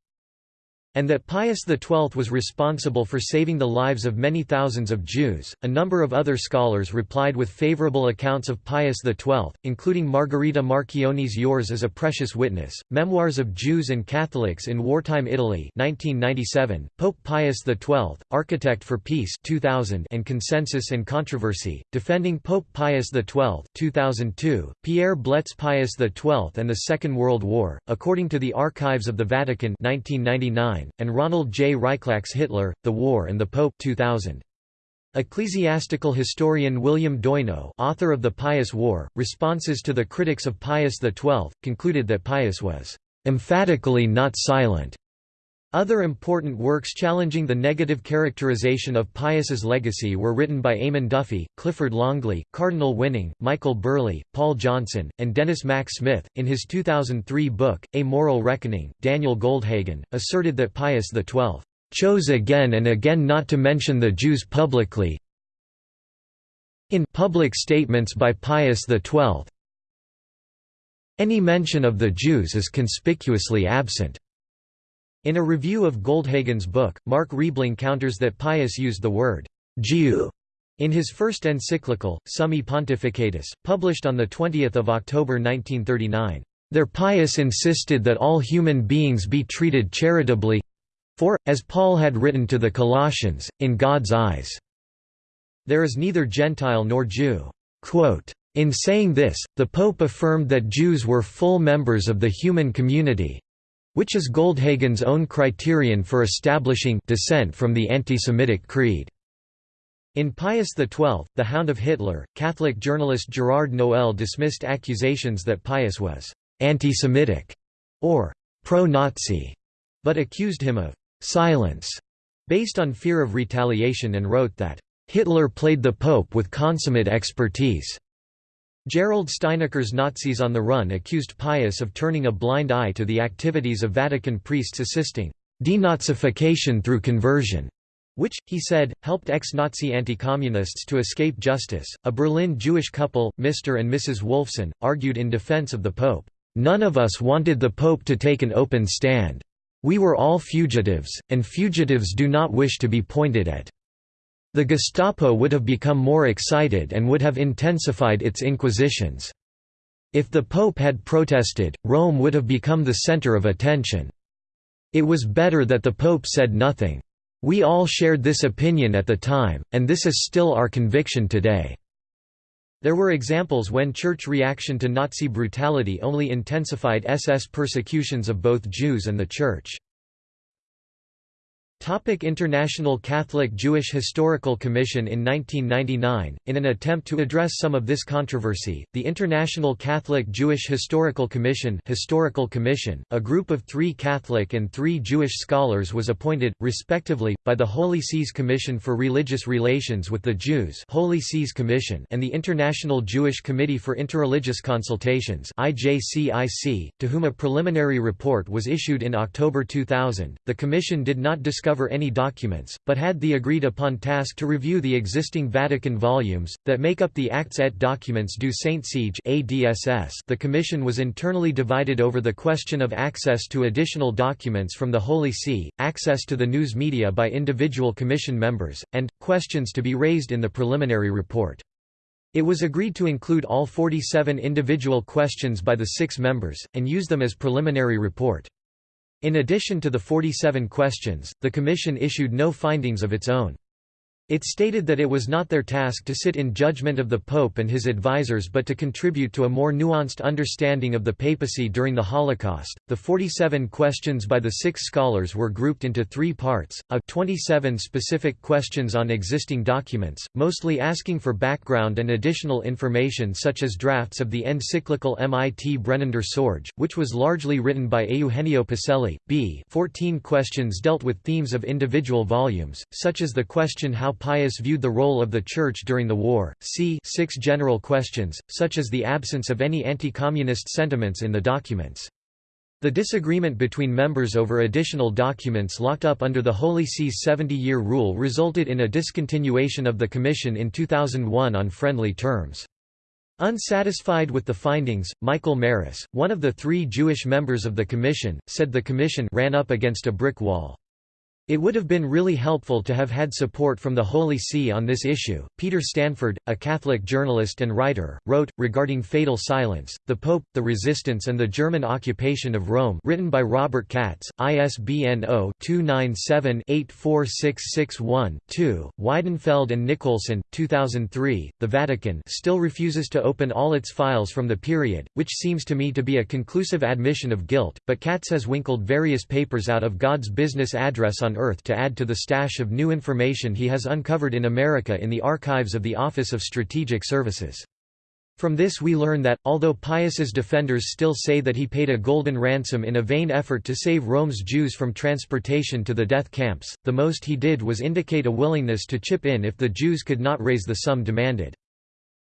S1: And that Pius XII was responsible for saving the lives of many thousands of Jews. A number of other scholars replied with favorable accounts of Pius XII, including Margherita Marchione's Yours as a Precious Witness, Memoirs of Jews and Catholics in Wartime Italy 1997, Pope Pius XII, Architect for Peace 2000 and Consensus and Controversy, Defending Pope Pius XII 2002, Pierre Blet's Pius XII and the Second World War, according to the Archives of the Vatican 1999, and Ronald J. Rychlak's Hitler, The War and the Pope 2000. Ecclesiastical historian William Doino author of The Pius War, Responses to the Critics of Pius XII, concluded that Pius was "...emphatically not silent." Other important works challenging the negative characterization of Pius's legacy were written by Eamon Duffy, Clifford Longley, Cardinal Winning, Michael Burleigh, Paul Johnson, and Denis Mack Smith. In his 2003 book, A Moral Reckoning, Daniel Goldhagen, asserted that Pius XII chose again and again not to mention the Jews publicly. In public statements by Pius XII, any mention of the Jews is conspicuously absent. In a review of Goldhagen's book, Mark Riebling counters that Pius used the word «Jew» in his first encyclical, Summi Pontificatus, published on 20 October 1939. There Pius insisted that all human beings be treated charitably for, as Paul had written to the Colossians, in God's eyes, there is neither Gentile nor Jew. Quote, in saying this, the Pope affirmed that Jews were full members of the human community, which is Goldhagen's own criterion for establishing dissent from the anti-Semitic creed. In Pius XII, the Hound of Hitler, Catholic journalist Gerard Noel dismissed accusations that Pius was anti-Semitic or pro-Nazi, but accused him of silence based on fear of retaliation and wrote that Hitler played the Pope with consummate expertise. Gerald Steinacher's Nazis on the Run accused Pius of turning a blind eye to the activities of Vatican priests assisting denazification through conversion, which, he said, helped ex-Nazi anti-communists to escape justice. A Berlin Jewish couple, Mr. and Mrs. Wolfson, argued in defense of the Pope, "None of us wanted the Pope to take an open stand. We were all fugitives, and fugitives do not wish to be pointed at." The Gestapo would have become more excited and would have intensified its inquisitions. If the Pope had protested, Rome would have become the center of attention. It was better that the Pope said nothing. We all shared this opinion at the time, and this is still our conviction today. There were examples when church reaction to Nazi brutality only intensified SS persecutions of both Jews and the Church. Topic International Catholic Jewish Historical Commission In 1999, in an attempt to address some of this controversy, the International Catholic Jewish Historical Commission, Historical Commission a group of three Catholic and three Jewish scholars was appointed, respectively, by the Holy See's Commission for Religious Relations with the Jews Holy See's Commission and the International Jewish Committee for Interreligious Consultations IJCIC, to whom a preliminary report was issued in October 2000. The Commission did not discuss discover any documents, but had the agreed-upon task to review the existing Vatican volumes, that make up the Actes et Documents du Saint-Siège The Commission was internally divided over the question of access to additional documents from the Holy See, access to the news media by individual Commission members, and, questions to be raised in the preliminary report. It was agreed to include all 47 individual questions by the six members, and use them as preliminary report. In addition to the 47 questions, the Commission issued no findings of its own. It stated that it was not their task to sit in judgment of the Pope and his advisers but to contribute to a more nuanced understanding of the papacy during the Holocaust. The 47 questions by the six scholars were grouped into three parts a 27 specific questions on existing documents, mostly asking for background and additional information such as drafts of the encyclical Mit brennender Sorge, which was largely written by Eugenio Pacelli. b 14 questions dealt with themes of individual volumes, such as the question how Pius viewed the role of the Church during the war, c six general questions, such as the absence of any anti-communist sentiments in the documents. The disagreement between members over additional documents locked up under the Holy See's 70-year rule resulted in a discontinuation of the Commission in 2001 on friendly terms. Unsatisfied with the findings, Michael Marrus, one of the three Jewish members of the Commission, said the Commission ran up against a brick wall. It would have been really helpful to have had support from the Holy See on this issue. Peter Stanford, a Catholic journalist and writer, wrote, regarding Fatal Silence, The Pope, the Resistance and the German Occupation of Rome written by Robert Katz, ISBN 0-297-84661-2, Weidenfeld and Nicolson, 2003. The Vatican still refuses to open all its files from the period, which seems to me to be a conclusive admission of guilt, but Katz has winkled various papers out of God's Business address on Earth to add to the stash of new information he has uncovered in America in the archives of the Office of Strategic Services. From this we learn that, although Pius's defenders still say that he paid a golden ransom in a vain effort to save Rome's Jews from transportation to the death camps, the most he did was indicate a willingness to chip in if the Jews could not raise the sum demanded.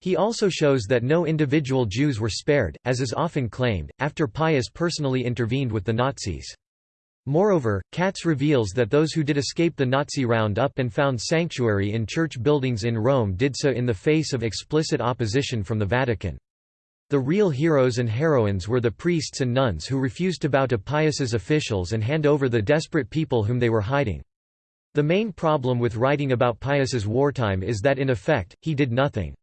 S1: He also shows that no individual Jews were spared, as is often claimed, after Pius personally intervened with the Nazis. Moreover, Katz reveals that those who did escape the Nazi roundup and found sanctuary in church buildings in Rome did so in the face of explicit opposition from the Vatican. The real heroes and heroines were the priests and nuns who refused to bow to Pius's officials and hand over the desperate people whom they were hiding. The main problem with writing about Pius's wartime is that in effect, he did nothing.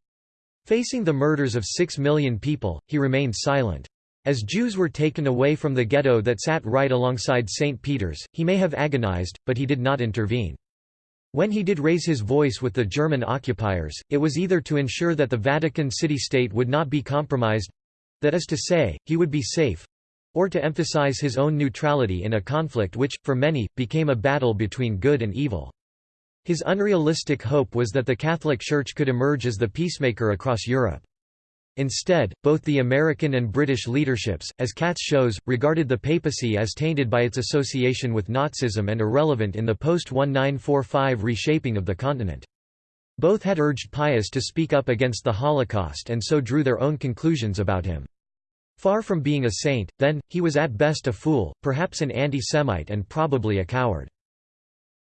S1: Facing the murders of six million people, he remained silent. As Jews were taken away from the ghetto that sat right alongside St. Peter's, he may have agonized, but he did not intervene. When he did raise his voice with the German occupiers, it was either to ensure that the Vatican city-state would not be compromised—that is to say, he would be safe—or to emphasize his own neutrality in a conflict which, for many, became a battle between good and evil. His unrealistic hope was that the Catholic Church could emerge as the peacemaker across Europe. Instead, both the American and British leaderships, as Katz shows, regarded the papacy as tainted by its association with Nazism and irrelevant in the post-1945 reshaping of the continent. Both had urged Pius to speak up against the Holocaust and so drew their own conclusions about him. Far from being a saint, then, he was at best a fool, perhaps an anti-Semite and probably a coward.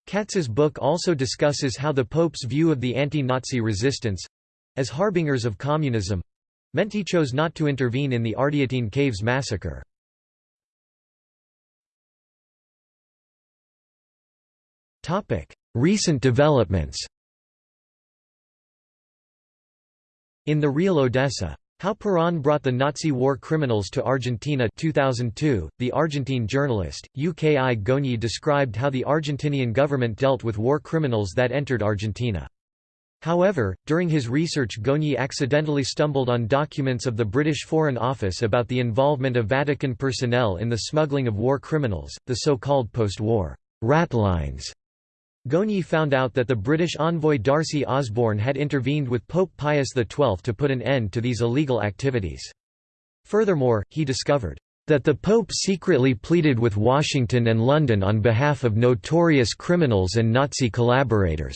S1: Katz's book also discusses how the Pope's view of the anti-Nazi resistance—as harbingers of communism, meant he chose not to intervene in the Ardeatine Caves massacre. Recent developments In the real Odessa. How Peron brought the Nazi war criminals to Argentina 2002, the Argentine journalist, Uki Goñi described how the Argentinian government dealt with war criminals that entered Argentina. However, during his research Goñi accidentally stumbled on documents of the British Foreign Office about the involvement of Vatican personnel in the smuggling of war criminals, the so-called post-war ratlines. Goñi found out that the British envoy D'Arcy Osborne had intervened with Pope Pius XII to put an end to these illegal activities. Furthermore, he discovered that the Pope secretly pleaded with Washington and London on behalf of notorious criminals and Nazi collaborators.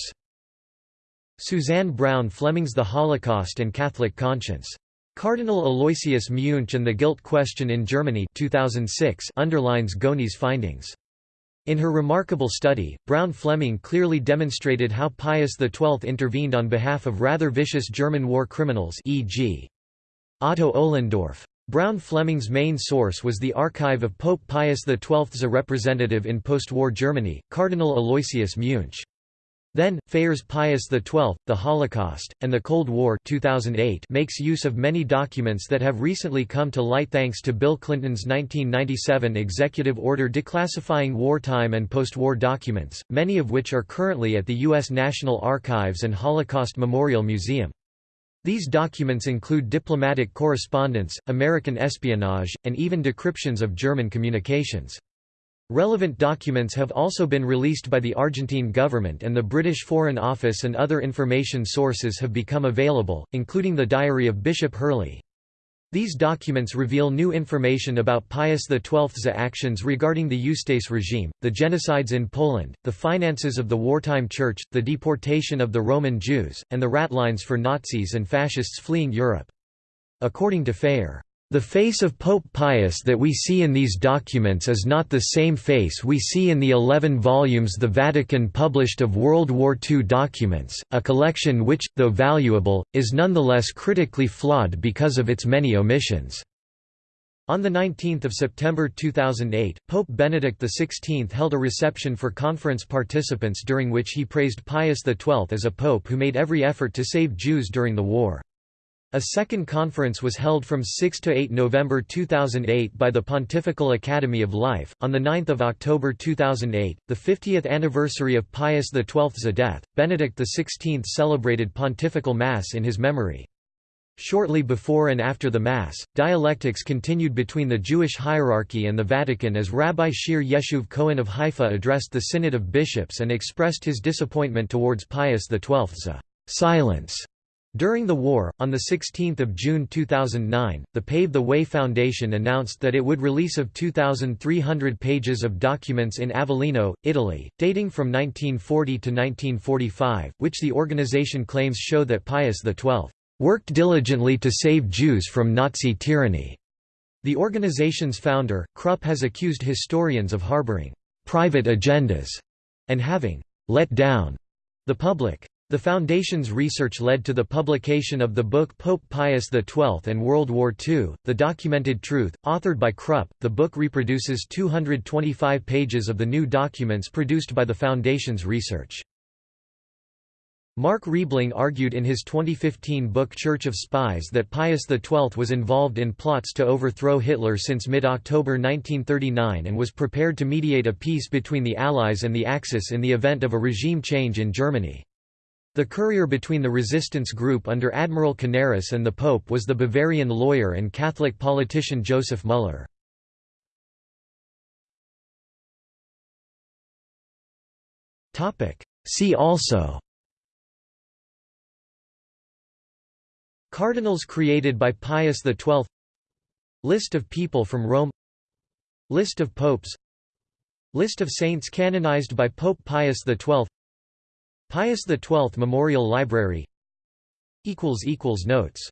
S1: Suzanne Brown Fleming's The Holocaust and Catholic Conscience. Cardinal Aloysius Muench and the Guilt Question in Germany 2006 underlines Goñi's findings. In her remarkable study, Brown Fleming clearly demonstrated how Pius XII intervened on behalf of rather vicious German war criminals e.g. Otto Ohlendorf. Brown Fleming's main source was the archive of Pope Pius XII's representative in post-war Germany, Cardinal Aloysius Muench. Then, Phayer's Pius XII, The Holocaust, and the Cold War 2008 makes use of many documents that have recently come to light thanks to Bill Clinton's 1997 executive order declassifying wartime and post-war documents, many of which are currently at the U.S. National Archives and Holocaust Memorial Museum. These documents include diplomatic correspondence, American espionage, and even decryptions of German communications. Relevant documents have also been released by the Argentine government and the British Foreign Office and other information sources have become available, including the diary of Bishop Hurley. These documents reveal new information about Pius XII's actions regarding the Ustase regime, the genocides in Poland, the finances of the wartime church, the deportation of the Roman Jews, and the ratlines for Nazis and fascists fleeing Europe. According to Phayer, the face of Pope Pius that we see in these documents is not the same face we see in the eleven volumes the Vatican published of World War II documents, a collection which, though valuable, is nonetheless critically flawed because of its many omissions. On 19 September 2008, Pope Benedict XVI held a reception for conference participants during which he praised Pius XII as a pope who made every effort to save Jews during the war. A second conference was held from 6 to 8 November 2008 by the Pontifical Academy of Life. On the 9 October 2008, the 50th anniversary of Pius XII's death, Benedict XVI celebrated Pontifical Mass in his memory. Shortly before and after the Mass, dialectics continued between the Jewish hierarchy and the Vatican as Rabbi Shear Yashuv Cohen of Haifa addressed the Synod of Bishops and expressed his disappointment towards Pius XII's silence. During the war, on 16 June 2009, the Pave the Way Foundation announced that it would release of 2,300 pages of documents in Avellino, Italy, dating from 1940 to 1945, which the organization claims show that Pius XII worked diligently to save Jews from Nazi tyranny. The organization's founder, Krupp has accused historians of harboring private agendas and having let down the public. The Foundation's research led to the publication of the book Pope Pius XII and World War II, The Documented Truth, authored by Krupp. The book reproduces 225 pages of the new documents produced by the Foundation's research. Mark Riebling argued in his 2015 book Church of Spies that Pius XII was involved in plots to overthrow Hitler since mid-October 1939 and was prepared to mediate a peace between the Allies and the Axis in the event of a regime change in Germany. The courier between the resistance group under Admiral Canaris and the Pope was the Bavarian lawyer and Catholic politician Joseph Müller. See also Cardinals created by Pius XII List of people from Rome List of popes List of saints canonized by Pope Pius XII Pius XII Memorial Library. Notes